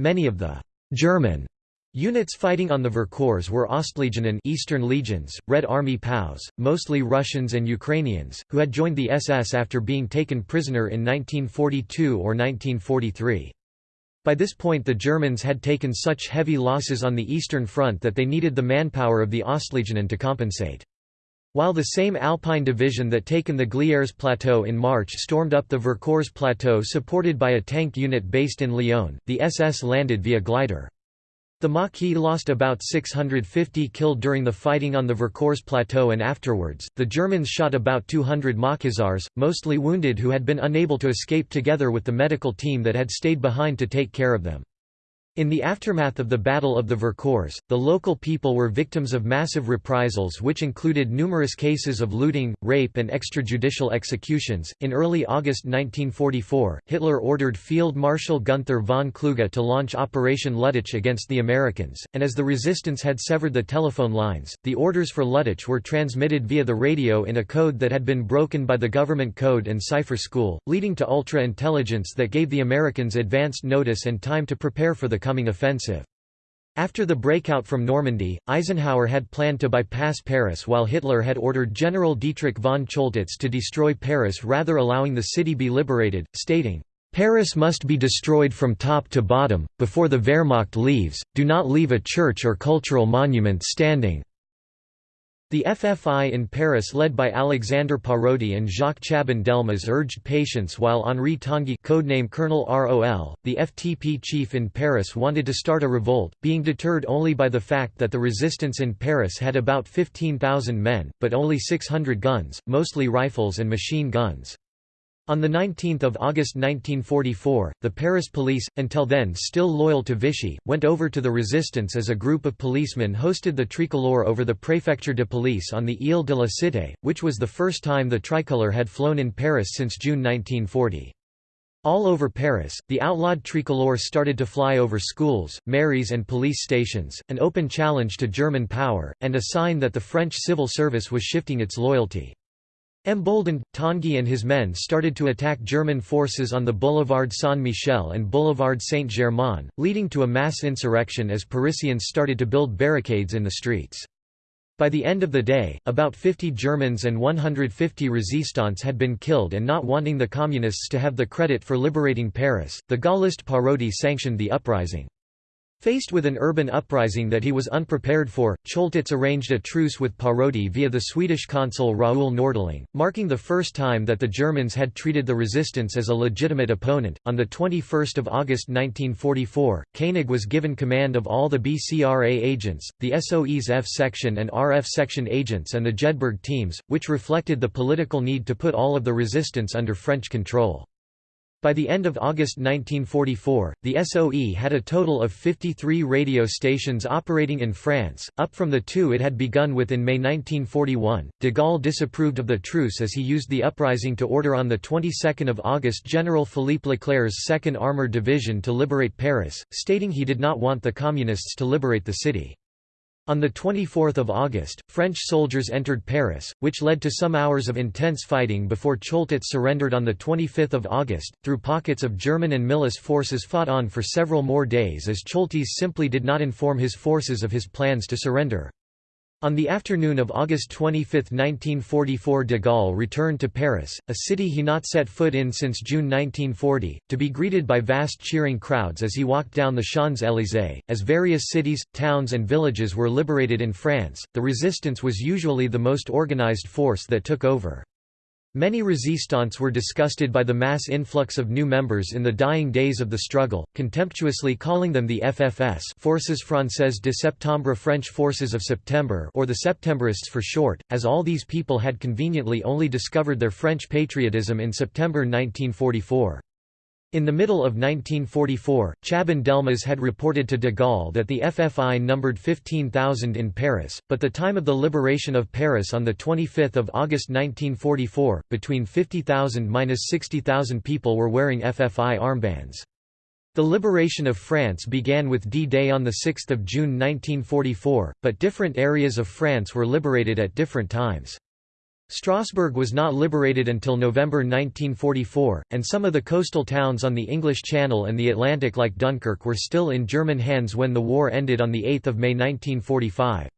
Many of the «German» units fighting on the Vercors were Ostlegionen Eastern Legions, Red Army POWs, mostly Russians and Ukrainians, who had joined the SS after being taken prisoner in 1942 or 1943. By this point the Germans had taken such heavy losses on the Eastern Front that they needed the manpower of the Ostlegionen to compensate. While the same Alpine division that taken the Glières Plateau in March stormed up the Vercors Plateau supported by a tank unit based in Lyon, the SS landed via glider. The Maquis lost about 650 killed during the fighting on the Vercors Plateau and afterwards, the Germans shot about 200 Maquisards, mostly wounded who had been unable to escape together with the medical team that had stayed behind to take care of them. In the aftermath of the Battle of the Vercors, the local people were victims of massive reprisals which included numerous cases of looting, rape, and extrajudicial executions. In early August 1944, Hitler ordered Field Marshal Gunther von Kluge to launch Operation Luttich against the Americans, and as the resistance had severed the telephone lines, the orders for Luttich were transmitted via the radio in a code that had been broken by the government code and cipher school, leading to ultra-intelligence that gave the Americans advanced notice and time to prepare for the coming offensive. After the breakout from Normandy, Eisenhower had planned to bypass Paris while Hitler had ordered General Dietrich von Choltitz to destroy Paris rather allowing the city be liberated, stating, "'Paris must be destroyed from top to bottom, before the Wehrmacht leaves, do not leave a church or cultural monument standing." The FFI in Paris led by Alexandre Parodi and Jacques Chaban-Delmas urged patience while Henri Tanguy codename Colonel ROL, the FTP chief in Paris wanted to start a revolt, being deterred only by the fact that the resistance in Paris had about 15,000 men, but only 600 guns, mostly rifles and machine guns. On 19 August 1944, the Paris police, until then still loyal to Vichy, went over to the resistance as a group of policemen hosted the tricolore over the Préfecture de Police on the Île de la Cité, which was the first time the tricolour had flown in Paris since June 1940. All over Paris, the outlawed tricolore started to fly over schools, mairies and police stations, an open challenge to German power, and a sign that the French civil service was shifting its loyalty. Emboldened, Tanguy and his men started to attack German forces on the Boulevard Saint-Michel and Boulevard Saint-Germain, leading to a mass insurrection as Parisians started to build barricades in the streets. By the end of the day, about 50 Germans and 150 resistants had been killed and not wanting the Communists to have the credit for liberating Paris, the Gaullist Parodi sanctioned the uprising. Faced with an urban uprising that he was unprepared for, Choltitz arranged a truce with Parodi via the Swedish consul Raoul Nordling, marking the first time that the Germans had treated the resistance as a legitimate opponent. On the 21st of August 1944, Koenig was given command of all the BCRA agents, the SOE's F section and RF section agents and the Jedburgh teams, which reflected the political need to put all of the resistance under French control. By the end of August 1944, the SOE had a total of 53 radio stations operating in France, up from the two it had begun with in May 1941. De Gaulle disapproved of the truce as he used the uprising to order on the 22nd of August General Philippe Leclerc's 2nd Armored Division to liberate Paris, stating he did not want the Communists to liberate the city. On 24 August, French soldiers entered Paris, which led to some hours of intense fighting before Choltitz surrendered on 25 August, through pockets of German and milice forces fought on for several more days as Choltitz simply did not inform his forces of his plans to surrender. On the afternoon of August 25, 1944 de Gaulle returned to Paris, a city he not set foot in since June 1940, to be greeted by vast cheering crowds as he walked down the Champs-Élysées. As various cities, towns and villages were liberated in France, the resistance was usually the most organized force that took over. Many resistants were disgusted by the mass influx of new members in the dying days of the struggle, contemptuously calling them the FFS Forces Françaises de Septembre French Forces of September or the Septembrists for short, as all these people had conveniently only discovered their French patriotism in September 1944. In the middle of 1944, Chaban-Delmas had reported to de Gaulle that the FFI numbered 15,000 in Paris, but the time of the liberation of Paris on 25 August 1944, between 50,000–60,000 people were wearing FFI armbands. The liberation of France began with D-Day on 6 June 1944, but different areas of France were liberated at different times. Strasbourg was not liberated until November 1944, and some of the coastal towns on the English Channel and the Atlantic like Dunkirk were still in German hands when the war ended on 8 May 1945.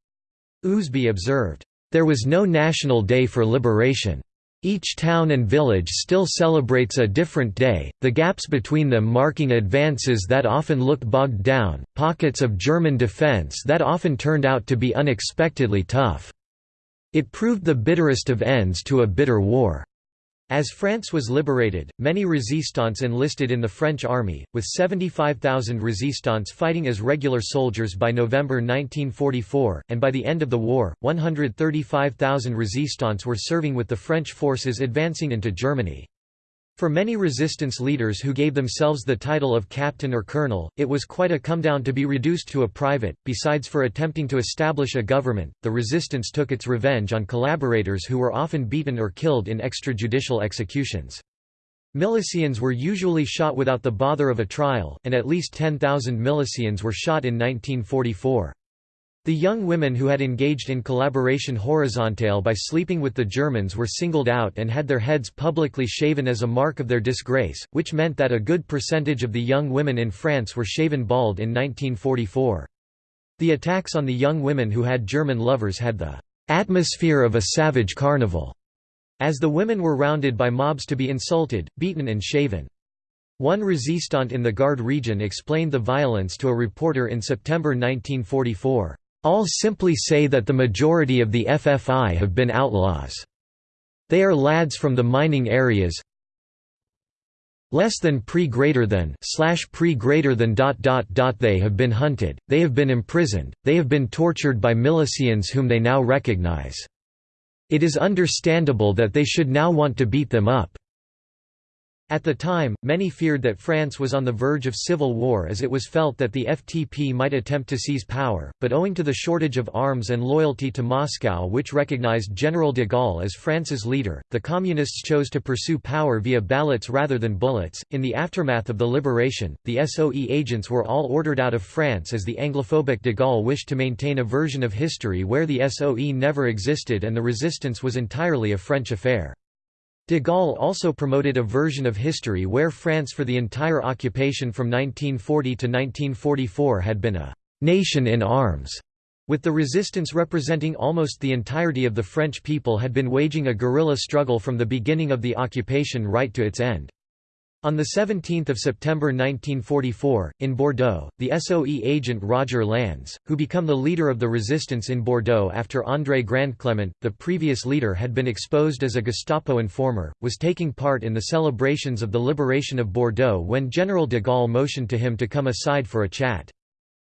Ousby observed, "...there was no national day for liberation. Each town and village still celebrates a different day, the gaps between them marking advances that often looked bogged down, pockets of German defense that often turned out to be unexpectedly tough." It proved the bitterest of ends to a bitter war. As France was liberated, many resistants enlisted in the French army, with 75,000 resistants fighting as regular soldiers by November 1944, and by the end of the war, 135,000 resistants were serving with the French forces advancing into Germany. For many resistance leaders who gave themselves the title of captain or colonel, it was quite a come down to be reduced to a private. Besides for attempting to establish a government, the resistance took its revenge on collaborators who were often beaten or killed in extrajudicial executions. Milicians were usually shot without the bother of a trial, and at least 10,000 milicians were shot in 1944. The young women who had engaged in collaboration horizontale by sleeping with the Germans were singled out and had their heads publicly shaven as a mark of their disgrace, which meant that a good percentage of the young women in France were shaven bald in 1944. The attacks on the young women who had German lovers had the atmosphere of a savage carnival, as the women were rounded by mobs to be insulted, beaten and shaven. One resistant in the Gard region explained the violence to a reporter in September 1944. All simply say that the majority of the FFI have been outlaws. They are lads from the mining areas, less than pre greater than slash pre greater than dot dot dot they have been hunted they have been imprisoned they have been tortured by milicians whom they now recognize. It is understandable that they should now want to beat them up at the time, many feared that France was on the verge of civil war as it was felt that the FTP might attempt to seize power, but owing to the shortage of arms and loyalty to Moscow which recognized General de Gaulle as France's leader, the Communists chose to pursue power via ballots rather than bullets. In the aftermath of the liberation, the SOE agents were all ordered out of France as the Anglophobic de Gaulle wished to maintain a version of history where the SOE never existed and the resistance was entirely a French affair. De Gaulle also promoted a version of history where France for the entire occupation from 1940 to 1944 had been a «nation in arms», with the resistance representing almost the entirety of the French people had been waging a guerrilla struggle from the beginning of the occupation right to its end. On 17 September 1944, in Bordeaux, the SOE agent Roger Lannes, who became the leader of the resistance in Bordeaux after André Grandclement, the previous leader had been exposed as a Gestapo informer, was taking part in the celebrations of the liberation of Bordeaux when General de Gaulle motioned to him to come aside for a chat.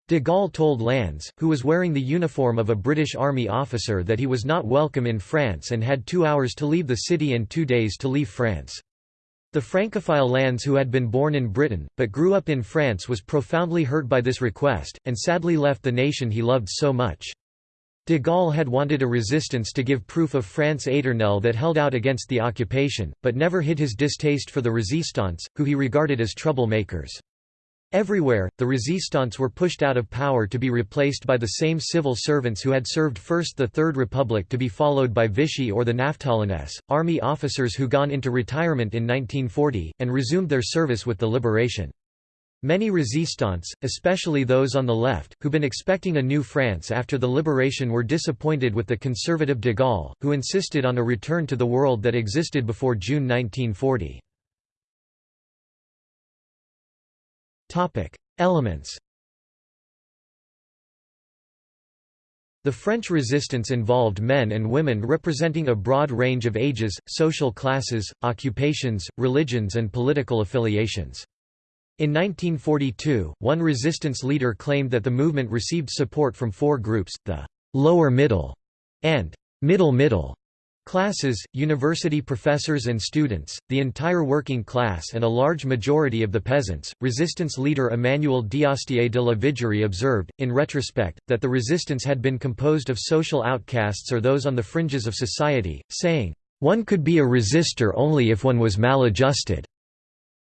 De Gaulle told Lannes, who was wearing the uniform of a British Army officer that he was not welcome in France and had two hours to leave the city and two days to leave France. The Francophile Lannes who had been born in Britain, but grew up in France was profoundly hurt by this request, and sadly left the nation he loved so much. De Gaulle had wanted a resistance to give proof of France éternelle that held out against the occupation, but never hid his distaste for the résistants, who he regarded as troublemakers. Everywhere, the resistants were pushed out of power to be replaced by the same civil servants who had served first the Third Republic to be followed by Vichy or the Naftalines, army officers who gone into retirement in 1940, and resumed their service with the liberation. Many resistants, especially those on the left, who been expecting a new France after the liberation were disappointed with the conservative de Gaulle, who insisted on a return to the world that existed before June 1940. Topic: Elements. The French resistance involved men and women representing a broad range of ages, social classes, occupations, religions and political affiliations. In 1942, one resistance leader claimed that the movement received support from four groups, the «lower middle» and «middle middle» Classes, university professors and students, the entire working class and a large majority of the peasants. Resistance leader Emmanuel d'Astier de la Vigerie observed, in retrospect, that the resistance had been composed of social outcasts or those on the fringes of society, saying, One could be a resistor only if one was maladjusted.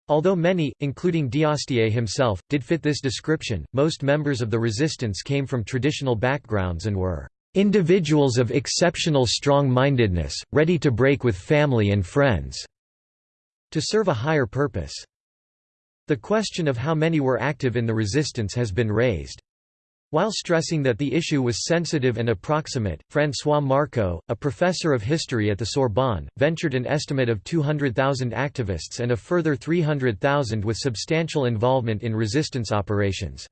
Although many, including d'Astier himself, did fit this description, most members of the resistance came from traditional backgrounds and were Individuals of exceptional strong-mindedness, ready to break with family and friends." to serve a higher purpose. The question of how many were active in the resistance has been raised. While stressing that the issue was sensitive and approximate, François Marcot, a professor of history at the Sorbonne, ventured an estimate of 200,000 activists and a further 300,000 with substantial involvement in resistance operations.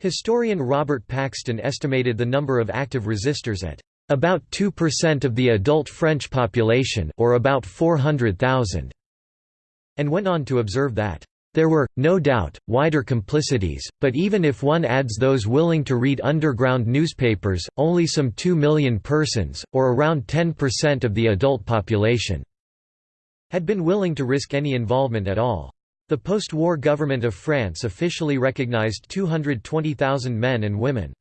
Historian Robert Paxton estimated the number of active resistors at about 2% of the adult French population or about 400,000, and went on to observe that there were, no doubt, wider complicities, but even if one adds those willing to read underground newspapers, only some 2 million persons, or around 10% of the adult population, had been willing to risk any involvement at all. The post-war government of France officially recognized 220,000 men and women.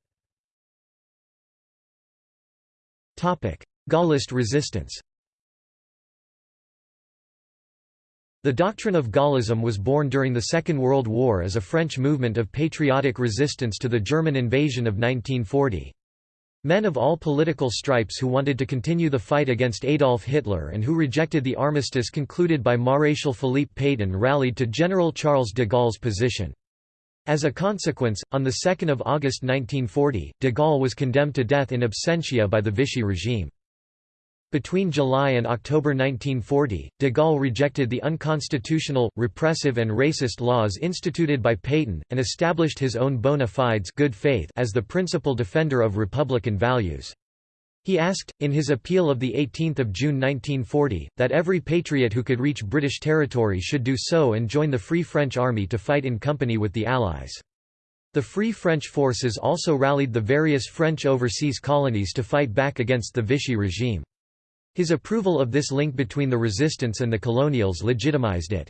Gaullist resistance The doctrine of Gaullism was born during the Second World War as a French movement of patriotic resistance to the German invasion of 1940. Men of all political stripes who wanted to continue the fight against Adolf Hitler and who rejected the armistice concluded by Maréchal Philippe Pétain rallied to General Charles de Gaulle's position. As a consequence, on 2 August 1940, de Gaulle was condemned to death in absentia by the Vichy regime. Between July and October 1940, de Gaulle rejected the unconstitutional, repressive and racist laws instituted by Pétain, and established his own bona fides good faith as the principal defender of republican values. He asked, in his appeal of 18 June 1940, that every patriot who could reach British territory should do so and join the Free French Army to fight in company with the Allies. The Free French forces also rallied the various French overseas colonies to fight back against the Vichy regime. His approval of this link between the resistance and the colonials legitimized it.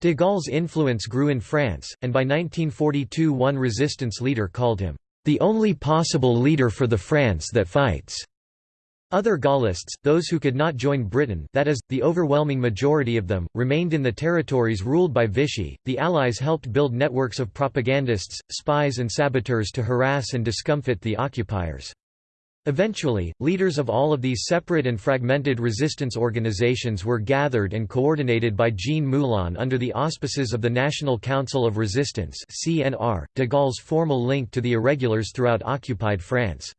De Gaulle's influence grew in France, and by 1942 one resistance leader called him, "...the only possible leader for the France that fights." Other Gaullists, those who could not join Britain that is, the overwhelming majority of them, remained in the territories ruled by Vichy. The Allies helped build networks of propagandists, spies and saboteurs to harass and discomfit the occupiers. Eventually, leaders of all of these separate and fragmented resistance organizations were gathered and coordinated by Jean Moulin under the auspices of the National Council of Resistance (CNR), de Gaulle's formal link to the irregulars throughout occupied France.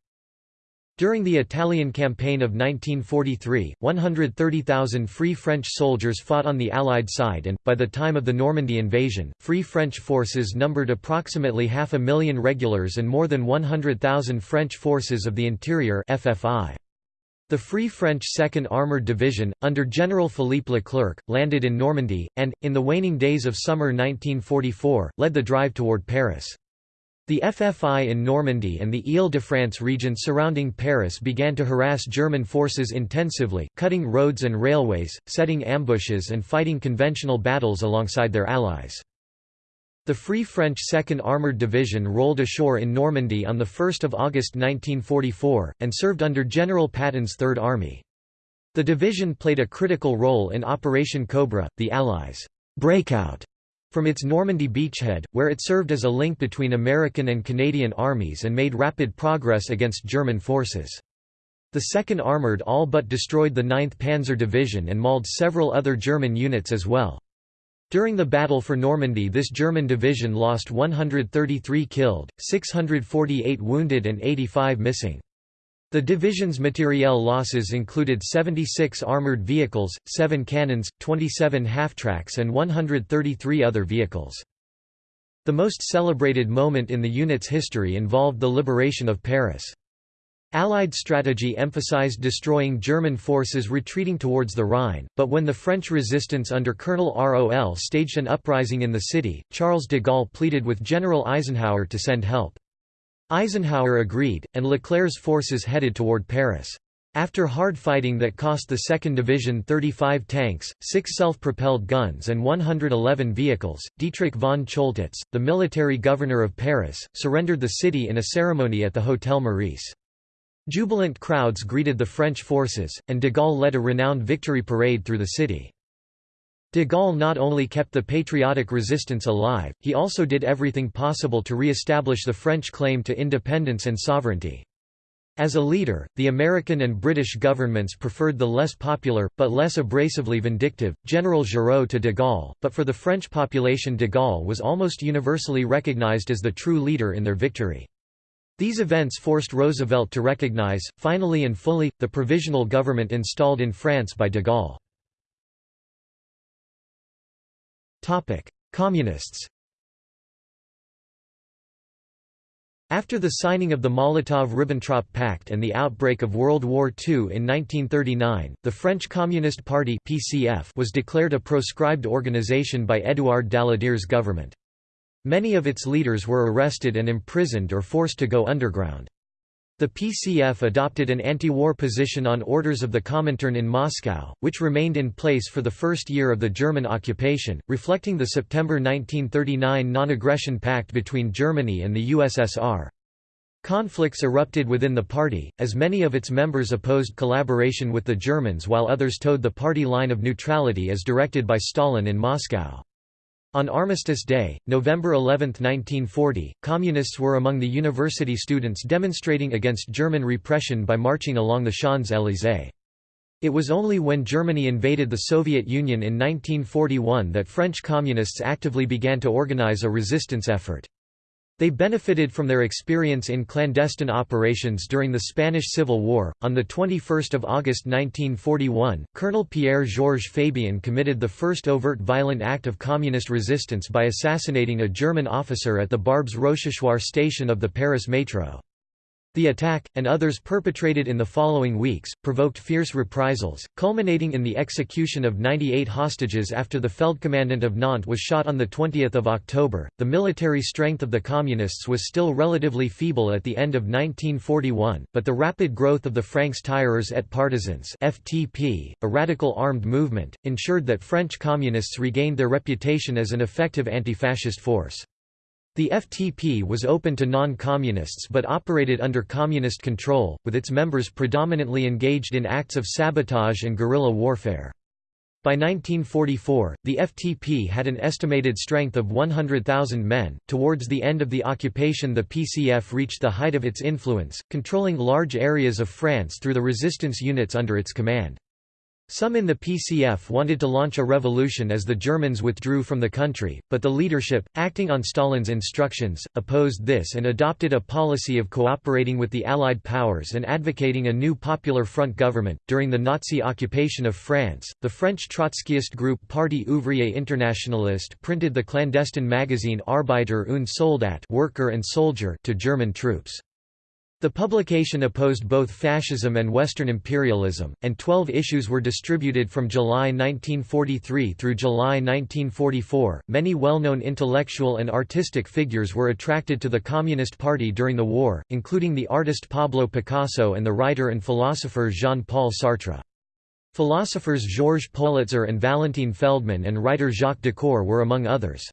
During the Italian campaign of 1943, 130,000 Free French soldiers fought on the Allied side and, by the time of the Normandy invasion, Free French forces numbered approximately half a million regulars and more than 100,000 French forces of the interior FFI. The Free French 2nd Armoured Division, under General Philippe Leclerc, landed in Normandy, and, in the waning days of summer 1944, led the drive toward Paris. The FFI in Normandy and the Ile-de-France region surrounding Paris began to harass German forces intensively, cutting roads and railways, setting ambushes and fighting conventional battles alongside their allies. The Free French 2nd Armoured Division rolled ashore in Normandy on 1 August 1944, and served under General Patton's Third Army. The division played a critical role in Operation Cobra, the Allies' breakout from its Normandy beachhead, where it served as a link between American and Canadian armies and made rapid progress against German forces. The 2nd Armoured all but destroyed the 9th Panzer Division and mauled several other German units as well. During the Battle for Normandy this German division lost 133 killed, 648 wounded and 85 missing. The division's materiel losses included 76 armoured vehicles, 7 cannons, 27 half-tracks and 133 other vehicles. The most celebrated moment in the unit's history involved the liberation of Paris. Allied strategy emphasized destroying German forces retreating towards the Rhine, but when the French resistance under Colonel Rol staged an uprising in the city, Charles de Gaulle pleaded with General Eisenhower to send help. Eisenhower agreed, and Leclerc's forces headed toward Paris. After hard fighting that cost the 2nd Division 35 tanks, 6 self-propelled guns and 111 vehicles, Dietrich von Choltitz, the military governor of Paris, surrendered the city in a ceremony at the Hotel Meurice. Jubilant crowds greeted the French forces, and de Gaulle led a renowned victory parade through the city. De Gaulle not only kept the patriotic resistance alive, he also did everything possible to re-establish the French claim to independence and sovereignty. As a leader, the American and British governments preferred the less popular, but less abrasively vindictive, General Giraud to de Gaulle, but for the French population de Gaulle was almost universally recognized as the true leader in their victory. These events forced Roosevelt to recognize, finally and fully, the provisional government installed in France by de Gaulle. Communists After the signing of the Molotov–Ribbentrop Pact and the outbreak of World War II in 1939, the French Communist Party (PCF) was declared a proscribed organization by Édouard Daladier's government. Many of its leaders were arrested and imprisoned or forced to go underground. The PCF adopted an anti-war position on orders of the Comintern in Moscow, which remained in place for the first year of the German occupation, reflecting the September 1939 non-aggression pact between Germany and the USSR. Conflicts erupted within the party, as many of its members opposed collaboration with the Germans while others towed the party line of neutrality as directed by Stalin in Moscow. On Armistice Day, November 11, 1940, Communists were among the university students demonstrating against German repression by marching along the Champs-Élysées. It was only when Germany invaded the Soviet Union in 1941 that French Communists actively began to organize a resistance effort. They benefited from their experience in clandestine operations during the Spanish Civil War. On the 21st of August 1941, Colonel Pierre-Georges Fabien committed the first overt violent act of communist resistance by assassinating a German officer at the Barbès Rochechouart station of the Paris metro. The attack, and others perpetrated in the following weeks, provoked fierce reprisals, culminating in the execution of 98 hostages after the Feldkommandant of Nantes was shot on 20 October. The military strength of the Communists was still relatively feeble at the end of 1941, but the rapid growth of the Francs-Tireurs et Partisans (FTP), a radical armed movement, ensured that French Communists regained their reputation as an effective anti-fascist force. The FTP was open to non-communists but operated under communist control, with its members predominantly engaged in acts of sabotage and guerrilla warfare. By 1944, the FTP had an estimated strength of 100,000 men. Towards the end of the occupation, the PCF reached the height of its influence, controlling large areas of France through the resistance units under its command. Some in the PCF wanted to launch a revolution as the Germans withdrew from the country, but the leadership, acting on Stalin's instructions, opposed this and adopted a policy of cooperating with the Allied powers and advocating a new Popular Front government. During the Nazi occupation of France, the French Trotskyist group Parti ouvrier internationaliste printed the clandestine magazine Arbeiter und Soldat Worker and Soldier to German troops. The publication opposed both fascism and Western imperialism, and 12 issues were distributed from July 1943 through July 1944. Many well known intellectual and artistic figures were attracted to the Communist Party during the war, including the artist Pablo Picasso and the writer and philosopher Jean Paul Sartre. Philosophers Georges Politzer and Valentin Feldman and writer Jacques Decour were among others.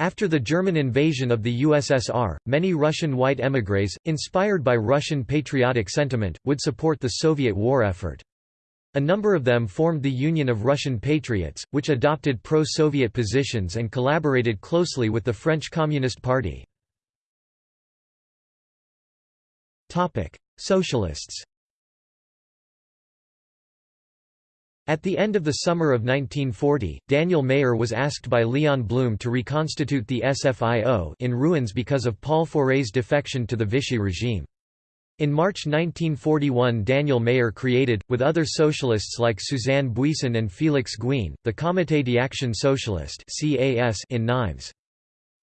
After the German invasion of the USSR, many Russian white émigrés, inspired by Russian patriotic sentiment, would support the Soviet war effort. A number of them formed the Union of Russian Patriots, which adopted pro-Soviet positions and collaborated closely with the French Communist Party. Socialists At the end of the summer of 1940, Daniel Mayer was asked by Leon Blum to reconstitute the SFIO in ruins because of Paul Faure's defection to the Vichy regime. In March 1941 Daniel Mayer created, with other socialists like Suzanne Buisson and Félix Gouin, the Comité d'Action Socialiste in Nimes.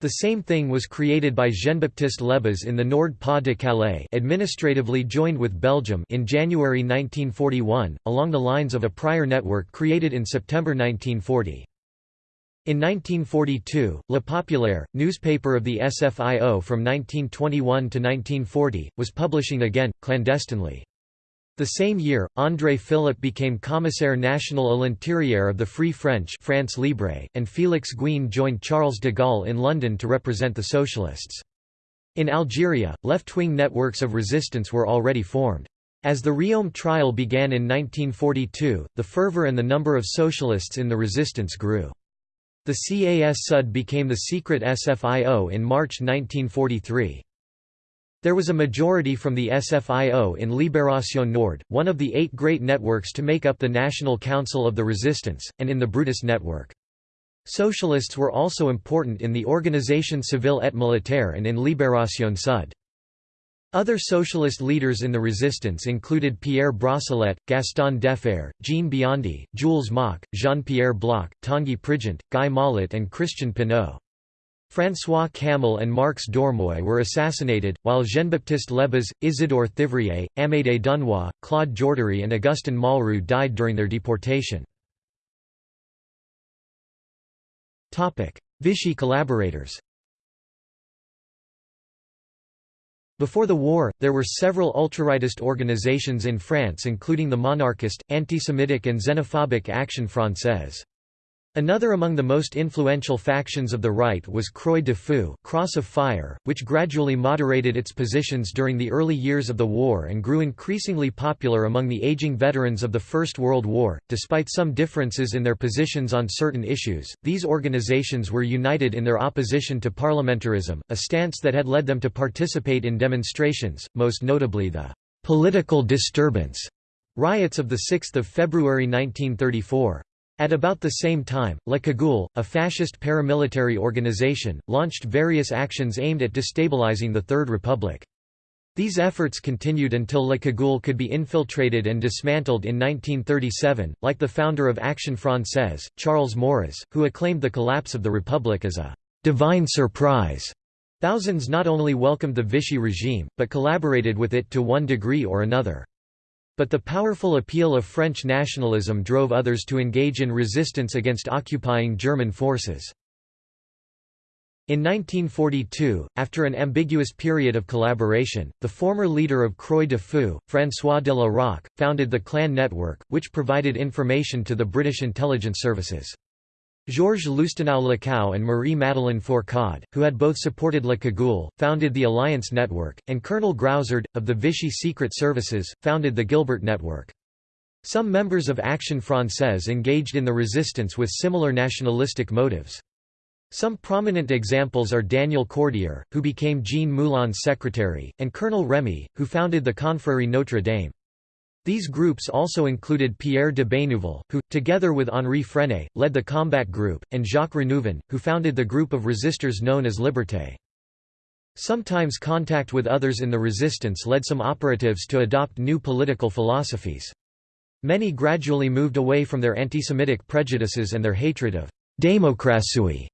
The same thing was created by Jean-Baptiste Lebas in the Nord-Pas-de-Calais administratively joined with Belgium in January 1941, along the lines of a prior network created in September 1940. In 1942, Le Populaire, newspaper of the SFIO from 1921 to 1940, was publishing again, clandestinely. The same year, André Philip became commissaire national à l'intérieur of the Free French France Libre, and Félix Gouin joined Charles de Gaulle in London to represent the socialists. In Algeria, left-wing networks of resistance were already formed. As the Riom trial began in 1942, the fervour and the number of socialists in the resistance grew. The CAS-SUD became the secret SFIO in March 1943. There was a majority from the SFIO in Libération Nord, one of the eight great networks to make up the National Council of the Resistance, and in the Brutus network. Socialists were also important in the Organisation Civile et Militaire and in Libération Sud. Other socialist leaders in the resistance included Pierre Brossolette, Gaston Defferre, Jean Biondi, Jules Moch, Jean-Pierre Bloch, Tanguy Prigent, Guy Mollet and Christian Pineau. François Camel and Marx Dormoy were assassinated, while Jean-Baptiste Lebas, Isidore Thivrier, Amédée Dunois, Claude Jordery and Augustin Malroux died during their deportation. Vichy collaborators Before the war, there were several ultrarightist organizations in France including the monarchist, anti-Semitic and xenophobic Action Française. Another among the most influential factions of the right was Croix de Feu Cross of Fire, which gradually moderated its positions during the early years of the war and grew increasingly popular among the aging veterans of the First World War. Despite some differences in their positions on certain issues, these organizations were united in their opposition to parliamentarism, a stance that had led them to participate in demonstrations, most notably the political disturbance riots of 6 February 1934. At about the same time, La Cagoule, a fascist paramilitary organization, launched various actions aimed at destabilizing the Third Republic. These efforts continued until La Cagoule could be infiltrated and dismantled in 1937, like the founder of Action Française, Charles Maurras, who acclaimed the collapse of the Republic as a «divine surprise». Thousands not only welcomed the Vichy regime, but collaborated with it to one degree or another. But the powerful appeal of French nationalism drove others to engage in resistance against occupying German forces. In 1942, after an ambiguous period of collaboration, the former leader of Croix de Feu, François de la Rocque, founded the Clan Network, which provided information to the British intelligence services. Georges Loustaunau-Lacau and Marie-Madeleine Fourcade, who had both supported Le Cagoule, founded the Alliance Network, and Colonel Groussard, of the Vichy Secret Services, founded the Gilbert Network. Some members of Action Française engaged in the resistance with similar nationalistic motives. Some prominent examples are Daniel Cordier, who became Jean Moulin's secretary, and Colonel Remy, who founded the Confrérie Notre Dame. These groups also included Pierre de Bénouville, who, together with Henri Frenay, led the Combat Group, and Jacques Renouvin, who founded the group of resistors known as Liberté. Sometimes contact with others in the resistance led some operatives to adopt new political philosophies. Many gradually moved away from their anti-Semitic prejudices and their hatred of «démocratie»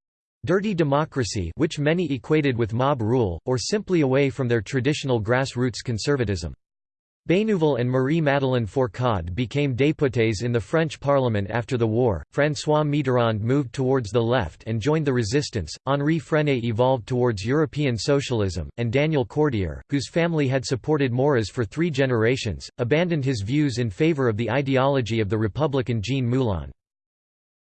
dirty democracy which many equated with mob rule, or simply away from their traditional grassroots conservatism. Bénouville and Marie-Madeleine Fourcade became députés in the French parliament after the war, François Mitterrand moved towards the left and joined the resistance, Henri Frenay evolved towards European socialism, and Daniel Cordier, whose family had supported Maurras for three generations, abandoned his views in favor of the ideology of the Republican Jean Moulin.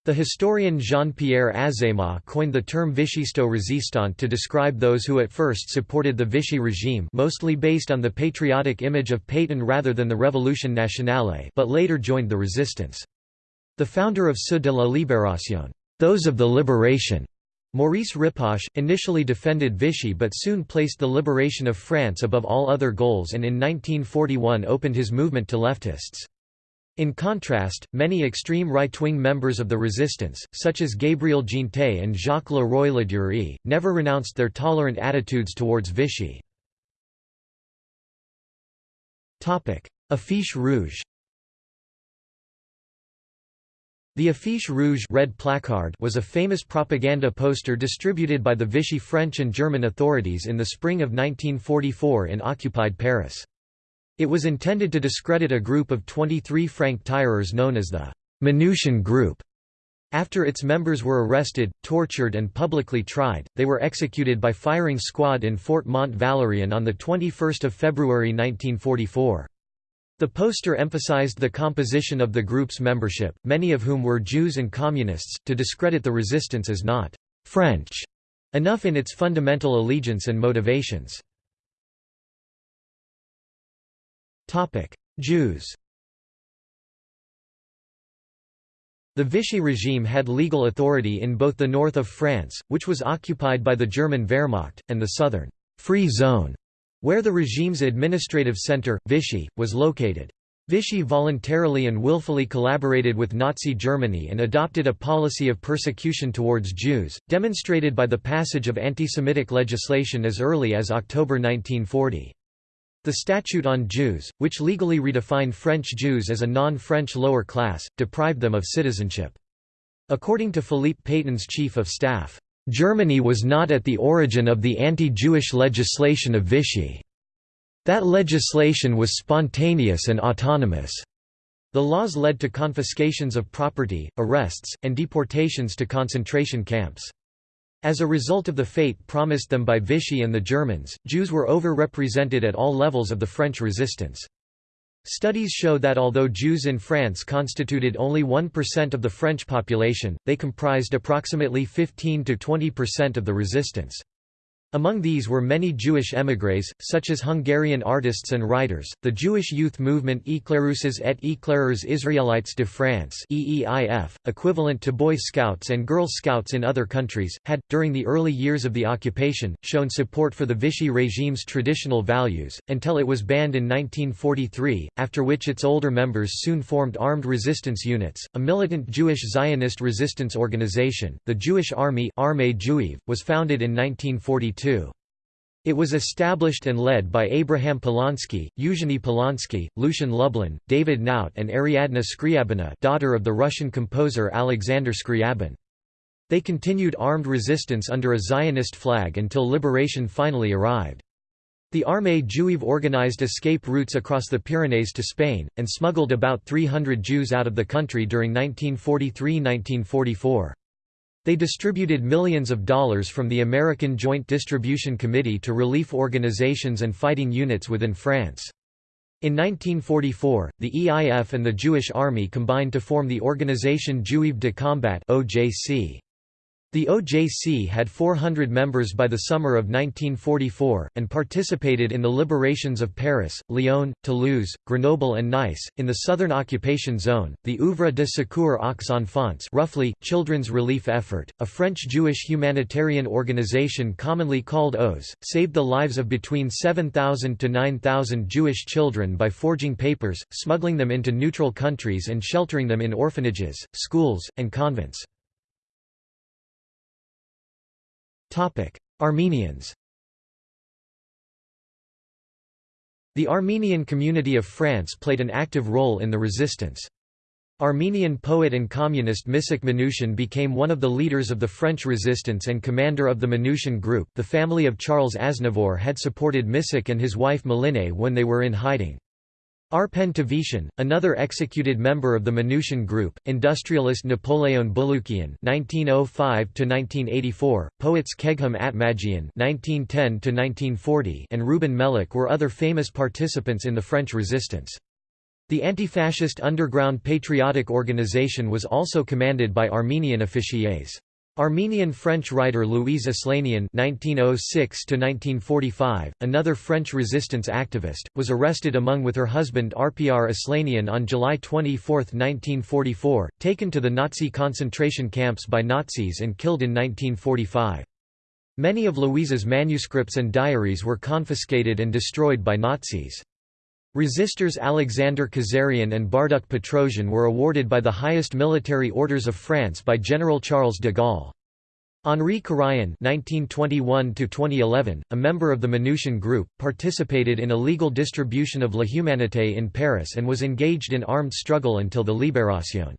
The historian Jean-Pierre Azéma coined the term Vichisto-résistant to describe those who at first supported the Vichy regime mostly based on the patriotic image of Pétain rather than the Révolution nationale but later joined the resistance. The founder of Ceux de la Libération, those of the liberation, Maurice Ripoche, initially defended Vichy but soon placed the liberation of France above all other goals and in 1941 opened his movement to leftists. In contrast, many extreme right-wing members of the resistance, such as Gabriel Jeantet and Jacques Le Roy Ladurie, never renounced their tolerant attitudes towards Vichy. Affiche rouge The affiche rouge red placard was a famous propaganda poster distributed by the Vichy French and German authorities in the spring of 1944 in occupied Paris. It was intended to discredit a group of 23 franc-tireurs known as the Manouchian Group. After its members were arrested, tortured and publicly tried, they were executed by firing squad in Fort Mont Valérien on 21 February 1944. The poster emphasized the composition of the group's membership, many of whom were Jews and Communists, to discredit the resistance as not «French» enough in its fundamental allegiance and motivations. Jews The Vichy regime had legal authority in both the north of France, which was occupied by the German Wehrmacht, and the southern «free zone», where the regime's administrative centre, Vichy, was located. Vichy voluntarily and willfully collaborated with Nazi Germany and adopted a policy of persecution towards Jews, demonstrated by the passage of anti-Semitic legislation as early as October 1940. The Statute on Jews, which legally redefined French Jews as a non-French lower class, deprived them of citizenship. According to Philippe Pétain's chief of staff, "...Germany was not at the origin of the anti-Jewish legislation of Vichy. That legislation was spontaneous and autonomous." The laws led to confiscations of property, arrests, and deportations to concentration camps. As a result of the fate promised them by Vichy and the Germans, Jews were over-represented at all levels of the French resistance. Studies show that although Jews in France constituted only 1% of the French population, they comprised approximately 15 to 20% of the resistance. Among these were many Jewish émigrés, such as Hungarian artists and writers. The Jewish youth movement Éclaireuses et Éclaireurs Israélites de France (EEIF), equivalent to Boy Scouts and Girl Scouts in other countries, had, during the early years of the occupation, shown support for the Vichy regime's traditional values, until it was banned in 1943, after which its older members soon formed armed resistance units. A militant Jewish Zionist resistance organization, the Jewish Army Armee Juive, was founded in 1942 it was established and led by Abraham Polonsky, Eugenie Polonsky, Lucien Lublin, David Knout and Ariadna Skryabina daughter of the Russian composer Alexander Scriabin. They continued armed resistance under a Zionist flag until liberation finally arrived. The Armée Juive organized escape routes across the Pyrenees to Spain, and smuggled about 300 Jews out of the country during 1943–1944. They distributed millions of dollars from the American Joint Distribution Committee to relief organizations and fighting units within France. In 1944, the EIF and the Jewish Army combined to form the Organisation Juive de Combat OJC. The OJC had 400 members by the summer of 1944, and participated in the liberations of Paris, Lyon, Toulouse, Grenoble and Nice. In the southern occupation zone, the Oeuvre de secours aux enfants roughly, Children's Relief Effort, a French-Jewish humanitarian organization commonly called OZ, saved the lives of between 7,000 to 9,000 Jewish children by forging papers, smuggling them into neutral countries and sheltering them in orphanages, schools, and convents. Armenians The Armenian community of France played an active role in the resistance. Armenian poet and communist Misak Manouchian became one of the leaders of the French resistance and commander of the Manouchian group the family of Charles Aznavour had supported Misak and his wife Meline when they were in hiding. Arpen Tavitian, another executed member of the Manouchian group, industrialist Napoleon Bulukian (1905–1984), poets Kegham Atmagian (1910–1940), and Ruben Melik were other famous participants in the French Resistance. The anti-fascist underground patriotic organization was also commanded by Armenian officiers. Armenian-French writer Louise Aslanian (1906–1945), another French resistance activist, was arrested among with her husband Arpiyar Aslanian on July 24, 1944, taken to the Nazi concentration camps by Nazis and killed in 1945. Many of Louise's manuscripts and diaries were confiscated and destroyed by Nazis. Resistors Alexander Kazarian and Barduk Petrosian were awarded by the highest military orders of France by General Charles de Gaulle. Henri Karayan (1921–2011), a member of the Manouchian Group, participated in illegal distribution of La Humanité in Paris and was engaged in armed struggle until the Libération.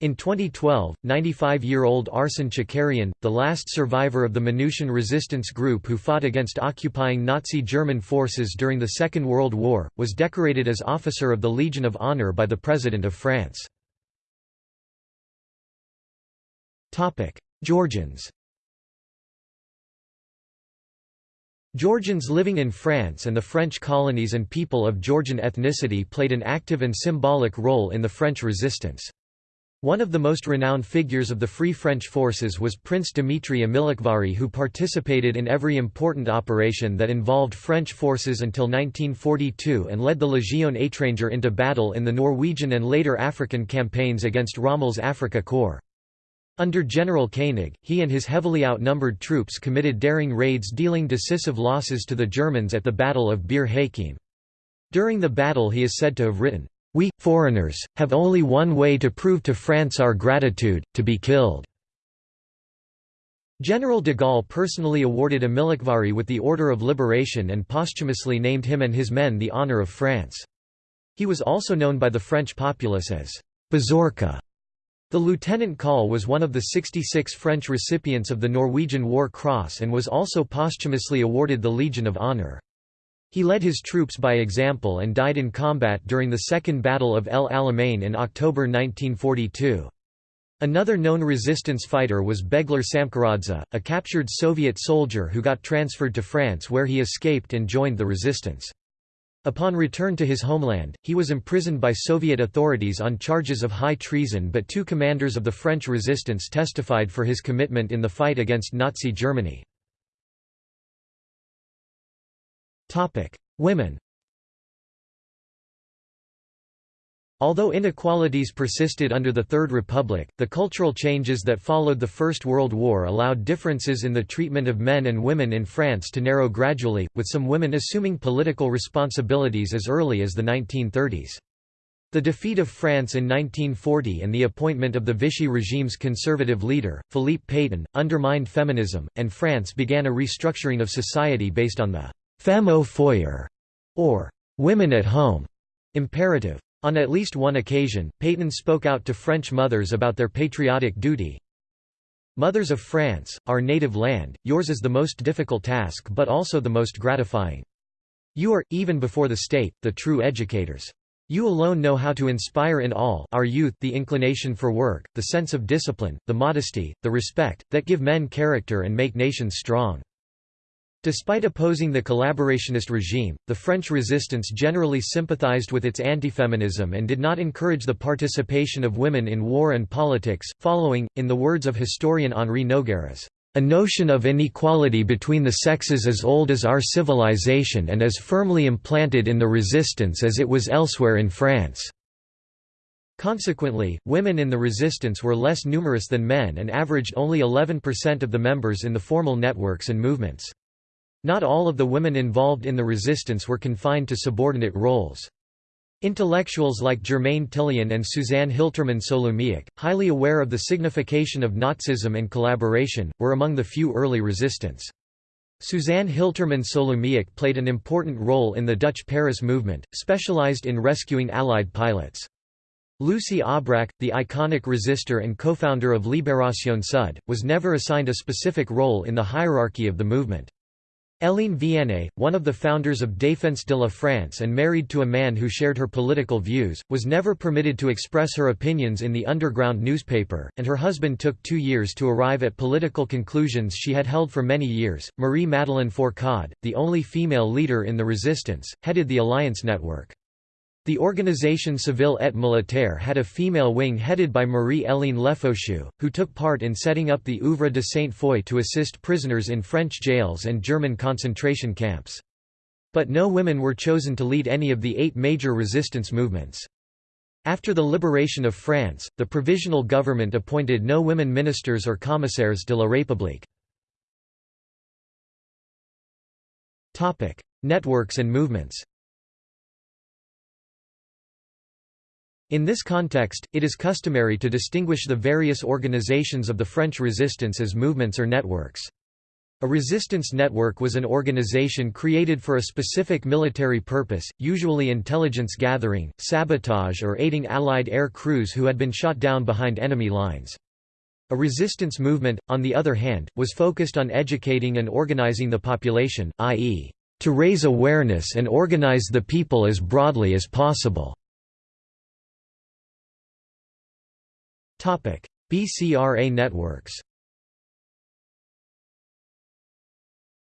In 2012, 95-year-old Arsen Chakarian, the last survivor of the Manouchian resistance group who fought against occupying Nazi German forces during the Second World War, was decorated as Officer of the Legion of Honor by the President of France. Georgians Georgians living in France and the French colonies and people of Georgian ethnicity played an active and symbolic role in the French resistance. One of the most renowned figures of the Free French forces was Prince Dimitri Amilakhvari who participated in every important operation that involved French forces until 1942 and led the Légion étrangère into battle in the Norwegian and later African campaigns against Rommel's Afrika Korps. Under General Koenig, he and his heavily outnumbered troops committed daring raids dealing decisive losses to the Germans at the Battle of Bir Hakeim. During the battle he is said to have written, we, foreigners, have only one way to prove to France our gratitude, to be killed." General de Gaulle personally awarded Amilakhvari with the Order of Liberation and posthumously named him and his men the Honour of France. He was also known by the French populace as Bazorka. The lieutenant call was one of the 66 French recipients of the Norwegian War Cross and was also posthumously awarded the Legion of Honour. He led his troops by example and died in combat during the Second Battle of El Alamein in October 1942. Another known resistance fighter was Begler Samkaradze, a captured Soviet soldier who got transferred to France where he escaped and joined the resistance. Upon return to his homeland, he was imprisoned by Soviet authorities on charges of high treason but two commanders of the French resistance testified for his commitment in the fight against Nazi Germany. Women Although inequalities persisted under the Third Republic, the cultural changes that followed the First World War allowed differences in the treatment of men and women in France to narrow gradually, with some women assuming political responsibilities as early as the 1930s. The defeat of France in 1940 and the appointment of the Vichy regime's conservative leader, Philippe Pétain, undermined feminism, and France began a restructuring of society based on the «femme au foyer» or «women at home» imperative. On at least one occasion, Pétain spoke out to French mothers about their patriotic duty. Mothers of France, our native land, yours is the most difficult task but also the most gratifying. You are, even before the state, the true educators. You alone know how to inspire in all our youth the inclination for work, the sense of discipline, the modesty, the respect, that give men character and make nations strong. Despite opposing the collaborationist regime, the French resistance generally sympathized with its anti-feminism and did not encourage the participation of women in war and politics, following, in the words of historian Henri Nogueras, "...a notion of inequality between the sexes as old as our civilization and as firmly implanted in the resistance as it was elsewhere in France." Consequently, women in the resistance were less numerous than men and averaged only 11% of the members in the formal networks and movements. Not all of the women involved in the resistance were confined to subordinate roles. Intellectuals like Germaine Tillion and Suzanne Hiltermann Souloumiac, highly aware of the signification of Nazism and collaboration, were among the few early resistance. Suzanne Hiltermann Souloumiac played an important role in the Dutch Paris movement, specialized in rescuing Allied pilots. Lucie Aubrac, the iconic resistor and co-founder of Libération Sud, was never assigned a specific role in the hierarchy of the movement. Hélène Vianney, one of the founders of Défense de la France and married to a man who shared her political views, was never permitted to express her opinions in the underground newspaper, and her husband took two years to arrive at political conclusions she had held for many years. Marie Madeleine Fourcade, the only female leader in the resistance, headed the Alliance Network. The Organisation Civile et Militaire had a female wing headed by Marie-Hélène Lefaucheux, who took part in setting up the Œuvre de Sainte-Foy to assist prisoners in French jails and German concentration camps. But no women were chosen to lead any of the eight major resistance movements. After the liberation of France, the provisional government appointed no women ministers or commissaires de la République. Networks and movements In this context, it is customary to distinguish the various organizations of the French resistance as movements or networks. A resistance network was an organization created for a specific military purpose, usually intelligence gathering, sabotage or aiding Allied air crews who had been shot down behind enemy lines. A resistance movement, on the other hand, was focused on educating and organizing the population, i.e., to raise awareness and organize the people as broadly as possible. BCRA networks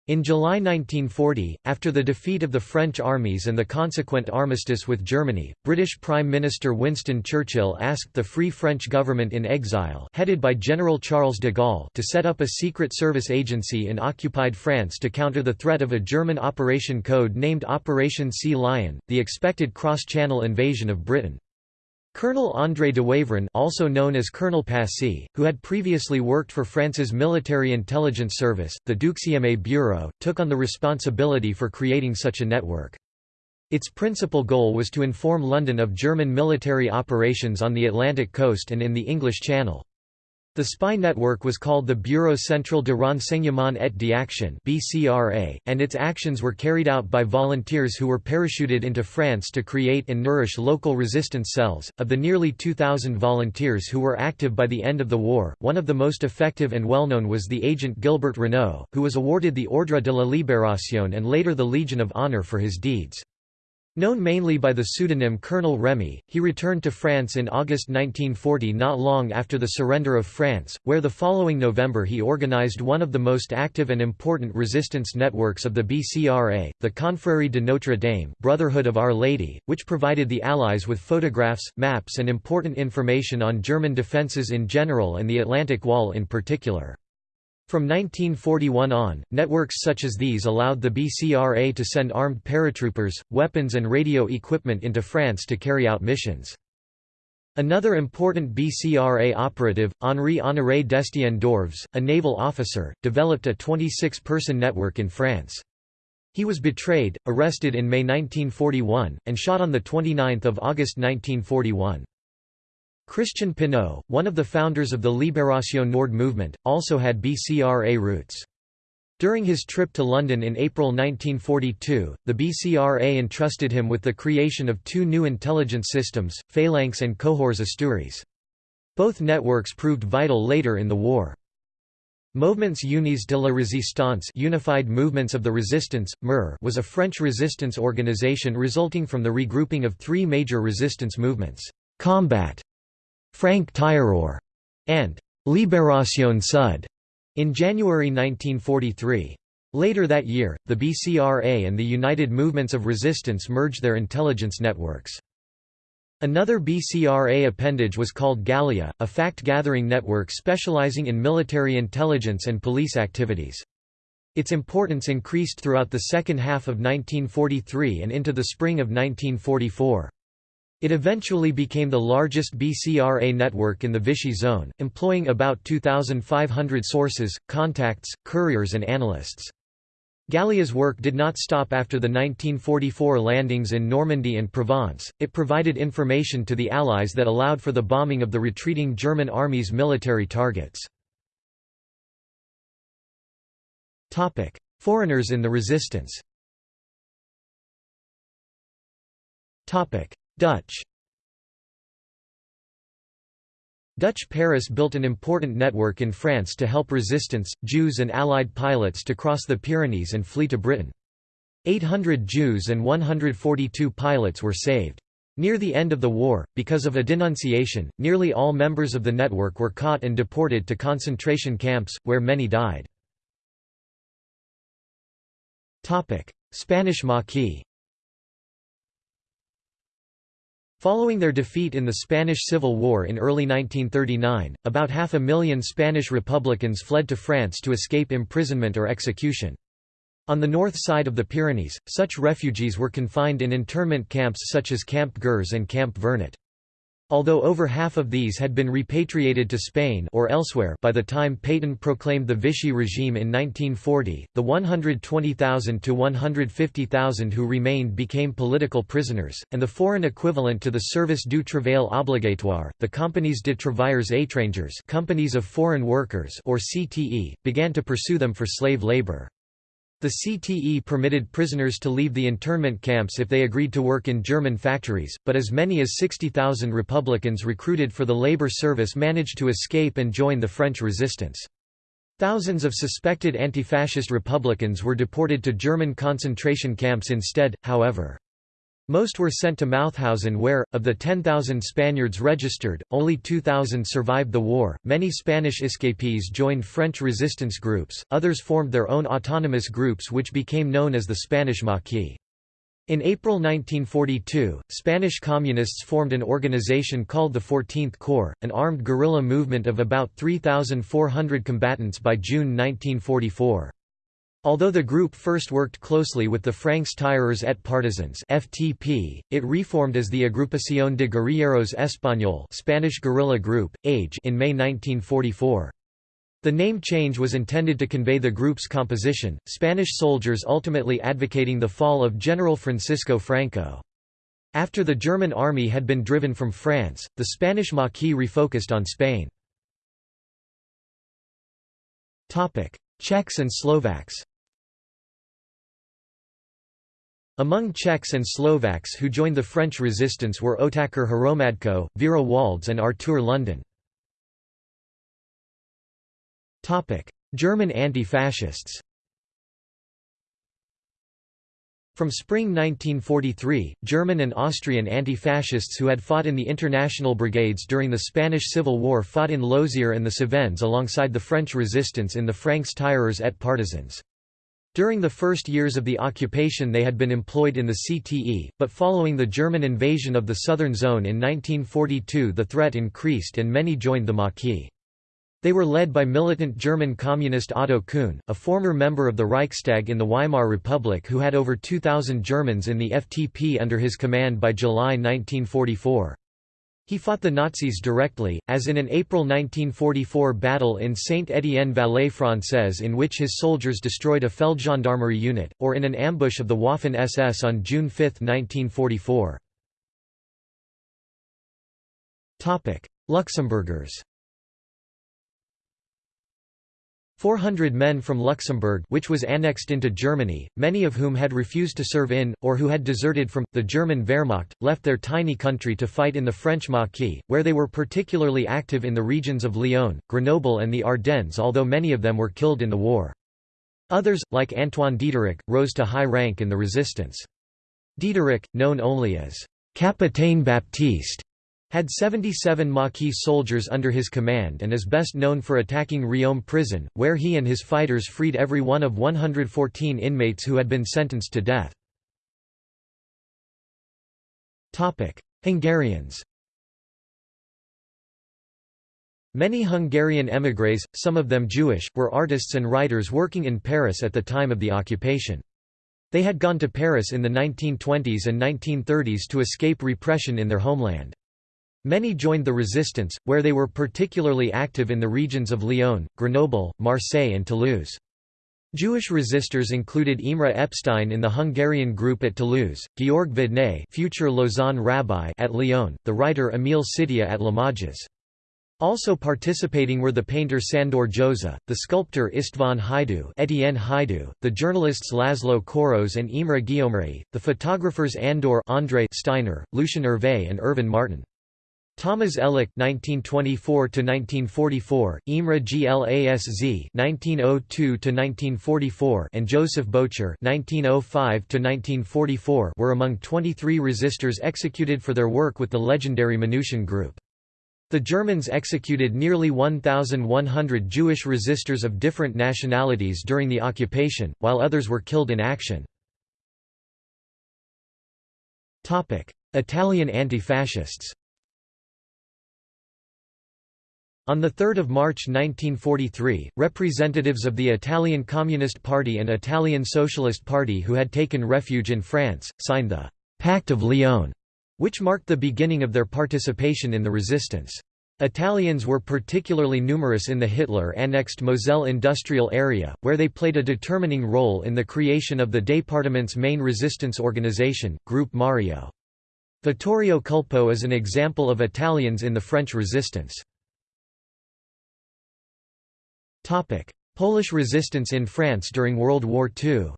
In July 1940, after the defeat of the French armies and the consequent armistice with Germany, British Prime Minister Winston Churchill asked the Free French government in exile headed by General Charles de Gaulle to set up a secret service agency in occupied France to counter the threat of a German operation code named Operation Sea Lion, the expected cross-channel invasion of Britain. Colonel André de Wavrin also known as Colonel Passy, who had previously worked for France's military intelligence service, the Deuxième Bureau, took on the responsibility for creating such a network. Its principal goal was to inform London of German military operations on the Atlantic coast and in the English Channel. The spy network was called the Bureau Central de Renseignement et d'Action and its actions were carried out by volunteers who were parachuted into France to create and nourish local resistance cells. Of the nearly 2,000 volunteers who were active by the end of the war, one of the most effective and well-known was the agent Gilbert Renault, who was awarded the Ordre de la Libération and later the Legion of Honor for his deeds. Known mainly by the pseudonym Colonel Remy, he returned to France in August 1940 not long after the surrender of France, where the following November he organized one of the most active and important resistance networks of the BCRA, the Confrérie de Notre Dame Brotherhood of Our Lady, which provided the Allies with photographs, maps and important information on German defences in general and the Atlantic Wall in particular. From 1941 on, networks such as these allowed the BCRA to send armed paratroopers, weapons and radio equipment into France to carry out missions. Another important BCRA operative, Henri Honoré d'Estienne d'Orves, a naval officer, developed a 26-person network in France. He was betrayed, arrested in May 1941, and shot on 29 August 1941. Christian Pineau, one of the founders of the Libération Nord movement, also had BCRA roots. During his trip to London in April 1942, the BCRA entrusted him with the creation of two new intelligence systems, Phalanx and Cohors Asturias. Both networks proved vital later in the war. Movements Unis de la Résistance Unified Movements of the Resistance, MER was a French resistance organization resulting from the regrouping of three major resistance movements, Combat, Franc Tireur, and Libération Sud. In January 1943. Later that year, the BCRA and the United Movements of Resistance merged their intelligence networks. Another BCRA appendage was called Gallia, a fact-gathering network specializing in military intelligence and police activities. Its importance increased throughout the second half of 1943 and into the spring of 1944. It eventually became the largest BCRA network in the Vichy zone, employing about 2,500 sources, contacts, couriers and analysts. Gallia's work did not stop after the 1944 landings in Normandy and Provence, it provided information to the Allies that allowed for the bombing of the retreating German army's military targets. Foreigners in the resistance Dutch Dutch Paris built an important network in France to help resistance, Jews and Allied pilots to cross the Pyrenees and flee to Britain. 800 Jews and 142 pilots were saved. Near the end of the war, because of a denunciation, nearly all members of the network were caught and deported to concentration camps, where many died. Spanish Maquis Following their defeat in the Spanish Civil War in early 1939, about half a million Spanish Republicans fled to France to escape imprisonment or execution. On the north side of the Pyrenees, such refugees were confined in internment camps such as Camp Gurs and Camp Vernet. Although over half of these had been repatriated to Spain or elsewhere by the time Pétain proclaimed the Vichy regime in 1940, the 120,000 to 150,000 who remained became political prisoners, and the foreign equivalent to the Service du Travail Obligatoire, the Compagnies de Travailleurs étrangers companies of foreign workers or CTE, began to pursue them for slave labor. The CTE permitted prisoners to leave the internment camps if they agreed to work in German factories, but as many as 60,000 Republicans recruited for the labor service managed to escape and join the French resistance. Thousands of suspected anti-fascist Republicans were deported to German concentration camps instead, however. Most were sent to Mauthausen where, of the 10,000 Spaniards registered, only 2,000 survived the war. Many Spanish escapees joined French resistance groups, others formed their own autonomous groups which became known as the Spanish Maquis. In April 1942, Spanish Communists formed an organization called the 14th Corps, an armed guerrilla movement of about 3,400 combatants by June 1944. Although the group first worked closely with the Francs Tireurs et Partisans (FTP), it reformed as the Agrupación de Guerrilleros Español (Spanish Guerrilla Group, AGE) in May 1944. The name change was intended to convey the group's composition, Spanish soldiers ultimately advocating the fall of General Francisco Franco. After the German army had been driven from France, the Spanish Maquis refocused on Spain. Czechs and Slovaks Among Czechs and Slovaks who joined the French resistance were Otakar Hromadko, Vera Walds and Artur London. German anti-fascists From spring 1943, German and Austrian anti-fascists who had fought in the international brigades during the Spanish Civil War fought in Lozère and the Cevennes alongside the French resistance in the Francs tireurs et partisans. During the first years of the occupation they had been employed in the CTE, but following the German invasion of the southern zone in 1942 the threat increased and many joined the Maquis. They were led by militant German communist Otto Kuhn, a former member of the Reichstag in the Weimar Republic who had over 2,000 Germans in the FTP under his command by July 1944. He fought the Nazis directly, as in an April 1944 battle in Saint-Étienne-Vallée-Française in which his soldiers destroyed a Feldgendarmerie unit, or in an ambush of the Waffen-SS on June 5, 1944. Luxembourgers 400 men from Luxembourg which was annexed into Germany, many of whom had refused to serve in, or who had deserted from, the German Wehrmacht, left their tiny country to fight in the French Maquis, where they were particularly active in the regions of Lyon, Grenoble and the Ardennes although many of them were killed in the war. Others, like Antoine Diederich, rose to high rank in the resistance. Diederich, known only as Capitaine Baptiste, had 77 Maquis soldiers under his command and is best known for attacking Riom prison, where he and his fighters freed every one of 114 inmates who had been sentenced to death. Hungarians Many Hungarian émigrés, some of them Jewish, were artists and writers working in Paris at the time of the occupation. They had gone to Paris in the 1920s and 1930s to escape repression in their homeland. Many joined the resistance, where they were particularly active in the regions of Lyon, Grenoble, Marseille and Toulouse. Jewish resistors included Imre Epstein in the Hungarian group at Toulouse, Georg Vidnay future Lausanne rabbi at Lyon, the writer Emil Szittya at Limoges. Also participating were the painter Sandor Józsa, the sculptor István Hajdú, Etienne Hajdú, the journalists Laszlo Koros and Imre Guillaumery, the photographers Andor André Steiner, Lucien Hervé and Ervin Marton. Thomas Elek (1924–1944), Imre Glasz (1902–1944), and Joseph Boczov (1905–1944) were among 23 resistors executed for their work with the legendary Manouchian Group. The Germans executed nearly 1,100 Jewish resistors of different nationalities during the occupation, while others were killed in action. Italian anti-fascists On 3 March 1943, representatives of the Italian Communist Party and Italian Socialist Party who had taken refuge in France, signed the «Pact of Lyon», which marked the beginning of their participation in the resistance. Italians were particularly numerous in the Hitler-annexed Moselle industrial area, where they played a determining role in the creation of the département's main resistance organization, Group Mario. Vittorio Culpo is an example of Italians in the French resistance. Polish resistance in France during World War II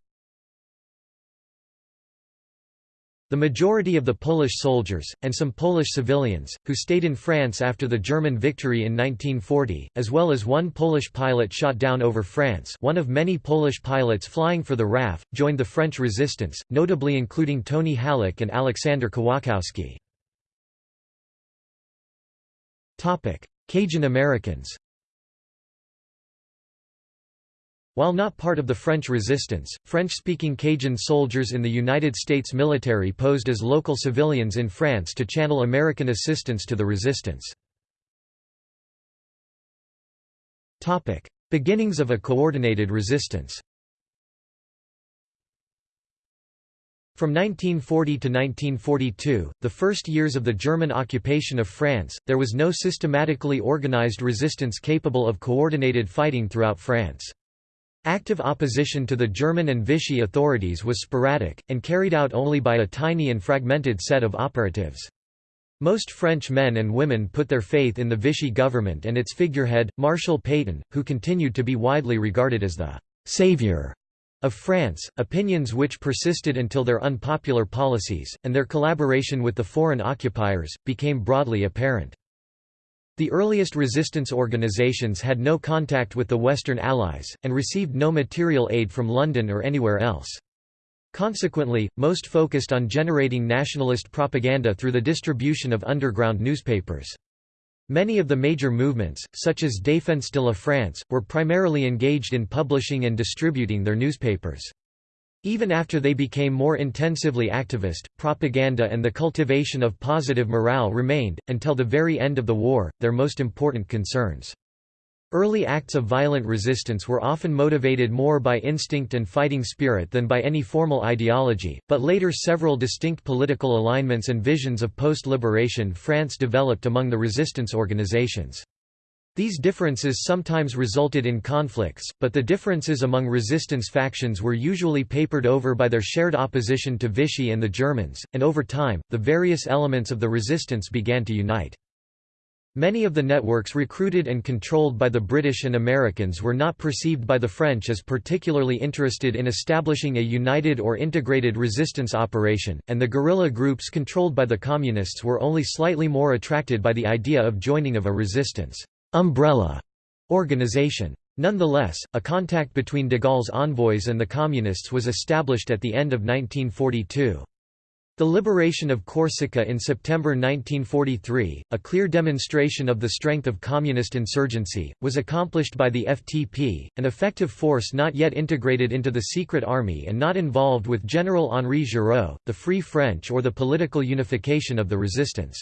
The majority of the Polish soldiers, and some Polish civilians, who stayed in France after the German victory in 1940, as well as one Polish pilot shot down over France one of many Polish pilots flying for the RAF, joined the French resistance, notably including Tony Halik and Alexander Kawałkowski. Cajun Americans While not part of the French resistance, French-speaking Cajun soldiers in the United States military posed as local civilians in France to channel American assistance to the resistance. Beginnings of a coordinated resistance From 1940 to 1942, the first years of the German occupation of France, there was no systematically organized resistance capable of coordinated fighting throughout France. Active opposition to the German and Vichy authorities was sporadic, and carried out only by a tiny and fragmented set of operatives. Most French men and women put their faith in the Vichy government and its figurehead, Marshal Pétain, who continued to be widely regarded as the «savior» of France, opinions which persisted until their unpopular policies, and their collaboration with the foreign occupiers, became broadly apparent. The earliest resistance organizations had no contact with the Western Allies, and received no material aid from London or anywhere else. Consequently, most focused on generating nationalist propaganda through the distribution of underground newspapers. Many of the major movements, such as Défense de la France, were primarily engaged in publishing and distributing their newspapers. Even after they became more intensively activist, propaganda and the cultivation of positive morale remained, until the very end of the war, their most important concerns. Early acts of violent resistance were often motivated more by instinct and fighting spirit than by any formal ideology, but later several distinct political alignments and visions of post-liberation France developed among the resistance organizations. These differences sometimes resulted in conflicts, but the differences among resistance factions were usually papered over by their shared opposition to Vichy and the Germans, and over time, the various elements of the resistance began to unite. Many of the networks recruited and controlled by the British and Americans were not perceived by the French as particularly interested in establishing a united or integrated resistance operation, and the guerrilla groups controlled by the Communists were only slightly more attracted by the idea of joining of a resistance umbrella organization. Nonetheless, a contact between de Gaulle's envoys and the Communists was established at the end of 1942. The liberation of Corsica in September 1943, a clear demonstration of the strength of communist insurgency, was accomplished by the FTP, an effective force not yet integrated into the secret army and not involved with General Henri Giraud, the Free French or the political unification of the resistance.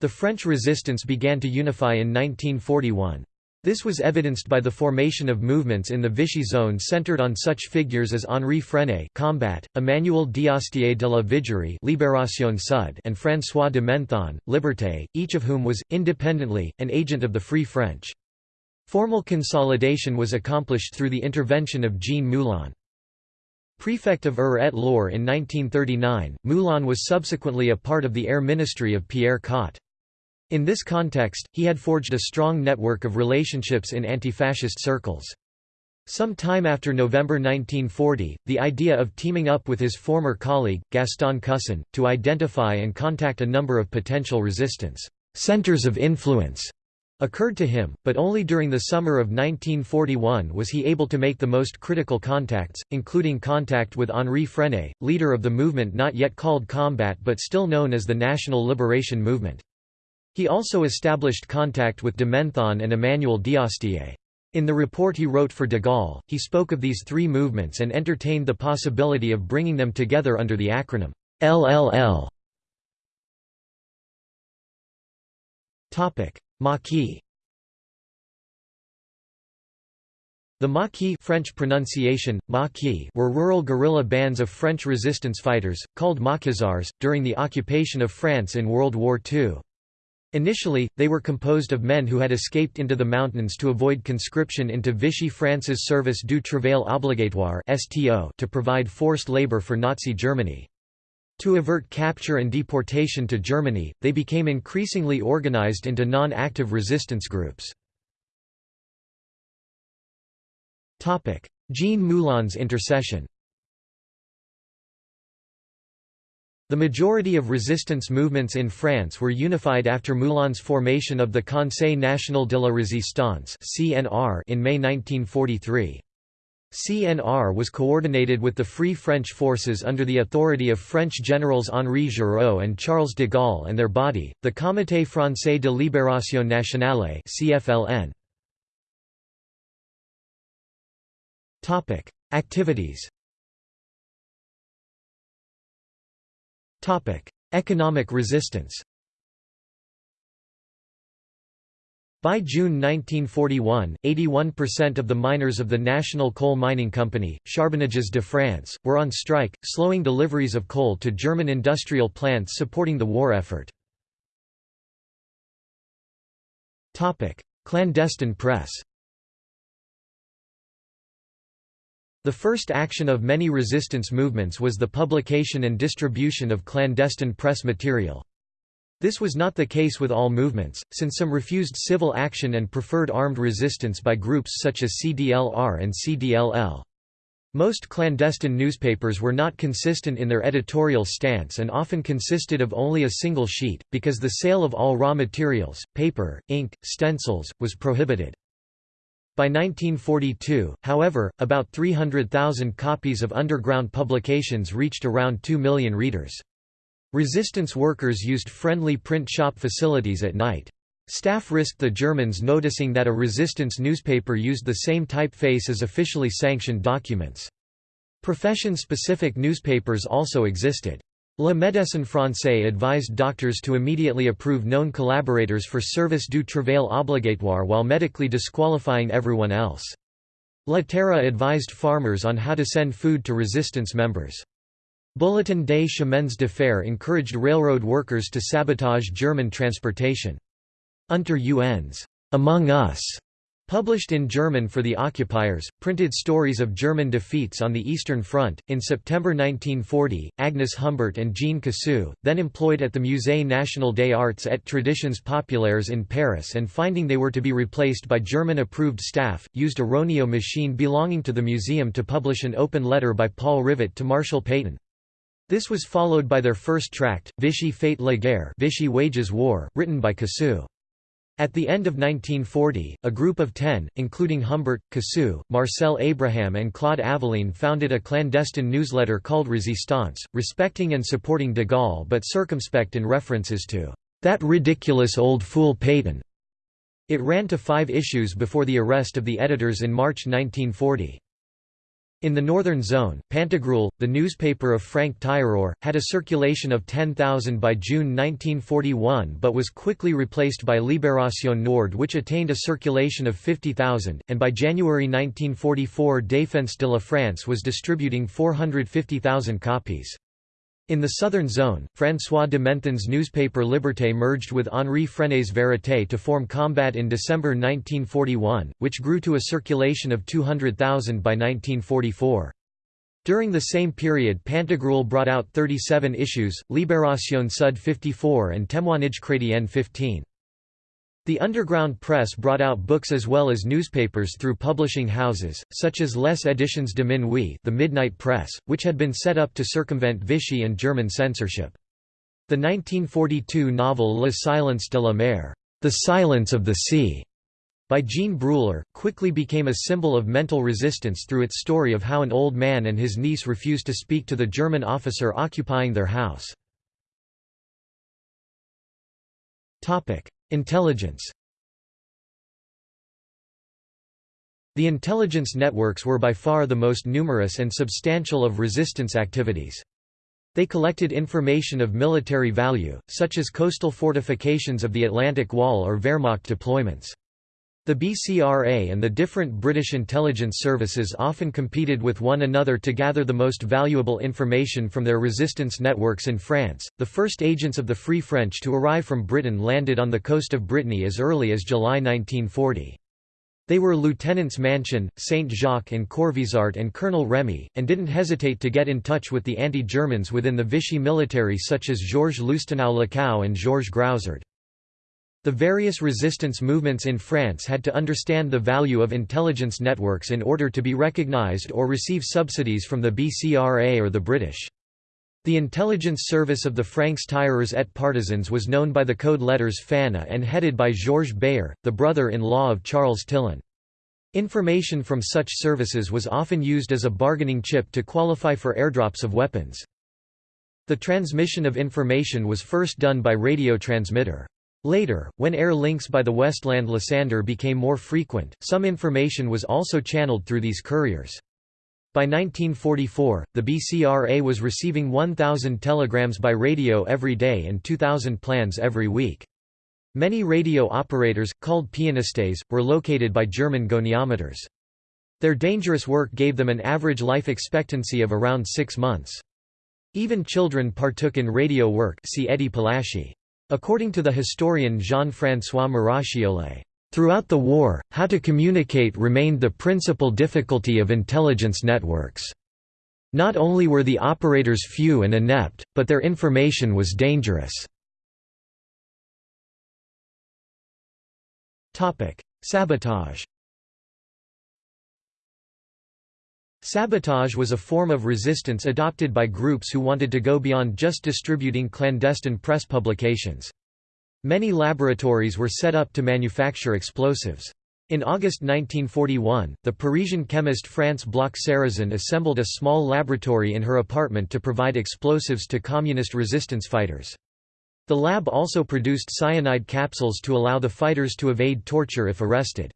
The French resistance began to unify in 1941. This was evidenced by the formation of movements in the Vichy zone centered on such figures as Henri Frenay Combat, Emmanuel d'Astier de la Vigerie Libération Sud and François de Menthon, Liberté, each of whom was, independently, an agent of the Free French. Formal consolidation was accomplished through the intervention of Jean Moulin. Prefect of Eure-et-Loir in 1939, Moulin was subsequently a part of the Air Ministry of Pierre Cot. In this context, he had forged a strong network of relationships in anti-fascist circles. Some time after November 1940, the idea of teaming up with his former colleague, Gaston Cousin, to identify and contact a number of potential resistance centers of influence occurred to him, but only during the summer of 1941 was he able to make the most critical contacts, including contact with Henri Frenay, leader of the movement not yet called Combat but still known as the National Liberation Movement. He also established contact with de Menthon and Emmanuel d'Astier. In the report he wrote for de Gaulle, he spoke of these three movements and entertained the possibility of bringing them together under the acronym LLL. Maquis The Maquis French pronunciation, Maquis were rural guerrilla bands of French resistance fighters, called Maquisards, during the occupation of France in World War II. Initially, they were composed of men who had escaped into the mountains to avoid conscription into Vichy France's Service du Travail Obligatoire to provide forced labor for Nazi Germany. To avert capture and deportation to Germany, they became increasingly organized into non-active resistance groups. Jean Moulin's intercession The majority of resistance movements in France were unified after Moulin's formation of the Conseil national de la résistance in May 1943. CNR was coordinated with the Free French forces under the authority of French generals Henri Giraud and Charles de Gaulle and their body, the Comité français de libération nationale CFLN. Activities Economic resistance By June 1941, 81% of the miners of the National Coal Mining Company, Charbonnages de France, were on strike, slowing deliveries of coal to German industrial plants supporting the war effort. Clandestine press The first action of many resistance movements was the publication and distribution of clandestine press material. This was not the case with all movements, since some refused civil action and preferred armed resistance by groups such as CDLR and CDLL. Most clandestine newspapers were not consistent in their editorial stance and often consisted of only a single sheet, because the sale of all raw materials, paper, ink, stencils, was prohibited. By 1942, however, about 300,000 copies of underground publications reached around 2 million readers. Resistance workers used friendly print shop facilities at night. Staff risked the Germans noticing that a resistance newspaper used the same typeface as officially sanctioned documents. Profession-specific newspapers also existed. Le Médecin Français advised doctors to immediately approve known collaborators for service du travail obligatoire while medically disqualifying everyone else. La Terre advised farmers on how to send food to resistance members. Bulletin des chemins de fer encouraged railroad workers to sabotage German transportation. Unter uns, Among Us, Published in German for the occupiers, printed stories of German defeats on the Eastern Front. In September 1940, Agnes Humbert and Jean Cassou, then employed at the Musée National des Arts et Traditions Populaires in Paris and finding they were to be replaced by German approved staff, used a Roneo machine belonging to the museum to publish an open letter by Paul Rivet to Marshal Pétain. This was followed by their first tract, Vichy Fait la guerre Vichy wages war, written by Cassou. At the end of 1940, a group of ten, including Humbert, Cassou, Marcel Abraham and Claude Aveline founded a clandestine newsletter called Resistance, respecting and supporting de Gaulle but circumspect in references to "...that ridiculous old fool Pétain." It ran to five issues before the arrest of the editors in March 1940. In the northern zone, Pantagruel, the newspaper of Franc-Tireur, had a circulation of 10,000 by June 1941 but was quickly replaced by Libération Nord which attained a circulation of 50,000, and by January 1944 Défense de la France was distributing 450,000 copies. In the southern zone, François de Menthon's newspaper Liberté merged with Henri Frenay's Vérité to form Combat in December 1941, which grew to a circulation of 200,000 by 1944. During the same period Pantagruel brought out 37 issues, Libération Sud 54 and Témoignage Chrétien 15. The underground press brought out books as well as newspapers through publishing houses, such as Les Éditions de Minuit the Midnight Press, which had been set up to circumvent Vichy and German censorship. The 1942 novel Le silence de la mer the silence of the sea", by Jean Bruller, quickly became a symbol of mental resistance through its story of how an old man and his niece refused to speak to the German officer occupying their house. Intelligence The intelligence networks were by far the most numerous and substantial of resistance activities. They collected information of military value, such as coastal fortifications of the Atlantic Wall or Wehrmacht deployments. The BCRA and the different British intelligence services often competed with one another to gather the most valuable information from their resistance networks in France. The first agents of the Free French to arrive from Britain landed on the coast of Brittany as early as July 1940. They were Lieutenants Mansion, Saint-Jacques and Corvisart and Colonel Remy, and didn't hesitate to get in touch with the anti-Germans within the Vichy military such as Georges Loustaunau-Lacau and Georges Groussard. The various resistance movements in France had to understand the value of intelligence networks in order to be recognized or receive subsidies from the BCRA or the British. The intelligence service of the Francs tireurs et partisans was known by the code letters FANA and headed by Georges Beyer, the brother-in-law of Charles Tillon. Information from such services was often used as a bargaining chip to qualify for airdrops of weapons. The transmission of information was first done by radio transmitter. Later, when air links by the Westland Lysander became more frequent, some information was also channeled through these couriers. By 1944, the BCRA was receiving 1,000 telegrams by radio every day and 2,000 plans every week. Many radio operators, called pianistes, were located by German goniometers. Their dangerous work gave them an average life expectancy of around six months. Even children partook in radio work see Eddie Palasci. According to the historian Jean-François Muracciole, Throughout the war, how to communicate remained the principal difficulty of intelligence networks. Not only were the operators few and inept, but their information was dangerous. Sabotage Sabotage was a form of resistance adopted by groups who wanted to go beyond just distributing clandestine press publications. Many laboratories were set up to manufacture explosives. In August 1941, the Parisian chemist France Bloch-Sérazin assembled a small laboratory in her apartment to provide explosives to communist resistance fighters. The lab also produced cyanide capsules to allow the fighters to evade torture if arrested.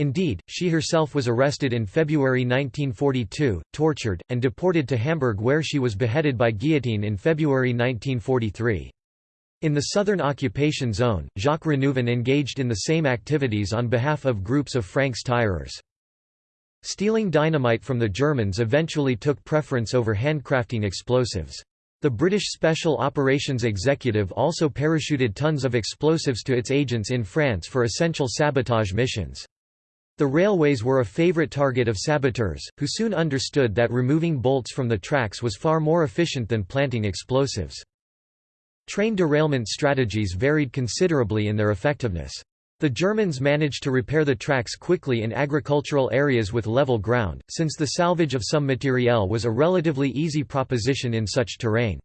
Indeed, she herself was arrested in February 1942, tortured, and deported to Hamburg where she was beheaded by guillotine in February 1943. In the southern occupation zone, Jacques Renouvin engaged in the same activities on behalf of groups of Francs tireurs. Stealing dynamite from the Germans eventually took preference over handcrafting explosives. The British Special Operations Executive also parachuted tons of explosives to its agents in France for essential sabotage missions. The railways were a favourite target of saboteurs, who soon understood that removing bolts from the tracks was far more efficient than planting explosives. Train derailment strategies varied considerably in their effectiveness. The Germans managed to repair the tracks quickly in agricultural areas with level ground, since the salvage of some materiel was a relatively easy proposition in such terrain.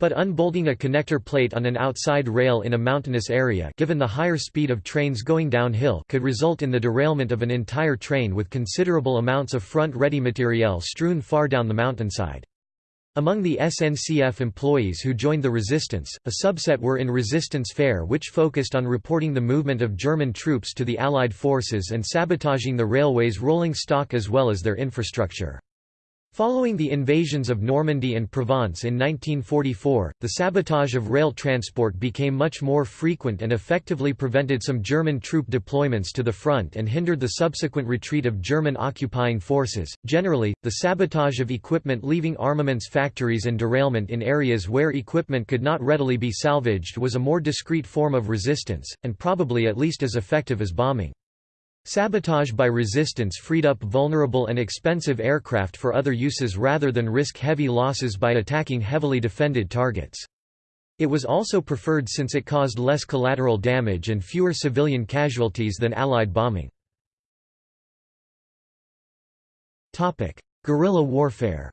But unbolting a connector plate on an outside rail in a mountainous area given the higher speed of trains going downhill could result in the derailment of an entire train with considerable amounts of front-ready materiel strewn far down the mountainside. Among the SNCF employees who joined the resistance, a subset were in Résistance-Fer which focused on reporting the movement of German troops to the Allied forces and sabotaging the railway's rolling stock as well as their infrastructure. Following the invasions of Normandy and Provence in 1944, the sabotage of rail transport became much more frequent and effectively prevented some German troop deployments to the front and hindered the subsequent retreat of German occupying forces. Generally, the sabotage of equipment leaving armaments factories and derailment in areas where equipment could not readily be salvaged was a more discreet form of resistance, and probably at least as effective as bombing. Sabotage by resistance freed up vulnerable and expensive aircraft for other uses rather than risk heavy losses by attacking heavily defended targets. It was also preferred since it caused less collateral damage and fewer civilian casualties than Allied bombing. Guerrilla warfare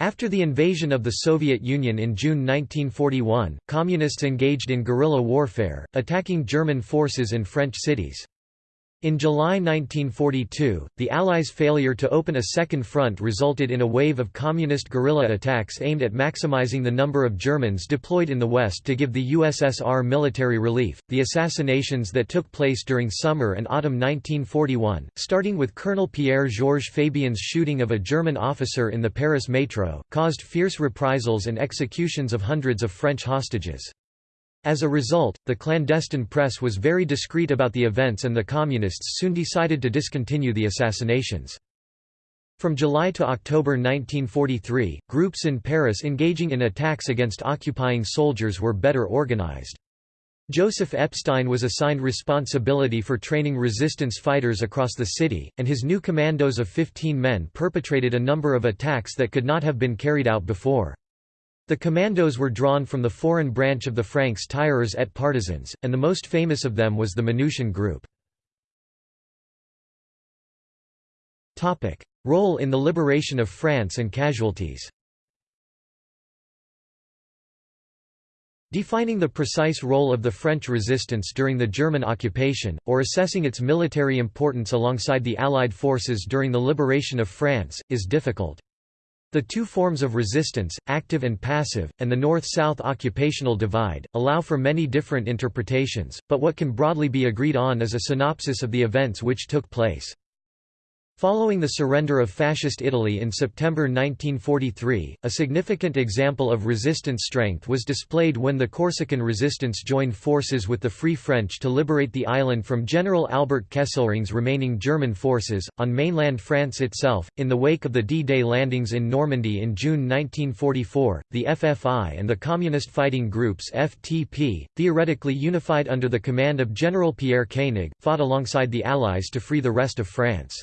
After the invasion of the Soviet Union in June 1941, Communists engaged in guerrilla warfare, attacking German forces in French cities. In July 1942, the Allies' failure to open a second front resulted in a wave of communist guerrilla attacks aimed at maximizing the number of Germans deployed in the West to give the USSR military relief. The assassinations that took place during summer and autumn 1941, starting with Colonel Pierre Georges Fabien's shooting of a German officer in the Paris metro, caused fierce reprisals and executions of hundreds of French hostages. As a result, the clandestine press was very discreet about the events and the Communists soon decided to discontinue the assassinations. From July to October 1943, groups in Paris engaging in attacks against occupying soldiers were better organized. Joseph Epstein was assigned responsibility for training resistance fighters across the city, and his new commandos of 15 men perpetrated a number of attacks that could not have been carried out before. The commandos were drawn from the foreign branch of the Francs tireurs et partisans, and the most famous of them was the Manouchian group. Role in the liberation of France and casualties Defining the precise role of the French resistance during the German occupation, or assessing its military importance alongside the Allied forces during the liberation of France, is difficult. The two forms of resistance, active and passive, and the north-south occupational divide, allow for many different interpretations, but what can broadly be agreed on is a synopsis of the events which took place. Following the surrender of Fascist Italy in September 1943, a significant example of resistance strength was displayed when the Corsican resistance joined forces with the Free French to liberate the island from General Albert Kesselring's remaining German forces. On mainland France itself, in the wake of the D Day landings in Normandy in June 1944, the FFI and the Communist fighting groups FTP, theoretically unified under the command of General Pierre Koenig, fought alongside the Allies to free the rest of France.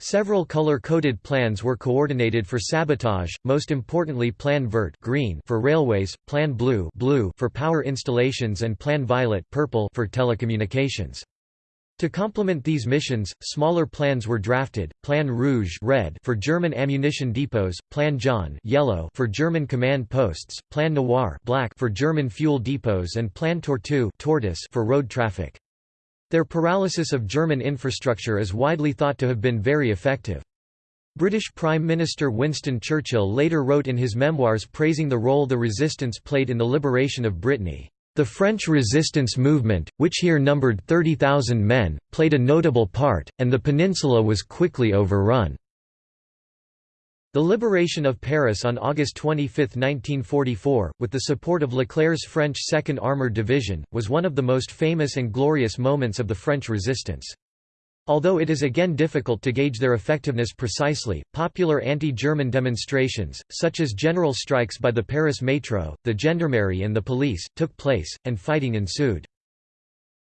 Several color-coded plans were coordinated for sabotage, most importantly Plan Vert green for railways, Plan Blue, blue for power installations and Plan Violet purple for telecommunications. To complement these missions, smaller plans were drafted, Plan Rouge red for German ammunition depots, Plan Jaune yellow for German command posts, Plan Noir black for German fuel depots and Plan Tortue tortoise for road traffic. Their paralysis of German infrastructure is widely thought to have been very effective. British Prime Minister Winston Churchill later wrote in his memoirs praising the role the resistance played in the liberation of Brittany. The French resistance movement, which here numbered 30,000 men, played a notable part, and the peninsula was quickly overrun. The liberation of Paris on August 25, 1944, with the support of Leclerc's French 2nd Armoured Division, was one of the most famous and glorious moments of the French resistance. Although it is again difficult to gauge their effectiveness precisely, popular anti-German demonstrations, such as general strikes by the Paris Métro, the gendarmerie and the police, took place, and fighting ensued.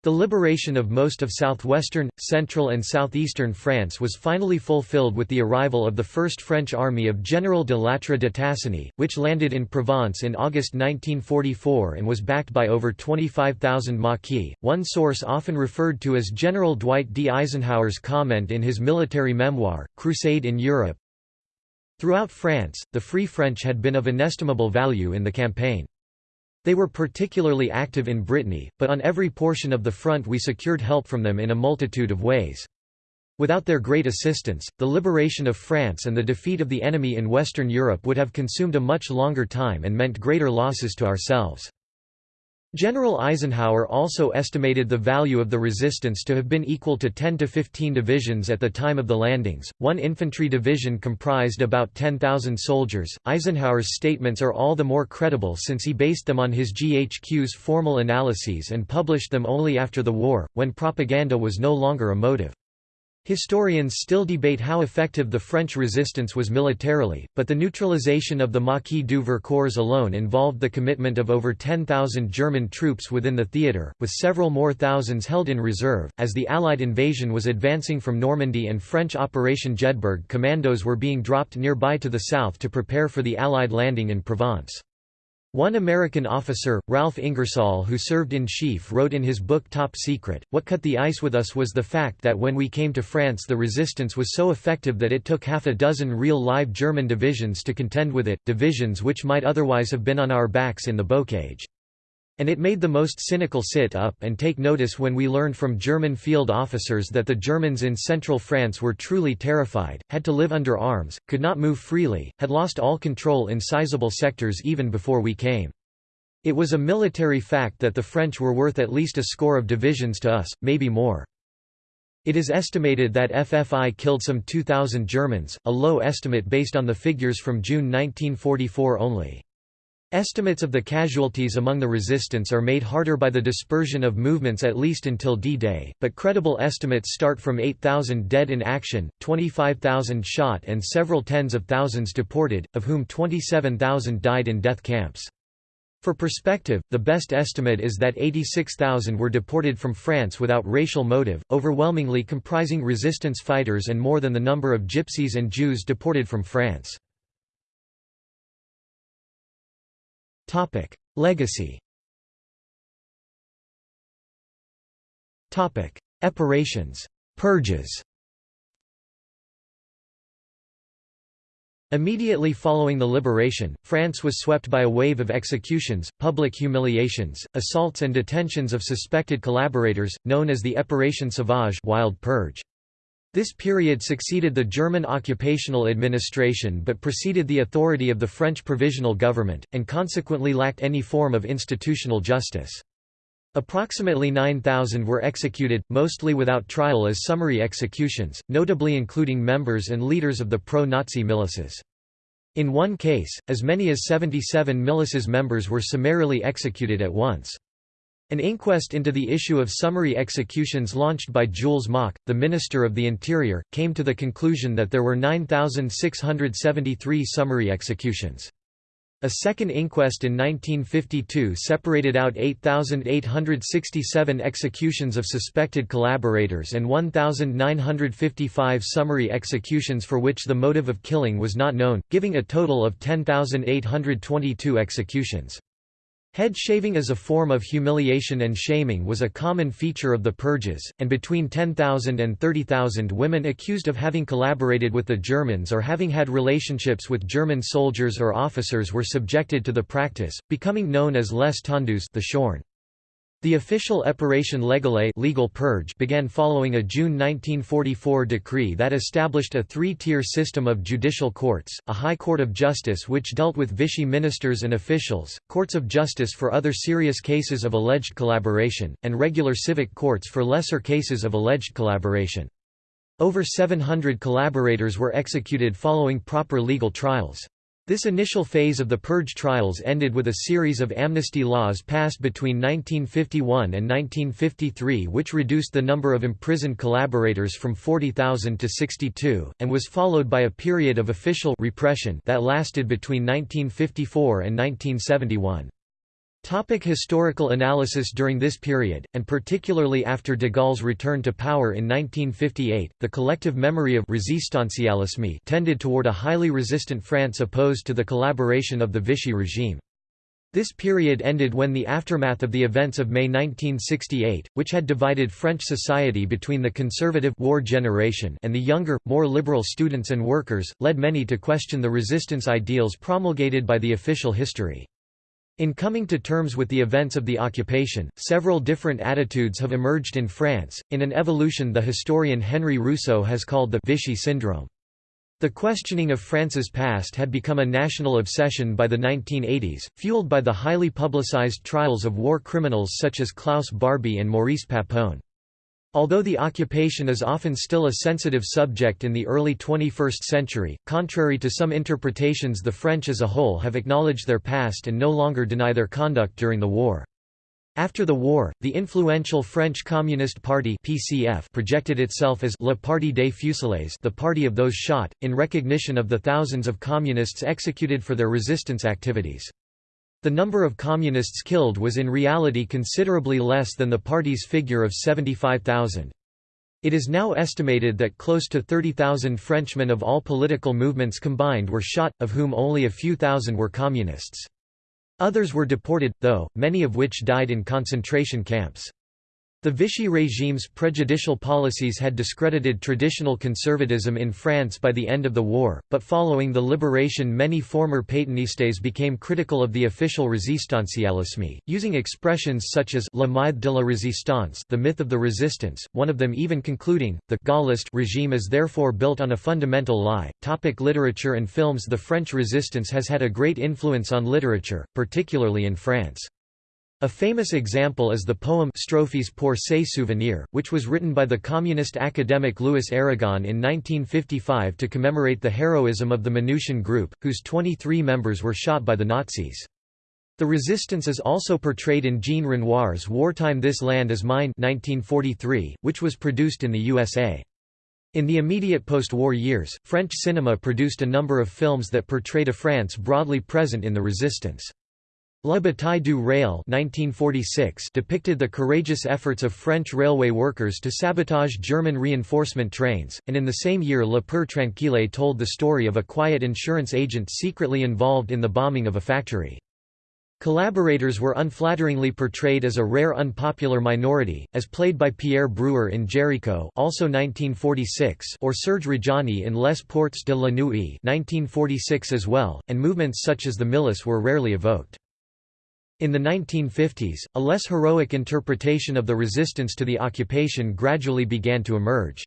The liberation of most of southwestern, central and southeastern France was finally fulfilled with the arrival of the First French Army of General de Lattre de Tassigny, which landed in Provence in August 1944 and was backed by over 25,000 Maquis, one source often referred to as General Dwight D. Eisenhower's comment in his military memoir, Crusade in Europe. Throughout France, the Free French had been of inestimable value in the campaign. They were particularly active in Brittany, but on every portion of the front we secured help from them in a multitude of ways. Without their great assistance, the liberation of France and the defeat of the enemy in Western Europe would have consumed a much longer time and meant greater losses to ourselves. General Eisenhower also estimated the value of the resistance to have been equal to 10 to 15 divisions at the time of the landings. One infantry division comprised about 10,000 soldiers. Eisenhower's statements are all the more credible since he based them on his GHQ's formal analyses and published them only after the war, when propaganda was no longer a motive. Historians still debate how effective the French resistance was militarily, but the neutralization of the Maquis du Vercors alone involved the commitment of over 10,000 German troops within the theatre, with several more thousands held in reserve. As the Allied invasion was advancing from Normandy and French Operation Jedburgh commandos were being dropped nearby to the south to prepare for the Allied landing in Provence. One American officer, Ralph Ingersoll who served in chief wrote in his book Top Secret, What cut the ice with us was the fact that when we came to France the resistance was so effective that it took half a dozen real live German divisions to contend with it, divisions which might otherwise have been on our backs in the bocage. And it made the most cynical sit up and take notice when we learned from German field officers that the Germans in central France were truly terrified, had to live under arms, could not move freely, had lost all control in sizable sectors even before we came. It was a military fact that the French were worth at least a score of divisions to us, maybe more. It is estimated that FFI killed some 2,000 Germans, a low estimate based on the figures from June 1944 only. Estimates of the casualties among the resistance are made harder by the dispersion of movements at least until D-Day, but credible estimates start from 8,000 dead in action, 25,000 shot and several tens of thousands deported, of whom 27,000 died in death camps. For perspective, the best estimate is that 86,000 were deported from France without racial motive, overwhelmingly comprising resistance fighters and more than the number of gypsies and Jews deported from France. Topic: Legacy. Topic: Epurations, purges. Immediately following the liberation, France was swept by a wave of executions, public humiliations, assaults and detentions of suspected collaborators, known as the Épuration sauvage wild purge. This period succeeded the German occupational administration but preceded the authority of the French provisional government, and consequently lacked any form of institutional justice. Approximately 9,000 were executed, mostly without trial as summary executions, notably including members and leaders of the pro-Nazi militias. In one case, as many as 77 militias members were summarily executed at once. An inquest into the issue of summary executions launched by Jules Moch, the Minister of the Interior, came to the conclusion that there were 9,673 summary executions. A second inquest in 1952 separated out 8,867 executions of suspected collaborators and 1,955 summary executions for which the motive of killing was not known, giving a total of 10,822 executions. Head shaving as a form of humiliation and shaming was a common feature of the purges, and between 10,000 and 30,000 women accused of having collaborated with the Germans or having had relationships with German soldiers or officers were subjected to the practice, becoming known as les tondus the shorn. The official Opération légale legal purge began following a June 1944 decree that established a three-tier system of judicial courts, a High Court of Justice which dealt with Vichy ministers and officials, courts of justice for other serious cases of alleged collaboration, and regular civic courts for lesser cases of alleged collaboration. Over 700 collaborators were executed following proper legal trials. This initial phase of the purge trials ended with a series of amnesty laws passed between 1951 and 1953 which reduced the number of imprisoned collaborators from 40,000 to 62, and was followed by a period of official repression that lasted between 1954 and 1971. Topic historical analysis During this period, and particularly after de Gaulle's return to power in 1958, the collective memory of resistancialisme tended toward a highly resistant France opposed to the collaboration of the Vichy regime. This period ended when the aftermath of the events of May 1968, which had divided French society between the conservative war generation and the younger, more liberal students and workers, led many to question the resistance ideals promulgated by the official history. In coming to terms with the events of the occupation, several different attitudes have emerged in France, in an evolution the historian Henry Rousso has called the Vichy syndrome. The questioning of France's past had become a national obsession by the 1980s, fueled by the highly publicized trials of war criminals such as Klaus Barbie and Maurice Papon. Although the occupation is often still a sensitive subject in the early 21st century, contrary to some interpretations the French as a whole have acknowledged their past and no longer deny their conduct during the war. After the war, the influential French Communist Party (PCF) projected itself as Le Parti des Fusillés, the party of those shot, in recognition of the thousands of communists executed for their resistance activities. The number of communists killed was in reality considerably less than the party's figure of 75,000. It is now estimated that close to 30,000 Frenchmen of all political movements combined were shot, of whom only a few thousand were communists. Others were deported, though, many of which died in concentration camps. The Vichy regime's prejudicial policies had discredited traditional conservatism in France by the end of the war, but following the liberation many former Pétainistes became critical of the official resistancialisme, using expressions such as «le mythe de la résistance» the myth of the resistance, one of them even concluding, the «Gaullist regime is therefore built on a fundamental lie». Topic literature and films The French resistance has had a great influence on literature, particularly in France. A famous example is the poem Strophes pour se souvenir, which was written by the communist academic Louis Aragon in 1955 to commemorate the heroism of the Manouchian group, whose 23 members were shot by the Nazis. The resistance is also portrayed in Jean Renoir's wartime This Land Is Mine 1943, which was produced in the USA. In the immediate post-war years, French cinema produced a number of films that portrayed a France broadly present in the resistance. La bataille du rail 1946 depicted the courageous efforts of French railway workers to sabotage German reinforcement trains, and in the same year Le Peur Tranquille told the story of a quiet insurance agent secretly involved in the bombing of a factory. Collaborators were unflatteringly portrayed as a rare unpopular minority, as played by Pierre Brewer in Jericho also 1946 or Serge Reggiani in Les Portes de la Nuit 1946 as well, and movements such as the Milice were rarely evoked. In the 1950s, a less heroic interpretation of the resistance to the occupation gradually began to emerge.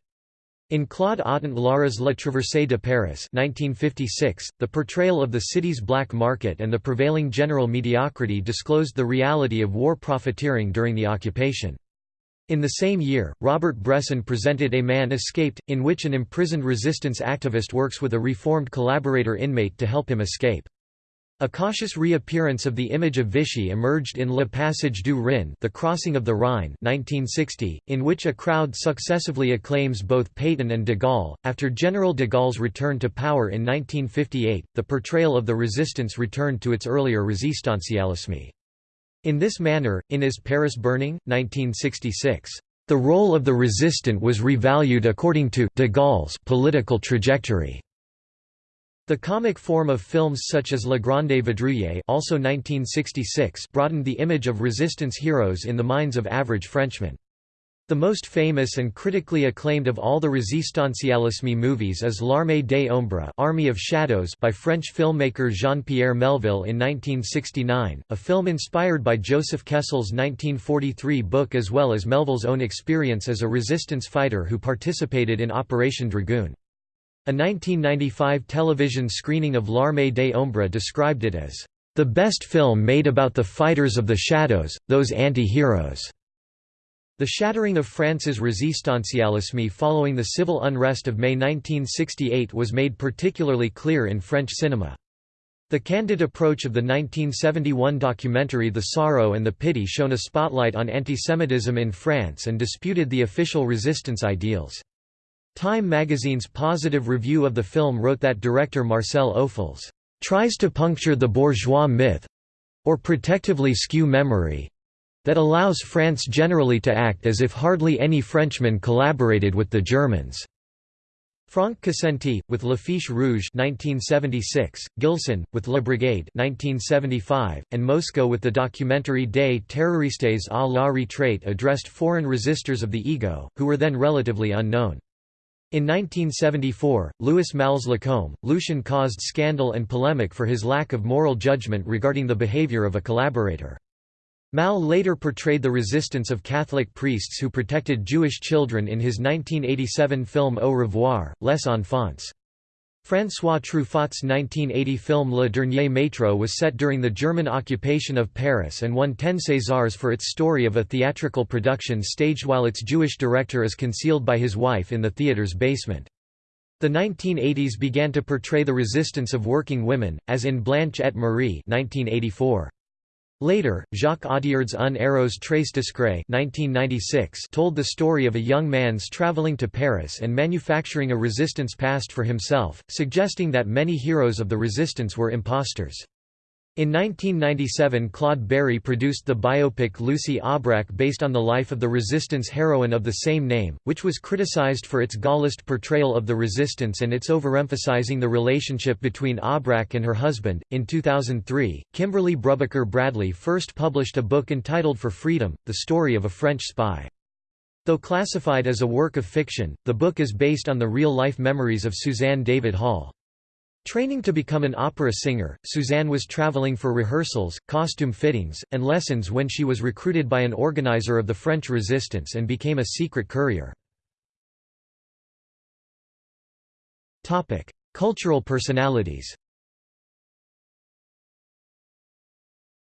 In Claude Autant-Lara's La Traversée de Paris 1956, the portrayal of the city's black market and the prevailing general mediocrity disclosed the reality of war profiteering during the occupation. In the same year, Robert Bresson presented A Man Escaped, in which an imprisoned resistance activist works with a reformed collaborator inmate to help him escape. A cautious reappearance of the image of Vichy emerged in Le Passage du Rhin The Crossing of the Rhine 1960, in which a crowd successively acclaims both Pétain and de Gaulle. After General de Gaulle's return to power in 1958, the portrayal of the resistance returned to its earlier resistancialisme. In this manner, in Is Paris Burning? 1966, the role of the resistant was revalued according to de Gaulle's political trajectory. The comic form of films such as Le Grande Vadrouille also 1966 broadened the image of resistance heroes in the minds of average Frenchmen. The most famous and critically acclaimed of all the resistancialisme movies is L'Armée des Ombres Army of Shadows by French filmmaker Jean-Pierre Melville in 1969, a film inspired by Joseph Kessel's 1943 book as well as Melville's own experience as a resistance fighter who participated in Operation Dragoon. A 1995 television screening of L'Armée des Ombres described it as, "...the best film made about the fighters of the shadows, those anti-heroes." The shattering of France's resistancialisme following the civil unrest of May 1968 was made particularly clear in French cinema. The candid approach of the 1971 documentary The Sorrow and the Pity shone a spotlight on antisemitism in France and disputed the official resistance ideals. Time magazine's positive review of the film wrote that director Marcel Ophuls tries to puncture the bourgeois myth—or protectively skew memory, that allows France generally to act as if hardly any Frenchmen collaborated with the Germans. Franck Cassenti, with L'Affiche Rouge 1976, Gilson, with La Brigade 1975, and Mosco with the documentary Des terroristes à la retraite addressed foreign resistors of the ego, who were then relatively unknown. In 1974, Louis Malles-Lacombe, Lucien caused scandal and polemic for his lack of moral judgment regarding the behavior of a collaborator. Malle later portrayed the resistance of Catholic priests who protected Jewish children in his 1987 film Au revoir, Les Enfants. François Truffaut's 1980 film Le Dernier Métro was set during the German occupation of Paris and won 10 Césars for its story of a theatrical production staged while its Jewish director is concealed by his wife in the theater's basement. The 1980s began to portray the resistance of working women, as in Blanche et Marie 1984. Later, Jacques Audiard's Un héros très discret told the story of a young man's traveling to Paris and manufacturing a resistance past for himself, suggesting that many heroes of the resistance were imposters. In 1997 Claude Berri produced the biopic Lucie Aubrac based on the life of the resistance heroine of the same name, which was criticized for its Gaullist portrayal of the resistance and its overemphasizing the relationship between Aubrac and her husband. In 2003, Kimberly Brubaker Bradley first published a book entitled For Freedom, the story of a French spy. Though classified as a work of fiction, the book is based on the real-life memories of Suzanne David Hall. Training to become an opera singer, Suzanne was traveling for rehearsals, costume fittings, and lessons when she was recruited by an organizer of the French resistance and became a secret courier. Cultural personalities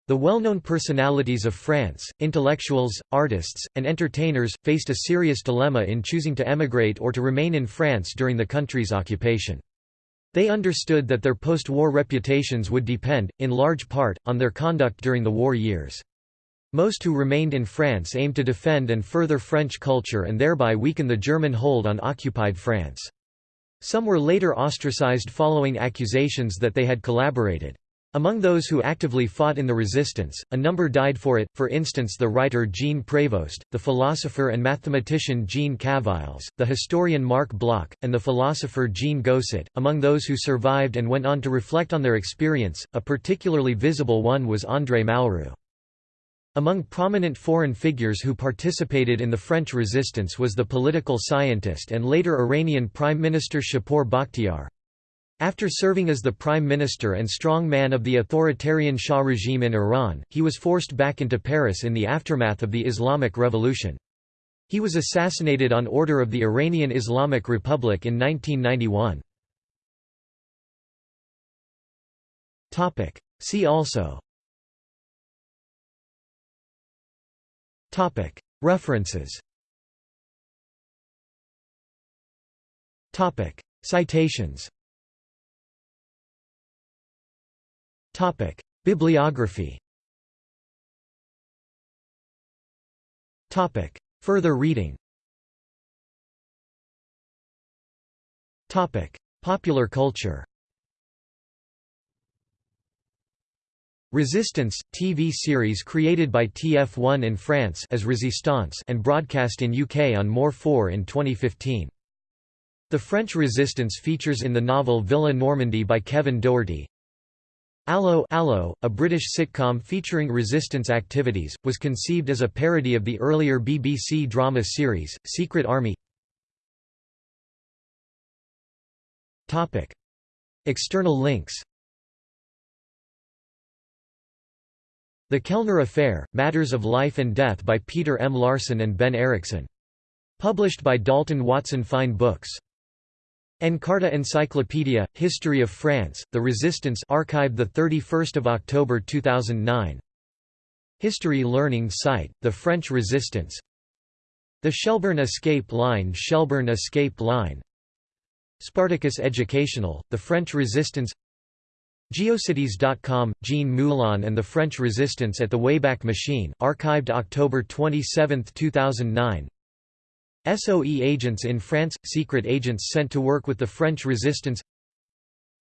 The well-known personalities of France, intellectuals, artists, and entertainers, faced a serious dilemma in choosing to emigrate or to remain in France during the country's occupation. They understood that their post-war reputations would depend, in large part, on their conduct during the war years. Most who remained in France aimed to defend and further French culture and thereby weaken the German hold on occupied France. Some were later ostracized following accusations that they had collaborated. Among those who actively fought in the resistance, a number died for it, for instance the writer Jean Prévost, the philosopher and mathematician Jean Cavaillès, the historian Marc Bloch, and the philosopher Jean Gosset. Among those who survived and went on to reflect on their experience, a particularly visible one was André Malraux. Among prominent foreign figures who participated in the French resistance was the political scientist and later Iranian Prime Minister Shapur Bakhtiar. After serving as the prime minister and strong man of the authoritarian Shah regime in Iran, he was forced back into Paris in the aftermath of the Islamic Revolution. He was assassinated on order of the Iranian Islamic Republic in 1991. See also. References. Citations Topic: Bibliography. Topic: Further reading. Topic: Popular culture. Resistance, TV series created by TF1 in France as Resistance and broadcast in UK on More 4 in 2015. The French resistance features in the novel Villa Normandie by Kevin Doherty, Allo Allo, a British sitcom featuring resistance activities, was conceived as a parody of the earlier BBC drama series, Secret Army External links The Kellner Affair, Matters of Life and Death by Peter M. Larson and Ben Erickson. Published by Dalton Watson Fine Books. Encarta Encyclopedia, History of France, The Resistance archived 31 October 2009 History Learning Site, The French Resistance. The Shelburne Escape Line Shelburne Escape Line. Spartacus Educational, The French Resistance. Geocities.com, Jean Moulin and the French Resistance at the Wayback Machine, archived October 27, 2009 SOE agents in France – Secret agents sent to work with the French resistance.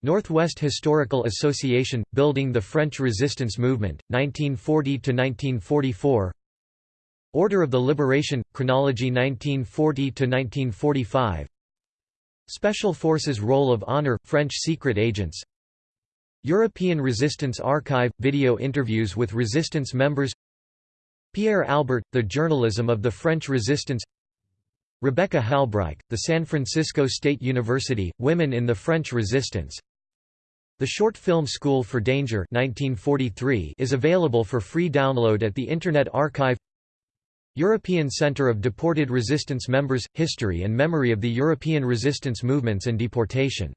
Northwest Historical Association – Building the French Resistance Movement, 1940–1944 Order of the Liberation – Chronology 1940–1945 Special Forces Roll of Honor – French secret agents. European Resistance Archive – Video interviews with resistance members. Pierre Albert – The Journalism of the French Resistance Rebecca Halbreich, The San Francisco State University, Women in the French Resistance. The Short Film School for Danger 1943 is available for free download at the Internet Archive. European Centre of Deported Resistance Members – History and Memory of the European Resistance Movements and Deportation